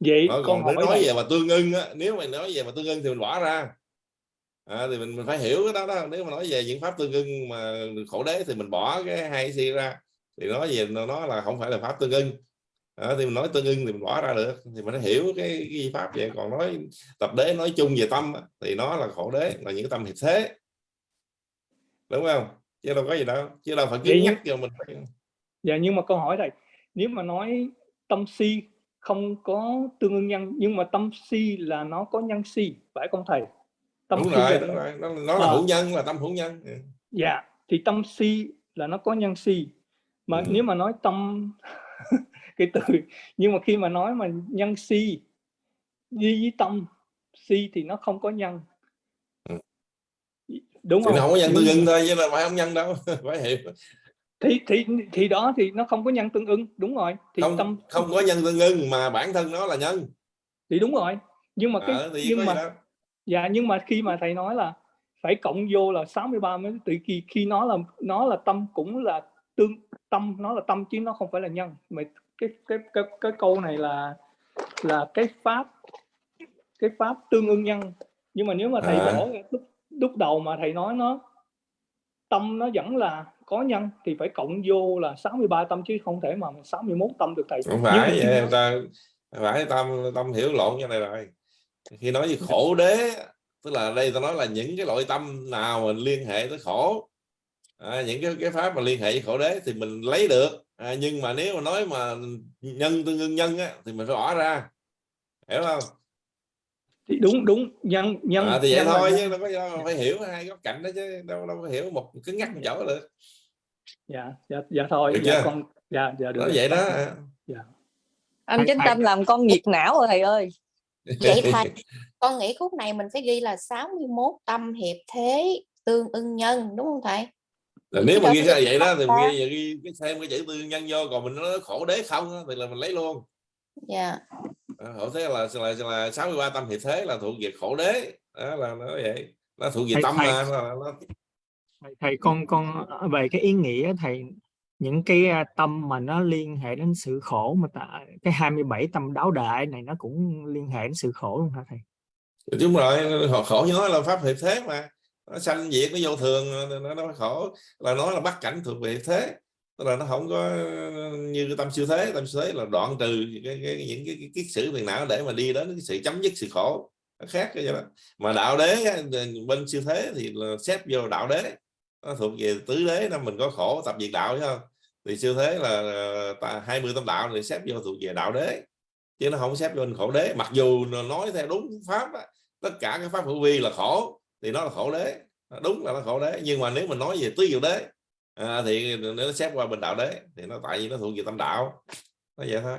Vậy Đó, con còn nói thầy, về mà tương ưng á nếu mà nói về mà tương ưng thì mình bỏ ra. À, thì mình mình phải hiểu cái đó đó. Nếu mà nói về những pháp tương ưng mà khổ đế thì mình bỏ cái hai si ra thì nói về nó là không phải là pháp tương ưng. À, thì mình nói tương ưng thì mình bỏ ra được. Thì mình hiểu cái, cái pháp vậy. Còn nói tập đế nói chung về tâm thì nó là khổ đế là những cái tâm hiệp thế. Đúng không? Chứ đâu có gì đâu. Chứ đâu phải cứ Vậy nhắc cho mình dạ nhưng mà câu hỏi thầy nếu mà nói tâm si không có tương ưng nhân nhưng mà tâm si là nó có nhân si phải không thầy? Tâm đúng si rồi đúng rồi. Nó, nó là Ờ. hữu nhân là tâm hữu nhân. Dạ thì tâm si là nó có nhân si mà Ừ. nếu mà nói tâm [LAUGHS] cái từ nhưng mà khi mà nói mà nhân si đi với tâm si thì nó không có nhân. Ừ. đúng thì không nó không? có nhân tương ưng thôi chứ là phải không nhân đâu [LAUGHS] phải hiểu. Thì thì thì đó thì nó không có nhân tương ưng đúng rồi. Thì không tâm không có nhân tương ưng mà bản thân nó là nhân. Thì đúng rồi. Nhưng mà cái có nhưng mà dạ nhưng mà khi mà thầy nói là phải cộng vô là 63 mới từ khi khi nó là nó là tâm cũng là tương tâm nó là tâm chứ nó không phải là nhân. Mà cái cái cái cái câu này là là cái pháp cái pháp tương ưng nhân. Nhưng mà nếu mà thầy À. bỏ lúc lúc đầu mà thầy nói nó tâm nó vẫn là có nhân thì phải cộng vô là 63 tâm chứ không thể mà 61 tâm được thầy. Không mà phải vậy, ta phải tâm tâm hiểu lộn như này rồi. Khi nói về khổ đế tức là đây ta nói là những cái loại tâm nào mình liên hệ tới khổ à, những cái cái pháp mà liên hệ với khổ đế thì mình lấy được. À, nhưng mà nếu mà nói mà nhân tương ưng nhân á, thì mình phải bỏ ra. Hiểu không? Thì đúng đúng nhân nhân à, thì vậy nhân thôi chứ đâu có do phải hiểu hai góc cạnh đó chứ đâu đâu có hiểu một cứng ngắc một chỗ được. Dạ dạ dạ thôi Được dạ chưa? con dạ dạ được vậy đó. Dạ. Anh thầy- tâm làm con nhiệt não rồi thầy ơi. Vậy thầy, con nghĩ khúc này mình phải ghi là 61 tâm hiệp thế tương ưng nhân đúng không thầy? Là nếu mà ghi ra vậy đó thì mình ghi, ghi cái thêm cái chữ tư nhân vô còn mình nói khổ đế không á, thì là mình lấy luôn. Dạ. À, khổ thế là là là 63 tâm hiệp thế là thuộc về khổ đế. Đó là nó vậy. Nó thuộc về Thầy- tâm thầy- mà nó, nó, thầy, thầy con con về cái ý nghĩa thầy những cái à, tâm mà nó liên hệ đến sự khổ mà ta, cái 27 tâm đáo đại này nó cũng liên hệ đến sự khổ luôn hả thầy? Đúng rồi khổ, khổ như nói là pháp hiệp thế mà nó sanh diệt nó vô thường nó, nó khổ là nó là bắt cảnh thuộc về thế. Tức là nó không có như tâm siêu thế tâm siêu thế là đoạn trừ cái, cái, những cái, cái kiết sử phiền não để mà đi đến cái sự chấm dứt sự khổ. Nó khác cái đó. Mà đạo đế bên siêu thế thì là xếp vô đạo đế. Nó thuộc về tứ đế nên mình có khổ tập diệt đạo chứ không? Thì siêu thế là hai 20 tâm đạo thì xếp vô thuộc về đạo đế. Chứ nó không xếp vô khổ đế. Mặc dù nói theo đúng pháp đó, tất cả các pháp hữu vi là khổ thì nó là khổ đế. Đúng là nó khổ đế. Nhưng mà nếu mình nói về tứ diệu đế à, thì nó xếp qua bên đạo đế thì nó tại vì nó thuộc về tâm đạo. Nó vậy thôi.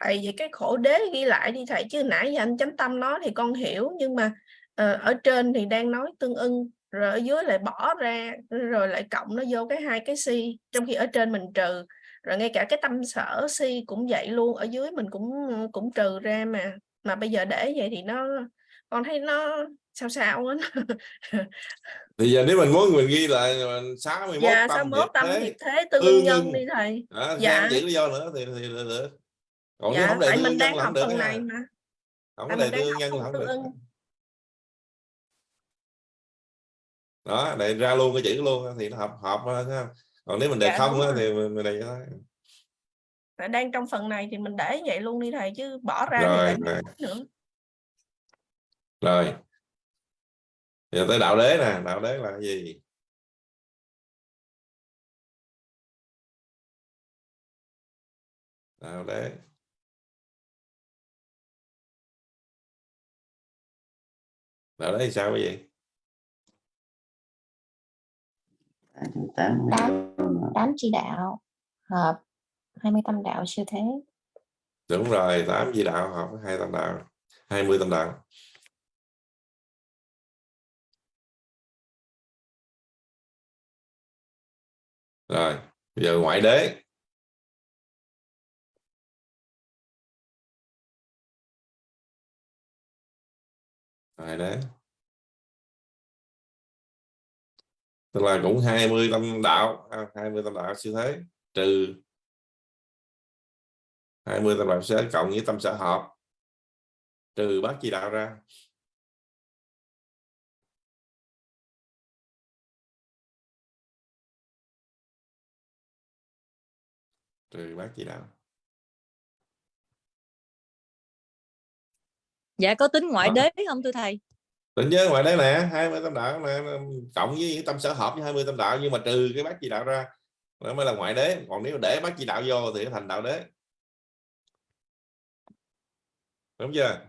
Thầy vậy cái khổ đế ghi lại đi thầy chứ nãy giờ anh chánh tâm nói thì con hiểu nhưng mà ờ, ở trên thì đang nói tương ưng rồi ở dưới lại bỏ ra rồi lại cộng nó vô cái hai cái si trong khi ở trên mình trừ. Rồi ngay cả cái tâm sở si cũng vậy luôn ở dưới mình cũng cũng trừ ra mà mà bây giờ để vậy thì nó con thấy nó sao sao á. Thì giờ nếu mình muốn mình ghi là 61 dạ tâm 61 tâm thế, thế tương tương nhân đi thầy. Đó, dạ. dạ. giữ lý do nữa thì thì được, được. còn nếu dạ không đề tại tương mình đang học không phần này mà. Không có đề mình tương nhân là không được. đó để ra luôn cái chữ luôn thì nó hợp hợp không? còn nếu mình đề Dạ, không thì mình, mình đề cho Tại đang trong phần này thì mình để vậy luôn đi thầy chứ bỏ ra rồi rồi, nữa. Rồi. giờ tới đạo đế nè đạo đế là cái gì? Đạo đế. Đạo đế thì sao cái gì tám tám. tám chỉ đạo hợp 20 tâm đạo siêu thế. Đúng rồi 8 di đạo hợp với hai tâm đạo 20 tâm đạo. Rồi, bây giờ ngoại đế. Ngoại đế. Tức là cũng 20 tâm đạo à, 20 tâm đạo siêu thế, trừ 20 tâm siêu thế cộng với tâm sở hợp. Trừ bát chi đạo ra. Trừ bát chi đạo. Dạ có tính ngoại Đó. đế không thưa thầy? Định nhớ ngoài đấy nè 20 tâm đạo nè cộng với những tâm sở hợp với 20 tâm đạo nhưng mà trừ cái bát chi đạo ra nó mới là ngoại đế. Còn nếu để bát chi đạo vô thì thành đạo đế đúng chưa?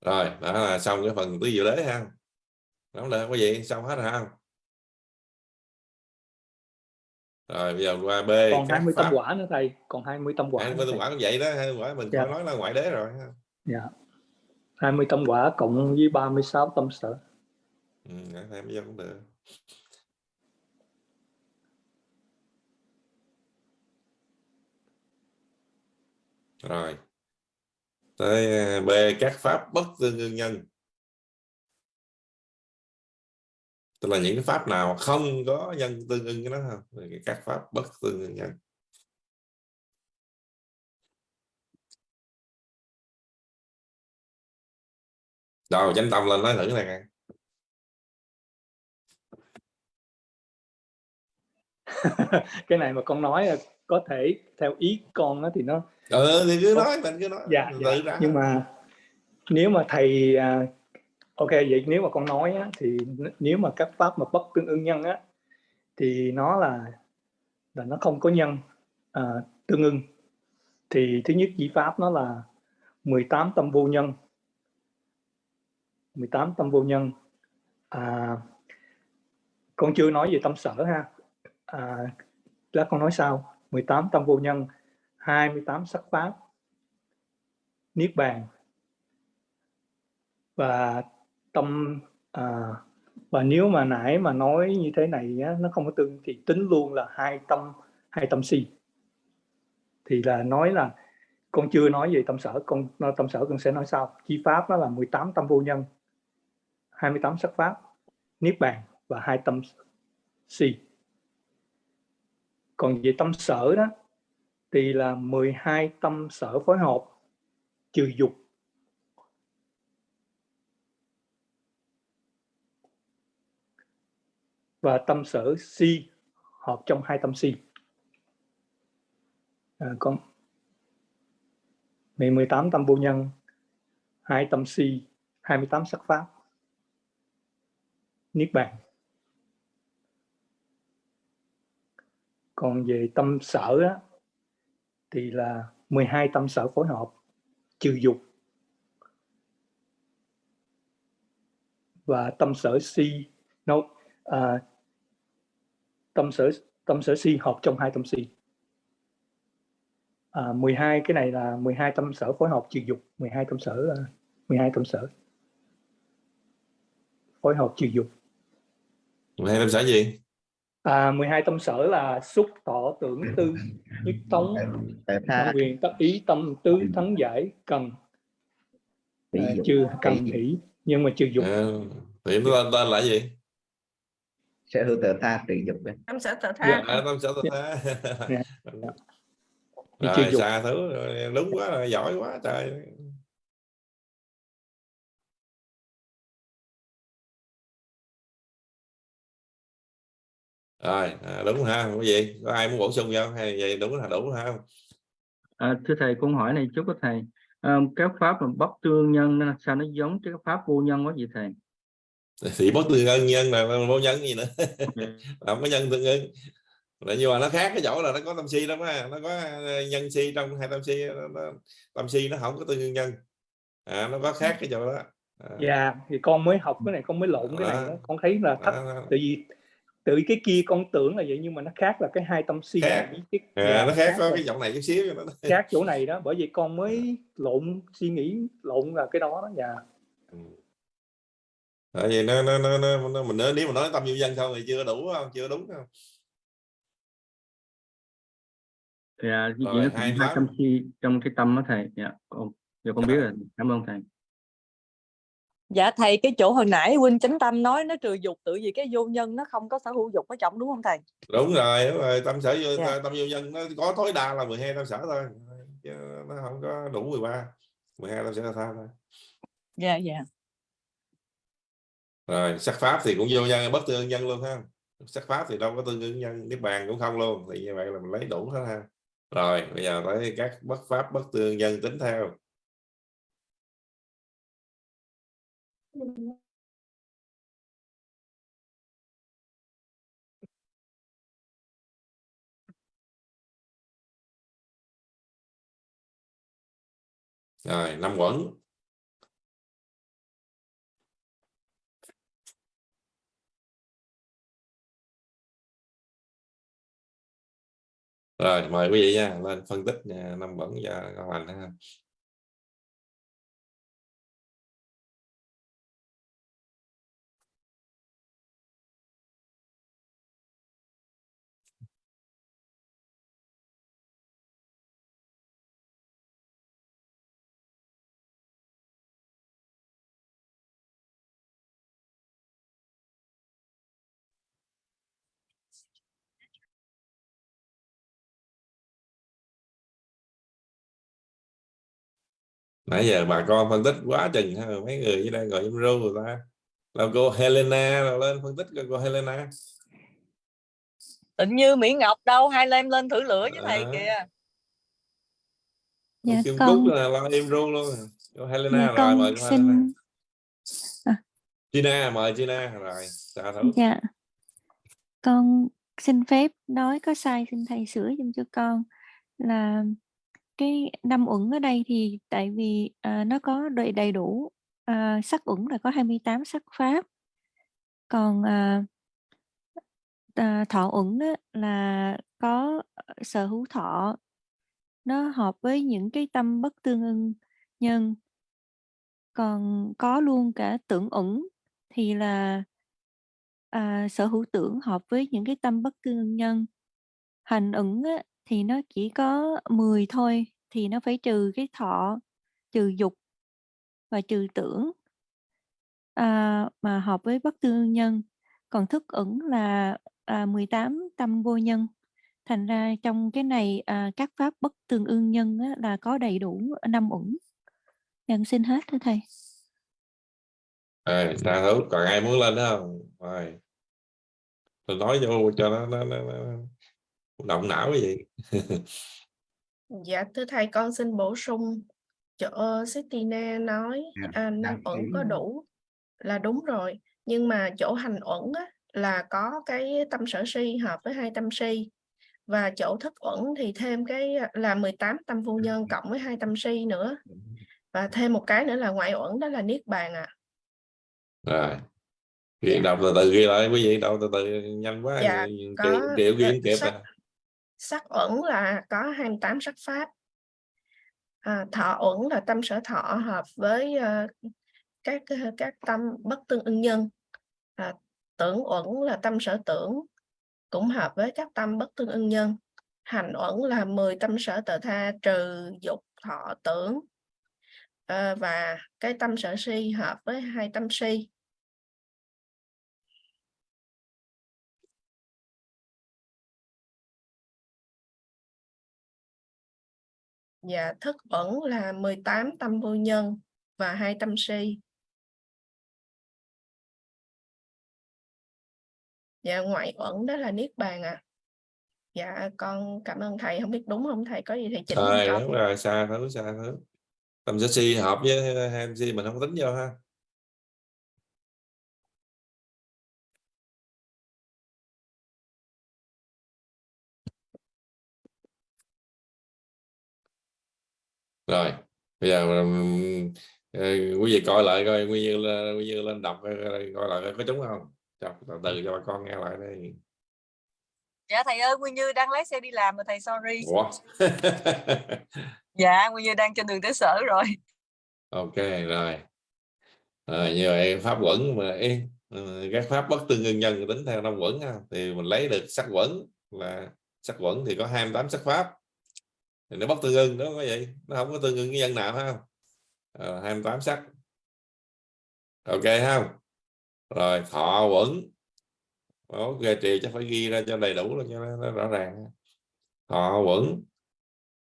Rồi đó là xong cái phần tứ diệu đế ha. Đúng rồi có gì xong hết rồi ha. Rồi bây giờ qua B còn các 20 pháp tâm quả nữa thầy còn 20 tâm quả 20 nữa tâm quả cũng vậy đó 20 quả mình Dạ. nói là ngoại đế rồi ha. Dạ 20 tâm quả cộng với 36 tâm sở ừ, thêm bây giờ cũng được. Rồi. Tới ờ, B các pháp bất tương ưng nhân. Tức là những cái pháp nào không có nhân tương ưng với nó không các pháp bất tương ưng nhân. Rồi chánh tâm lên nói thử này [LAUGHS] cái này mà con nói là có thể theo ý con á thì nó ừ thì cứ nói mình cứ nói. Dạ, dạ. ra nhưng mà nếu mà thầy à, ok vậy nếu mà con nói á, thì nếu mà các pháp mà bất tương ưng nhân á thì nó là là nó không có nhân à, tương ưng thì thứ nhất chỉ pháp nó là 18 tâm vô nhân 18 tâm vô nhân. À, con chưa nói về tâm sở ha. À, lát con nói sau. 18 tâm vô nhân 28 sắc pháp niết bàn và tâm à, và nếu mà nãy mà nói như thế này á, nó không có tương thì tính luôn là hai tâm hai tâm si. Thì là nói là con chưa nói về tâm sở con tâm sở con sẽ nói sau. Chi pháp nó là 18 tâm vô nhân. 28 sắc pháp niết bàn và hai tâm si. Còn về tâm sở đó thì là 12 tâm sở phối hợp trừ dục. Và tâm sở si hợp trong hai tâm si. À, con 18 tâm vô nhân hai tâm si 28 sắc pháp niết bàn. Còn về tâm sở á, thì là 12 tâm sở phối hợp trừ dục và tâm sở si nó à, tâm sở tâm sở si hợp trong hai tâm si. À, 12 cái này là 12 tâm sở phối hợp trừ dục 12 tâm sở à, 12 tâm sở phối hợp trừ dục. 12 tâm sở gì? À, 12 tâm sở là xúc thọ tưởng tư nhất tống quyền tất ý tâm tứ thắng giải cần. À, trừ cần hỷ nhưng mà trừ dục. À, thì nó tên, tên là gì? Sở hữu tự tha trừ dục ấy. tâm sở tự à, tha tâm sở tự tha. Dạ. [LAUGHS] Rồi dục. xa thứ rồi, đúng quá rồi giỏi quá trời rồi à, đúng ha không có gì có ai muốn bổ sung không? Hay vậy đúng là đủ ha. Không À, thưa thầy câu hỏi này chút có thầy. À, các pháp mà bất tương nhân sao nó giống cái pháp vô nhân quá vậy thầy? Thì bất tương ân nhân là vô nhân gì nữa? [LAUGHS] Làm cái nhân tương ưng là nhưng mà nó khác cái chỗ là nó có tâm si lắm á nó có ờ, nhân si trong hai tâm si nó, nó, tâm si nó không có tương nhân. À, nó có khác cái chỗ đó. À, Dạ, thì con mới học cái này con mới lộn cái này Đó. đó. con thấy là thắc đó, đó. tại vì từ cái kia con tưởng là vậy nhưng mà nó khác là cái hai tâm si Khác. cái à, dạ, nó khác có rồi. cái giọng này chút xíu cho nó [LAUGHS] khác chỗ này đó bởi vì con mới lộn suy nghĩ lộn là cái đó đó dạ. Tại vì nó nó nó, nó, nó mình nói, nếu mà nói tâm vô dân không thì chưa đủ không? Chưa đúng không? Dạ vậy thành hai tâm si trong cái tâm đó thầy. Dạ con dạ con biết rồi. Cảm ơn thầy Dạ thầy cái chỗ hồi nãy huynh chánh tâm nói nó trừ dục tự vì cái vô nhân nó không có sở hữu dục ở trong đúng không thầy? đúng rồi đúng rồi tâm sở vô Dạ. tâm vô dân nó có tối đa là 12 tâm sở thôi chứ nó không có đủ 13 12 tâm sở là tha thôi Dạ dạ. rồi sắc pháp thì cũng vô nhân bất tương nhân luôn ha sắc pháp thì đâu có tương ưng nhân niết bàn cũng không luôn thì như vậy là mình lấy đủ hết ha rồi bây giờ tới các bất pháp bất tương nhân tính theo rồi năm quẩn. Rồi mời quý vị nha lên phân tích nha, năm quẩn và con lành ha. Nãy giờ bà con phân tích quá chừng ha mấy người dưới đây gọi im ru người ta là cô Helena rồi lên phân tích cô Helena Tịnh như Mỹ Ngọc đâu hai em lên thử lửa với thầy À. kìa. Dạ, Kim con- Cúc là lo im ru luôn cô Helena Dạ, rồi mời cô xin- Helena À. Gina mời Gina rồi chào thử Dạ. Con xin phép nói có sai xin thầy sửa giùm cho con là cái năm uẩn ở đây thì tại vì à, nó có đầy đầy đủ à, sắc uẩn là có 28 sắc pháp. Còn à, à, thọ uẩn á, là có ờ, sở hữu thọ. Nó hợp với những cái tâm bất tương ưng nhân. Còn có luôn cả tưởng uẩn thì là à, sở hữu tưởng hợp với những cái tâm bất tương ưng nhân. Hành ẩn á, thì nó chỉ có 10 thôi thì nó phải trừ cái thọ trừ dục và trừ tưởng à, mà hợp với bất tương nhân. Còn thức ẩn là à, 18 tâm vô nhân. Thành ra trong cái này à, các pháp bất tương ương nhân á, là có đầy đủ năm ẩn Nhân xin hết thưa thầy. À, chào hữu còn ai muốn lên đó không? Rồi. Tôi nói vô cho nó nó, nó, nó động não cái gì. Dạ thưa thầy con xin bổ sung chỗ Stina nói. Dạ, à, năm đăng uẩn ký. có đủ là đúng rồi nhưng mà chỗ hành uẩn á, là có cái tâm sở si hợp với hai tâm si. Và chỗ thức uẩn thì thêm cái là 18 tâm vô nhân cộng với hai tâm si nữa. Và thêm một cái nữa là ngoại uẩn đó là niết bàn à rồi. Ghi đọc từ từ ghi lại quý vị đọc từ từ nhanh quá Dạ, có triệu ghi kịp à sắc uẩn là có 28 sắc pháp. À, thọ uẩn là tâm sở thọ hợp với uh, các ờ, các tâm bất tương ưng nhân. À, tưởng uẩn là tâm sở tưởng cũng hợp với các tâm bất tương ưng nhân. Hành uẩn là 10 tâm sở tự tha trừ dục thọ tưởng. À, và cái tâm sở si hợp với hai tâm si. Dạ, thức uẩn là 18 tâm vô nhân và hai tâm si. Dạ, ngoại uẩn đó là niết bàn à. Dạ, con cảm ơn thầy. Không biết đúng không thầy? Có gì thầy chỉnh Rồi, đúng rồi, xa thứ xa thứ. Tâm si hợp với hai MC mình không tính vô ha. Rồi, bây giờ ờ, quý vị coi lại coi Nguyên Như lên, Nguyên Như lên đọc coi coi lại có trúng không? Đọc từ từ cho bà con nghe lại đây. dạ thầy ơi Nguyên Như đang lái xe đi làm rồi thầy sorry Ủa? [LAUGHS] dạ Nguyên Như đang trên đường tới sở rồi ok rồi rồi như vậy pháp quẩn mà ừ, các pháp bất tương ưng nhân tính theo năm quẩn thì mình lấy được sắc quẩn là sắc quẩn thì có 28 sắc pháp thì nó bất tương ưng đó có vậy nó không có tương ưng cái dân nào không? Ờ, à, 28 sắc. Ok không? Rồi thọ quẩn. Ok trì chắc phải ghi ra cho đầy đủ cho nó, nó rõ ràng thọ quẩn.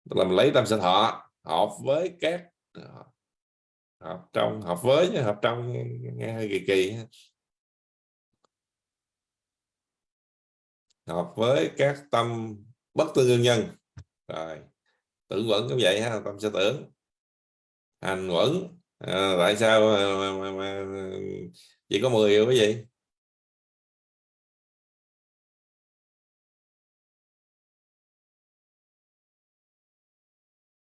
Là mình lấy tâm sinh thọ hợp với các hợp trong hợp với hợp trong nghe hơi kỳ kỳ hợp với các tâm bất tương ưng nhân. Rồi tưởng quẩn cũng vậy ha tâm sẽ tưởng hành quẩn à, tại sao mà, mà, mà, chỉ có 10 cái gì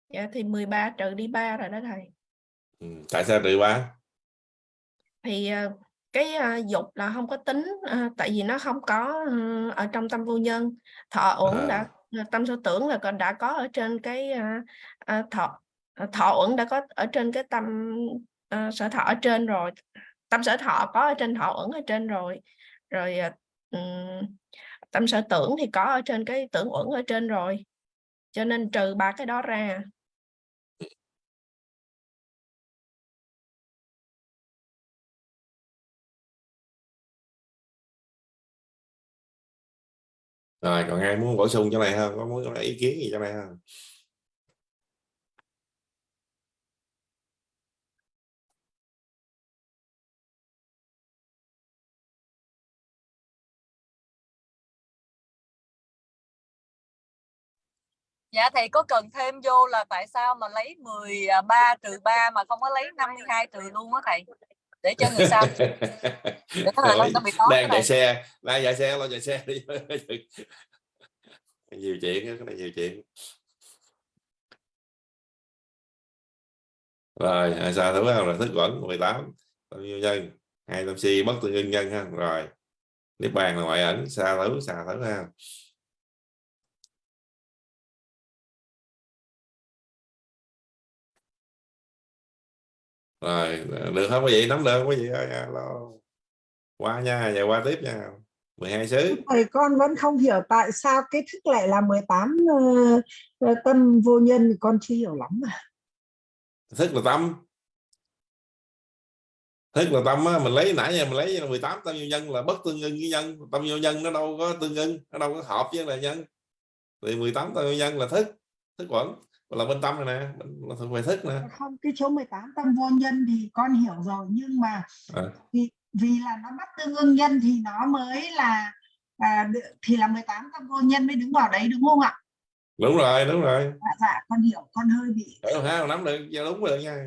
Dạ, thì 13 trừ đi 3 rồi đó thầy. ừ, tại sao trừ ba Thì ờ, cái ờ, dục là không có tính ờ, tại vì nó không có ờ, ở trong tâm vô nhân. Thọ uẩn đã à, Ờ, tâm sở tưởng là còn đã có ở trên cái ờ, ờ thọ ờ, thọ uẩn đã có ở trên cái tâm ờ, sở thọ ở trên rồi. Tâm sở thọ có ở trên thọ uẩn ở trên rồi. Rồi ờ, tâm sở tưởng thì có ở trên cái tưởng uẩn ở trên rồi. Cho nên trừ ba cái đó ra. Rồi, còn ai muốn bổ sung chỗ này không? Có muốn có ý kiến gì chỗ này không? Dạ thầy có cần thêm vô là tại sao mà lấy 13 à, trừ 3 mà không có lấy 52 trừ luôn á thầy? Để cho người sau [LAUGHS] để Rồi, nó bị tốt đang chạy xe đang chạy xe lo chạy xe đi. [LAUGHS] Nhiều chuyện cái này nhiều chuyện. Rồi à, sao đúng không? Là thức quẩn 18 bao nhiêu nhân hai tâm si bất tương ưng nhân ha. Rồi niết bàn là ngoại ẩn xa thứ xa thứ ha rồi được không? Quý vị nắm được không? Quý vị ơi alo qua nha giờ qua tiếp nha. 12 xứ. Thầy con vẫn không hiểu tại sao cái thức lại là 18 uh, uh, tâm vô nhân con chưa hiểu lắm mà. thức là tâm. Thức là tâm á, mình lấy nãy giờ mình lấy 18 tâm vô nhân là bất tương ưng với nhân. Tâm vô nhân nó đâu có tương ưng nó đâu có hợp với là nhân. Thì 18 tâm vô nhân là thức thức quẩn là bên tâm này nè là thuộc về thức nè Không cái chỗ 18 tâm vô nhân thì con hiểu rồi nhưng mà à. vì vì là nó bắt tương ưng nhân thì nó mới là à, thì là 18 tâm vô nhân mới đứng vào đấy đúng không ạ? đúng rồi đúng rồi Dạ, dạ con hiểu con hơi bị Hiểu ha nắm được dạ, đúng rồi nha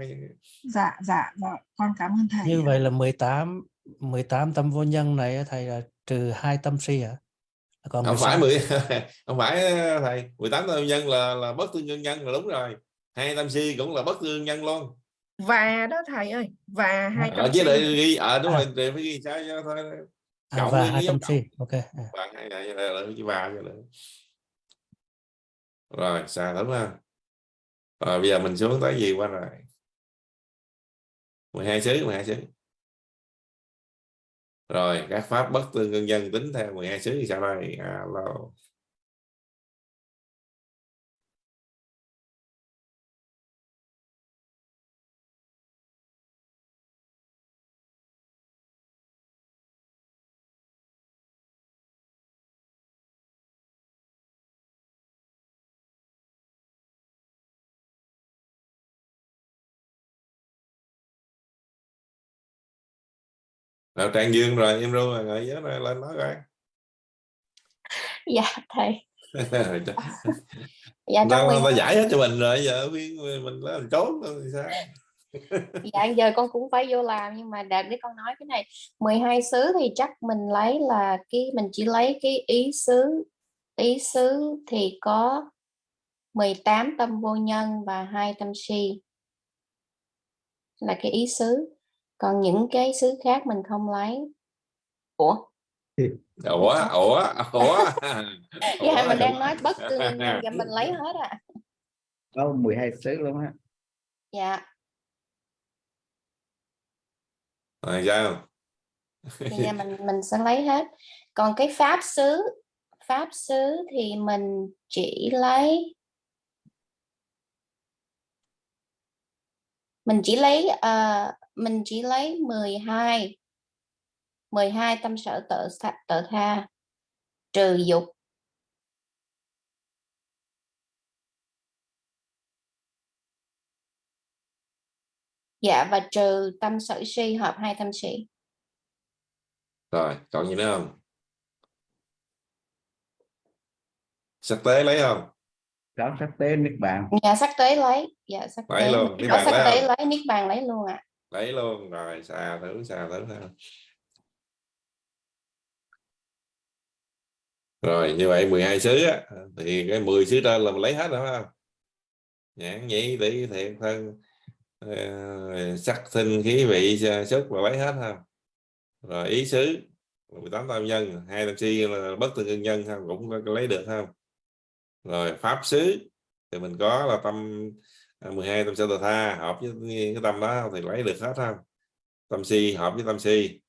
dạ dạ dạ con cảm ơn thầy. Như vậy là 18 18 tâm vô nhân này thầy là trừ hai tâm si hả? Còn không phải 16 10 [LAUGHS] không phải thầy. 18 tâm vô nhân là là bất tương ưng nhân là đúng rồi. Hai tâm si cũng là bất tương nhân luôn và đó thầy ơi và hai ở trăm chứ si. để ghi ở đúng À. rồi để phải ghi sao cho thôi à, và hai tâm si ok à. bạn hay này là là chữ ba cho nữa rồi xà đúng không rồi bây giờ mình xuống tới gì qua rồi? 12 xứ 12 xứ rồi, các pháp bất tương ưng dân tính theo 12 xứ thì sao đây. À, Alo Nào Trang Dương rồi em ru rồi ngồi nhớ rồi lên nói coi. Dạ thầy. [LAUGHS] Dạ mười tao giải hết cho mình rồi giờ mình làm trốn rồi sao? [LAUGHS] Dạ giờ con cũng phải vô làm nhưng mà đạt để con nói cái này. 12 xứ thì chắc mình lấy là cái mình chỉ lấy cái ý xứ ý xứ thì có 18 tâm vô nhân và hai tâm si là cái ý xứ còn những cái xứ khác mình không lấy. Ủa? Ủa? Ủa? [LAUGHS] Ủa? Dạ mình đang nói bất nhân và mình lấy [LAUGHS] hết à. Có 12 xứ luôn á. Dạ. Rồi sao? Thì giờ mình mình sẽ lấy hết. Còn cái pháp xứ pháp xứ thì mình chỉ lấy mình chỉ lấy uh, mình chỉ lấy 12 12 tâm sở tự tự tha trừ dục. Dạ và trừ tâm sở si hợp hai tâm sĩ. Rồi còn gì nữa không? Sắc tế lấy không? Có sắc tế niết bàn. Dạ sắc tế lấy. Dạ sắc lấy tế luôn niết bàn sắc lấy tế lấy niết bàn lấy luôn ạ? Lấy luôn rồi xà thử xà thử ha. Rồi như vậy 12 xứ á, thì cái 10 xứ trên là mình lấy hết rồi phải không? Nhãn nhĩ tỷ thiện thân ờ, sắc sinh khí vị xúc là lấy hết không? Rồi ý xứ 18 tam nhân hai tam si là bất tương nhân không cũng lấy được không rồi pháp xứ. Thì mình có là tâm à, 12 tâm sở tà tha hợp với cái tâm đó thì lấy được hết không tâm si hợp với tâm si.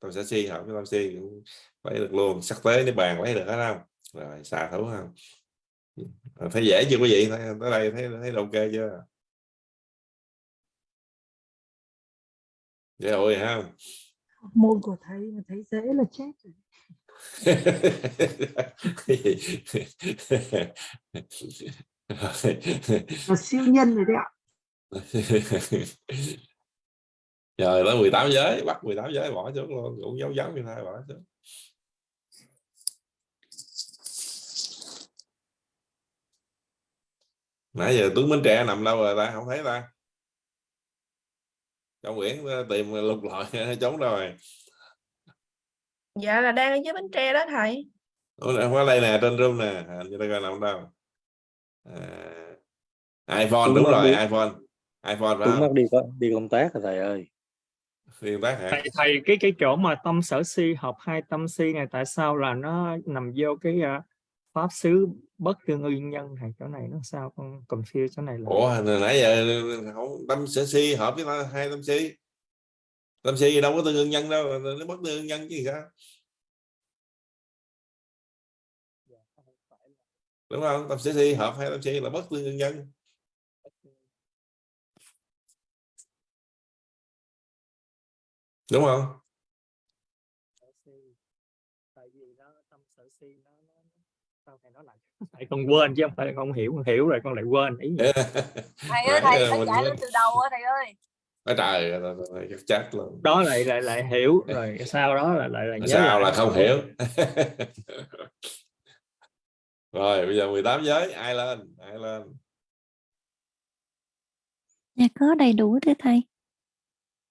Tâm sở si hợp với tâm si cũng lấy được luôn. Sắc tế nếu bàn lấy được hết không? Rồi xà thú không? À, thấy dễ chưa quý vị? Thấy, tới đây thấy thấy ok chưa? Dễ ôi không? Môn của thầy mà thấy dễ là chết rồi là siêu nhân rồi đấy ạ. Rồi tới 18 giới, bắt 18 giới bỏ xuống luôn, cũng dấu giấu như thế bỏ xuống. Nãy giờ tướng Bến Tre nằm đâu rồi ta? Không thấy ta. Trong Nguyễn tìm lục lọi, [LAUGHS] trốn rồi dạ là đang ở dưới bến tre đó thầy. Có đây nè trên room nè. À, như ta coi nằm đâu. À, iPhone đúng mất rồi đi. iPhone. iPhone phải Tuấn không? đi đi công tác rồi thầy ơi. Liên tác hả? Thầy, thầy cái cái chỗ mà tâm sở si hợp hai tâm si này tại sao là nó nằm vô cái à, pháp xứ bất tương ưng nhân này chỗ này nó sao? Con confuse chỗ này là Ủa hồi nãy giờ không tâm sở si hợp với hai tâm si. Tâm si đâu có tương ưng nhân đâu nó bất tương ưng nhân chứ sao đúng không? Tâm sở si hợp hai tâm si là bất tương ưng nhân đúng không? Tại vì nó tâm sở si nó nó sao thầy nói lại thầy con quên chứ không phải là con hiểu con hiểu rồi con lại quên ý thầy ơi thầy phải chạy quên. lên từ đầu á thầy ơi. Ôi trời ơi, chắc chắc luôn. Đó lại lại lại hiểu rồi sau đó là lại là nhớ sao lại. là không hiểu [LAUGHS] rồi bây giờ 18 giới ai lên? Ai lên? Dạ có đầy đủ thưa thầy.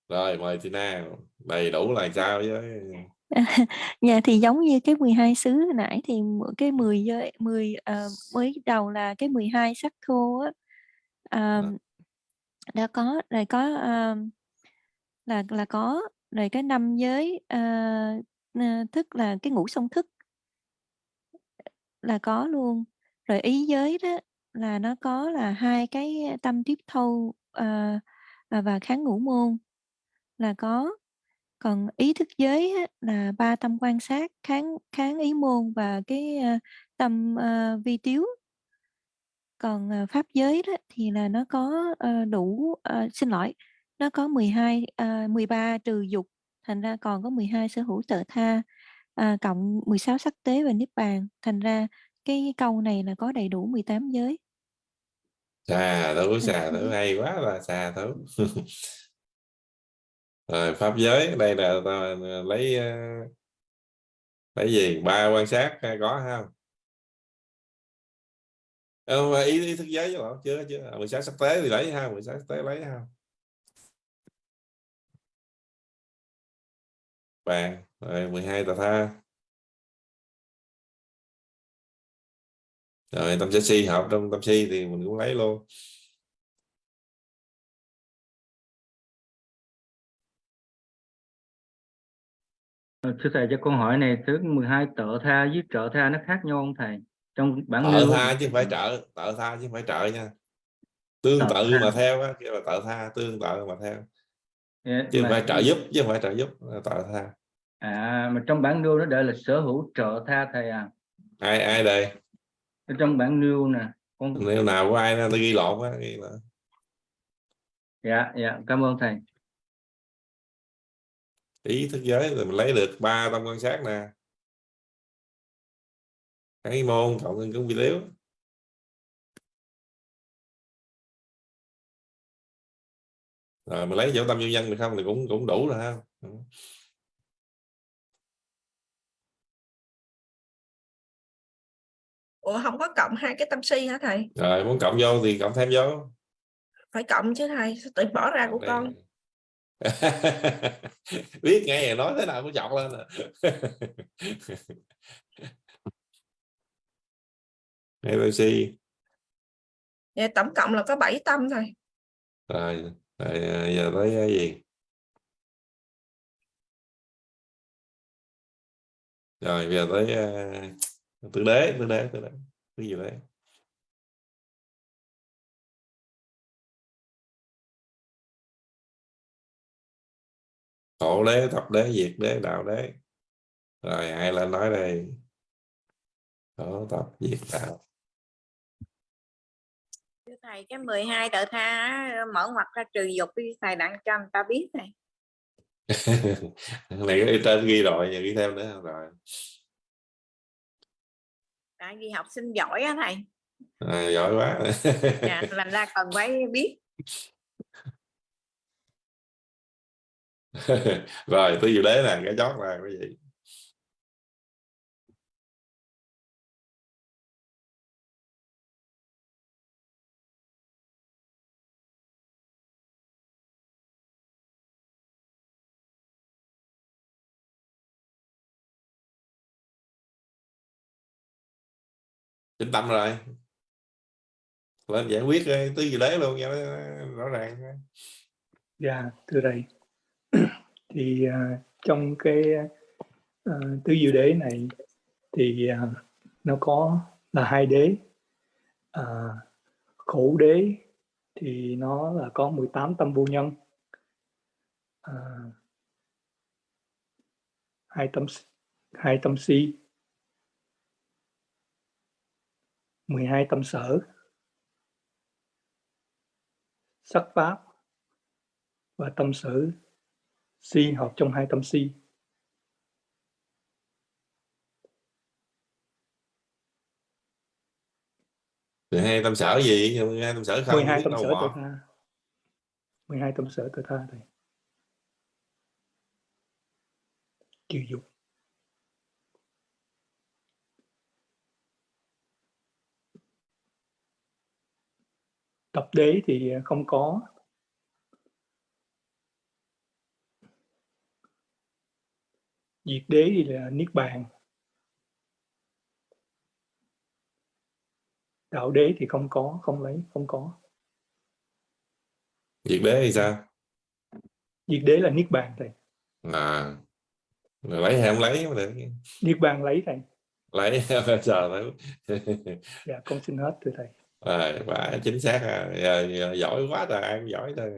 rồi mời Tina. Đầy đủ là sao với [LAUGHS] Dạ thì giống như cái 12 xứ hồi nãy thì cái 10 giới 10 ờ, mới đầu là cái 12 sắc thô á. À, đã có rồi có ờ, là là có rồi cái năm giới ờ, thức là cái ngũ song thức là có luôn. Rồi ý giới đó là nó có là hai cái tâm tiếp thâu ờ, và, à, và kháng ngũ môn là có. Còn ý thức giới á, là ba tâm quan sát kháng kháng ý môn và cái ờ, tâm ờ, vi tiếu. Còn ờ, pháp giới đó thì là nó có ờ, đủ ờ, xin lỗi nó có 12 à, 13 trừ dục thành ra còn có 12 sở hữu tự tha à, cộng 16 sắc tế và niết bàn. Thành ra cái câu này là có đầy đủ 18 giới. Xà thú xà thú hay quá là xà thú. [LAUGHS] Rồi pháp giới đây là ta lấy ờ, lấy gì? Ba quan sát hay có không? Ờ, ý, ý thức giới chứ chưa chưa. Mười sáu sắc tế thì lấy ha mười sáu sắc tế lấy ha. Bàn rồi 12 tà tha. Rồi tâm si hợp trong tâm si thì mình cũng lấy luôn. Ờ, Thưa thầy cho câu hỏi này thứ 12 trợ tha với trợ tha nó khác nhau không thầy? Trong bản tự lưu tha chứ không phải trợ tự tha chứ không phải trợ nha. Tương Tự tự tha. mà theo á kêu là tự tha tương tự mà theo. Chứ không mà- phải trợ giúp chứ không phải trợ giúp tự tha À mà trong bản lưu nó để là sở hữu trợ tha thầy à. ai ai đây Ở trong bản lưu nè. Con nếu nào của ai nó ghi lộn á ghi là dạ dạ cảm ơn thầy. ý thức giới thì mình lấy được ba tâm quan sát nè cái môn cộng thêm cũng vi tiếu rồi mình lấy chỗ tâm vô nhân được không thì cũng cũng đủ rồi ha ủa không có cộng hai cái tâm si hả thầy? Rồi muốn cộng vô thì cộng thêm vô. Phải cộng chứ thầy tự bỏ ra của Đây. con? [LAUGHS] biết nghe nói thế nào cũng chọc lên à. [LAUGHS] ABC vậy tổng cộng là có 7 tâm thầy rồi, rồi à, giờ tới cái gì? Rồi giờ tới uh, tử đế tử đế tử đế. Cái gì đấy khổ đế tập đế diệt đế đạo đế. Rồi ai lên nói đây? Khổ tập diệt đạo. Thưa thầy cái 12 tự tha mở ngoặt ra trừ dục đi thầy đặng cho người ta biết này. [LAUGHS] Này cái trên ghi rồi giờ ghi thêm nữa. Rồi tại vì học sinh giỏi á thầy. À, giỏi quá. Dạ, làm ra cần phải biết. [LAUGHS] Rồi tôi dự đế là cái chót là cái gì chính tâm rồi lên giải quyết đi, tứ đấy đế luôn cho rõ ràng Dạ, thưa thầy. [CLEARS THROAT] thì uh, trong cái uh, tứ diệu đế này thì uh, nó có là hai đế. uh, khổ đế thì nó là có 18 tâm vô nhân. uh, hai tâm hai tâm si 12 tâm sở. Sắc pháp và tâm sở si hợp trong hai tâm si. Rồi hai tâm sở gì? Nhưng hai tâm sở không 12 biết tâm sở tự tha. 12 tâm sở tự tha thầy trừ dục tập đế thì không có. Diệt đế thì là niết bàn. Đạo đế thì không có không lấy không có. Diệt đế thì sao? Diệt đế là niết bàn thầy. À rồi lấy hay không lấy mà được. Niết bàn lấy thầy. Lấy [LAUGHS] trời ơi. Dạ con xin hết thưa thầy Ờ, à, quá chính xác à giờ, giờ, giỏi quá rồi ăn giỏi thôi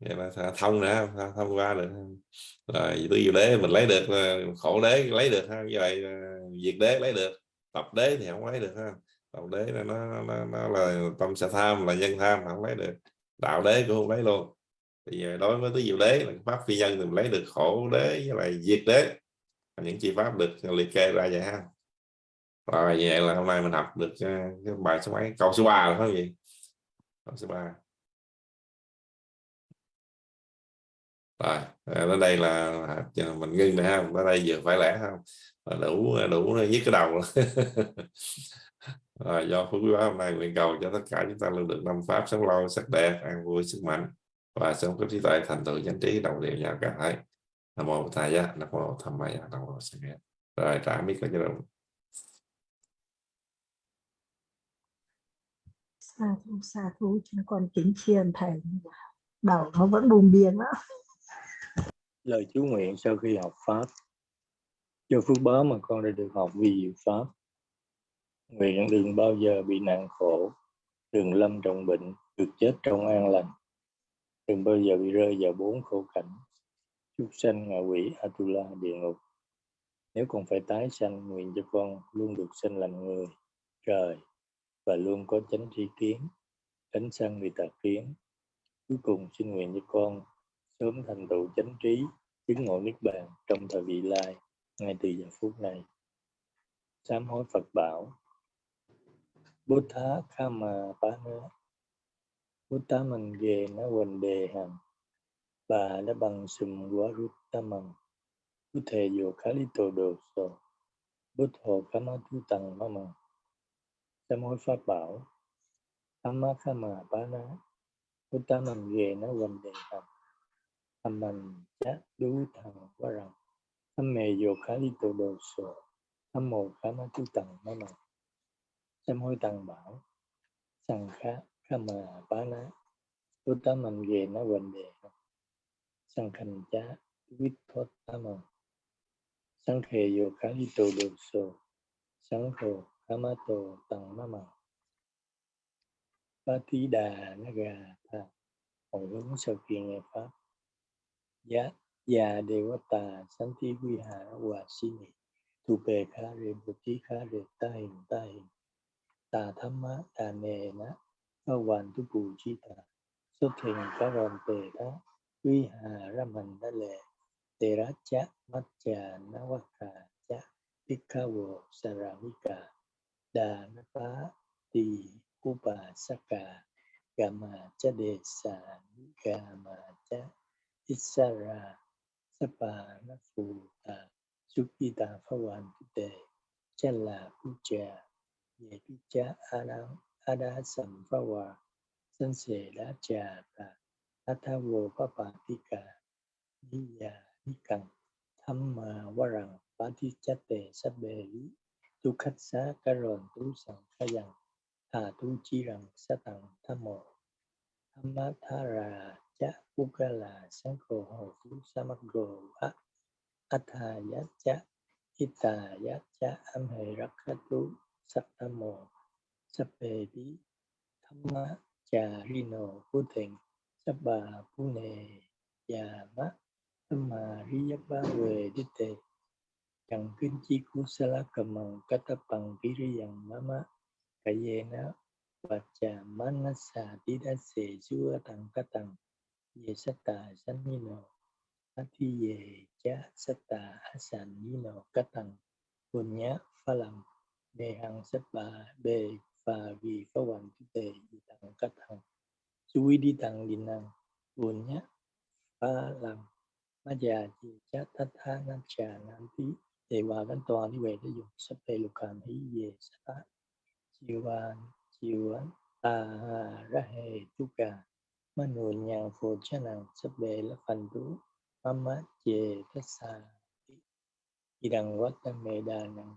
vậy mà thông nữa không thông qua được. Rồi tôi diệu đế mình lấy được ờ, khổ đế lấy được ha như vậy ờ, diệt đế lấy được tập đế thì không lấy được ha. Tập đế là nó, nó, nó là tâm sẽ tham là nhân tham không lấy được đạo đế cũng không lấy luôn. Thì đối với tứ diệu đế là pháp phi nhân thì mình lấy được khổ đế với lại diệt đế. Những chi pháp được liệt kê ra vậy ha rồi, vậy là hôm nay mình học được ờ, cái bài số mấy? Câu số 3 là phải gì? Câu số 3 rồi ờ, đến đây là mình ngưng này ha. Ở đây vừa phải lẽ không đủ đủ nhất cái đầu rồi. [LAUGHS] Do phước quý hôm nay nguyện cầu cho tất cả chúng ta luôn được năm pháp, sống lâu, sắc đẹp, an vui, sức mạnh. Và sống có trí tuệ, thành tựu chánh trí, đồng đều nhau cả hai. Nam mô thầy giá. Nam mô tham maya nam mô sanh rồi, trả mic cho đồng. Xa thú xa thú chúng con kính chiên thầy đầu nó vẫn bùng biên đó lời chú nguyện sau khi học pháp. Do phước báo mà con đã được học vi diệu pháp. Nguyện đừng bao giờ bị nạn khổ. Đừng lâm trọng bệnh, được chết trong an lành. Đừng bao giờ bị rơi vào bốn khổ cảnh. Chúc sanh ngạ quỷ atula địa ngục. Nếu còn phải tái sanh, nguyện cho con luôn được sanh làm người, trời và luôn có chánh tri kiến tránh sân vì tà kiến. Cuối cùng, xin nguyện cho con sớm thành tựu chánh trí, chứng ngộ niết bàn trong thời vị lai, ngay từ giờ phút này. Sám hối phật bảo Buddha Kama Pana Buddha mình về nó quần đề Hành bà đã bằng sùm quá rút ta mần Bút thề dù khá lý tổ đồ sổ Bút hồ má tu tăng má mần Sám hối pháp bảo Kama Kama Pana Buddha mình về nó quần đề tập Tham mình chát đú thần quá rằng Tham mề dù khá đi tổ đồ sổ Tham mồ kama tu tăng mà. Mầm Sám hối tăng bảo Sang khá kama bana Buddha mình về nó quần đề Sang khanh chát vít thoát tama Sang khề vô khá đi tổ đồ sổ Sang hồ Amato tổ tăng ma màu Ba tí đà nó gà ta, Hồi hướng sau khi nghe Pháp. Giá Già đề quá tà Sánh tí quy hạ hòa si nị Tu bề khá rê bồ tí khá rê ta hình ta hình tà tham má tà nề ná Ba hoàn tu bù chi tà Xuất hình cá ròn tề đó Quy hà ra mình Đa lệ Tề rá Chát, mắt trà ná quá khà chá Bích vô, sa ra huy Cà Đà na phá tì Cú bà sa cả Gà mà cha đề xà Gà mà cha isara sa bà ná phù tà Súc y tà phá hoàn tề Chá là phú trà về cha a đa a đa sầm pha hòa, sân sề đá trà tà a tha vô pa pa ti cả ni ya ni cần thăm mà qua rằng ba ti cha tề sa bề lý tu khách xá ca rồn tu sẵn ca dần thà tu chi rằng sa tặng tham mộ. Tham má tha ra chá u ca là sáng khổ hồ phú sa mắc gồ á a tha giá chá y tà giá chá am hệ rắc khá tu má chà ri Charino Vô Thịnh Sabba mà ri giác ba Về Đi Tề. Chẳng kinh chi kusala kamang katapang piriyang mama kayena vacha manasa didase sua tang katang ye sata sanino ati ye cha sata asanino katang punya phalang đề hằng sách bà bề và vì có hoàn tu tề di tặng cách hằng suy đi tăng đi năng buồn nhá ba làm ma già chỉ chát tát tha nam trà nam tí để hòa văn toàn đi về để dùng sắp phê lục hàm hí về sát chiều bàn chiều án ta ra hệ chú cả mà nụ nhàng phổ cha nàng sắp bề là phần tú mama chê tất xa idang wata medanang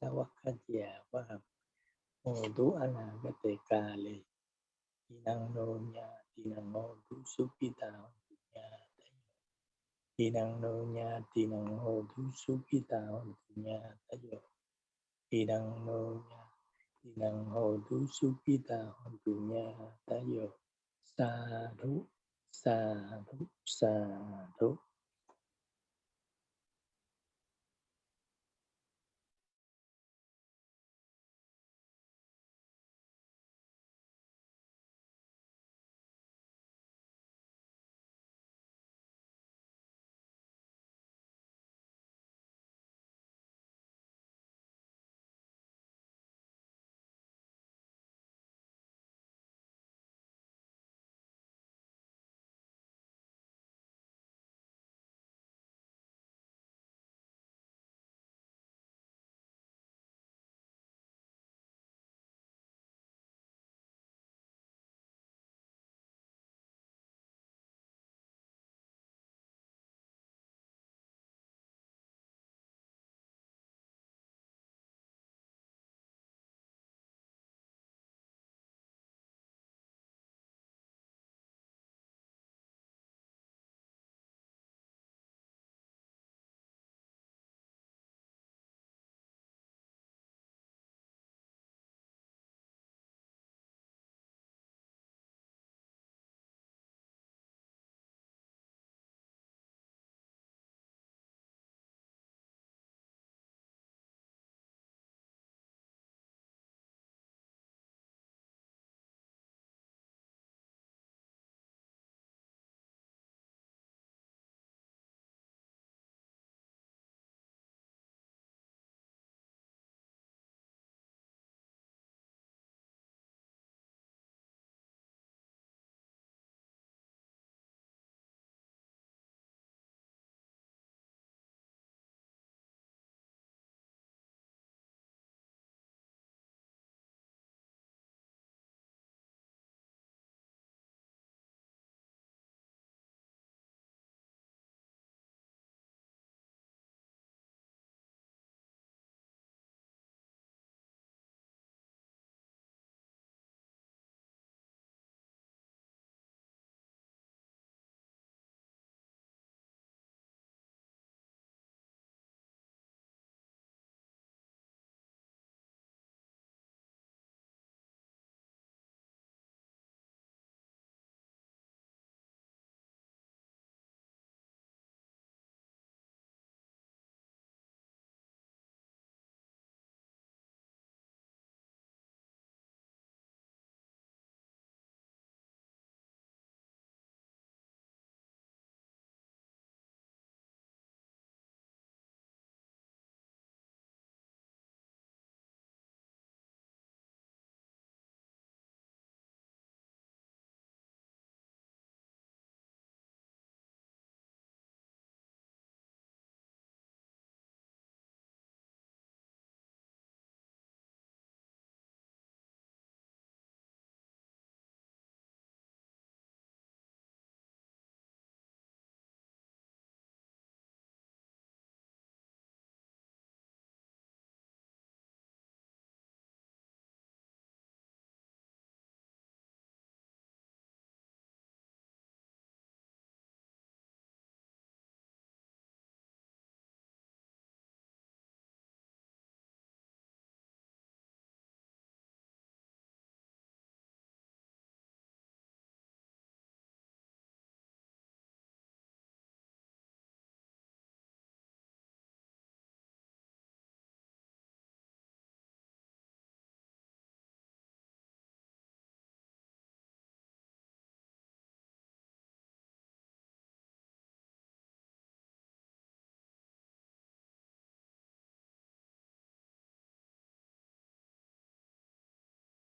tú anh mudu anagate kale inang nonya tỳ năng hô tu sukita hotu nha tỳ năng nô nha tỳ năng hô ta sukita hotu nha ta tayo tỳ năng nô nha tỳ năng hô ta sukita hotu nha ta tayo sa thú sa thú sa thú.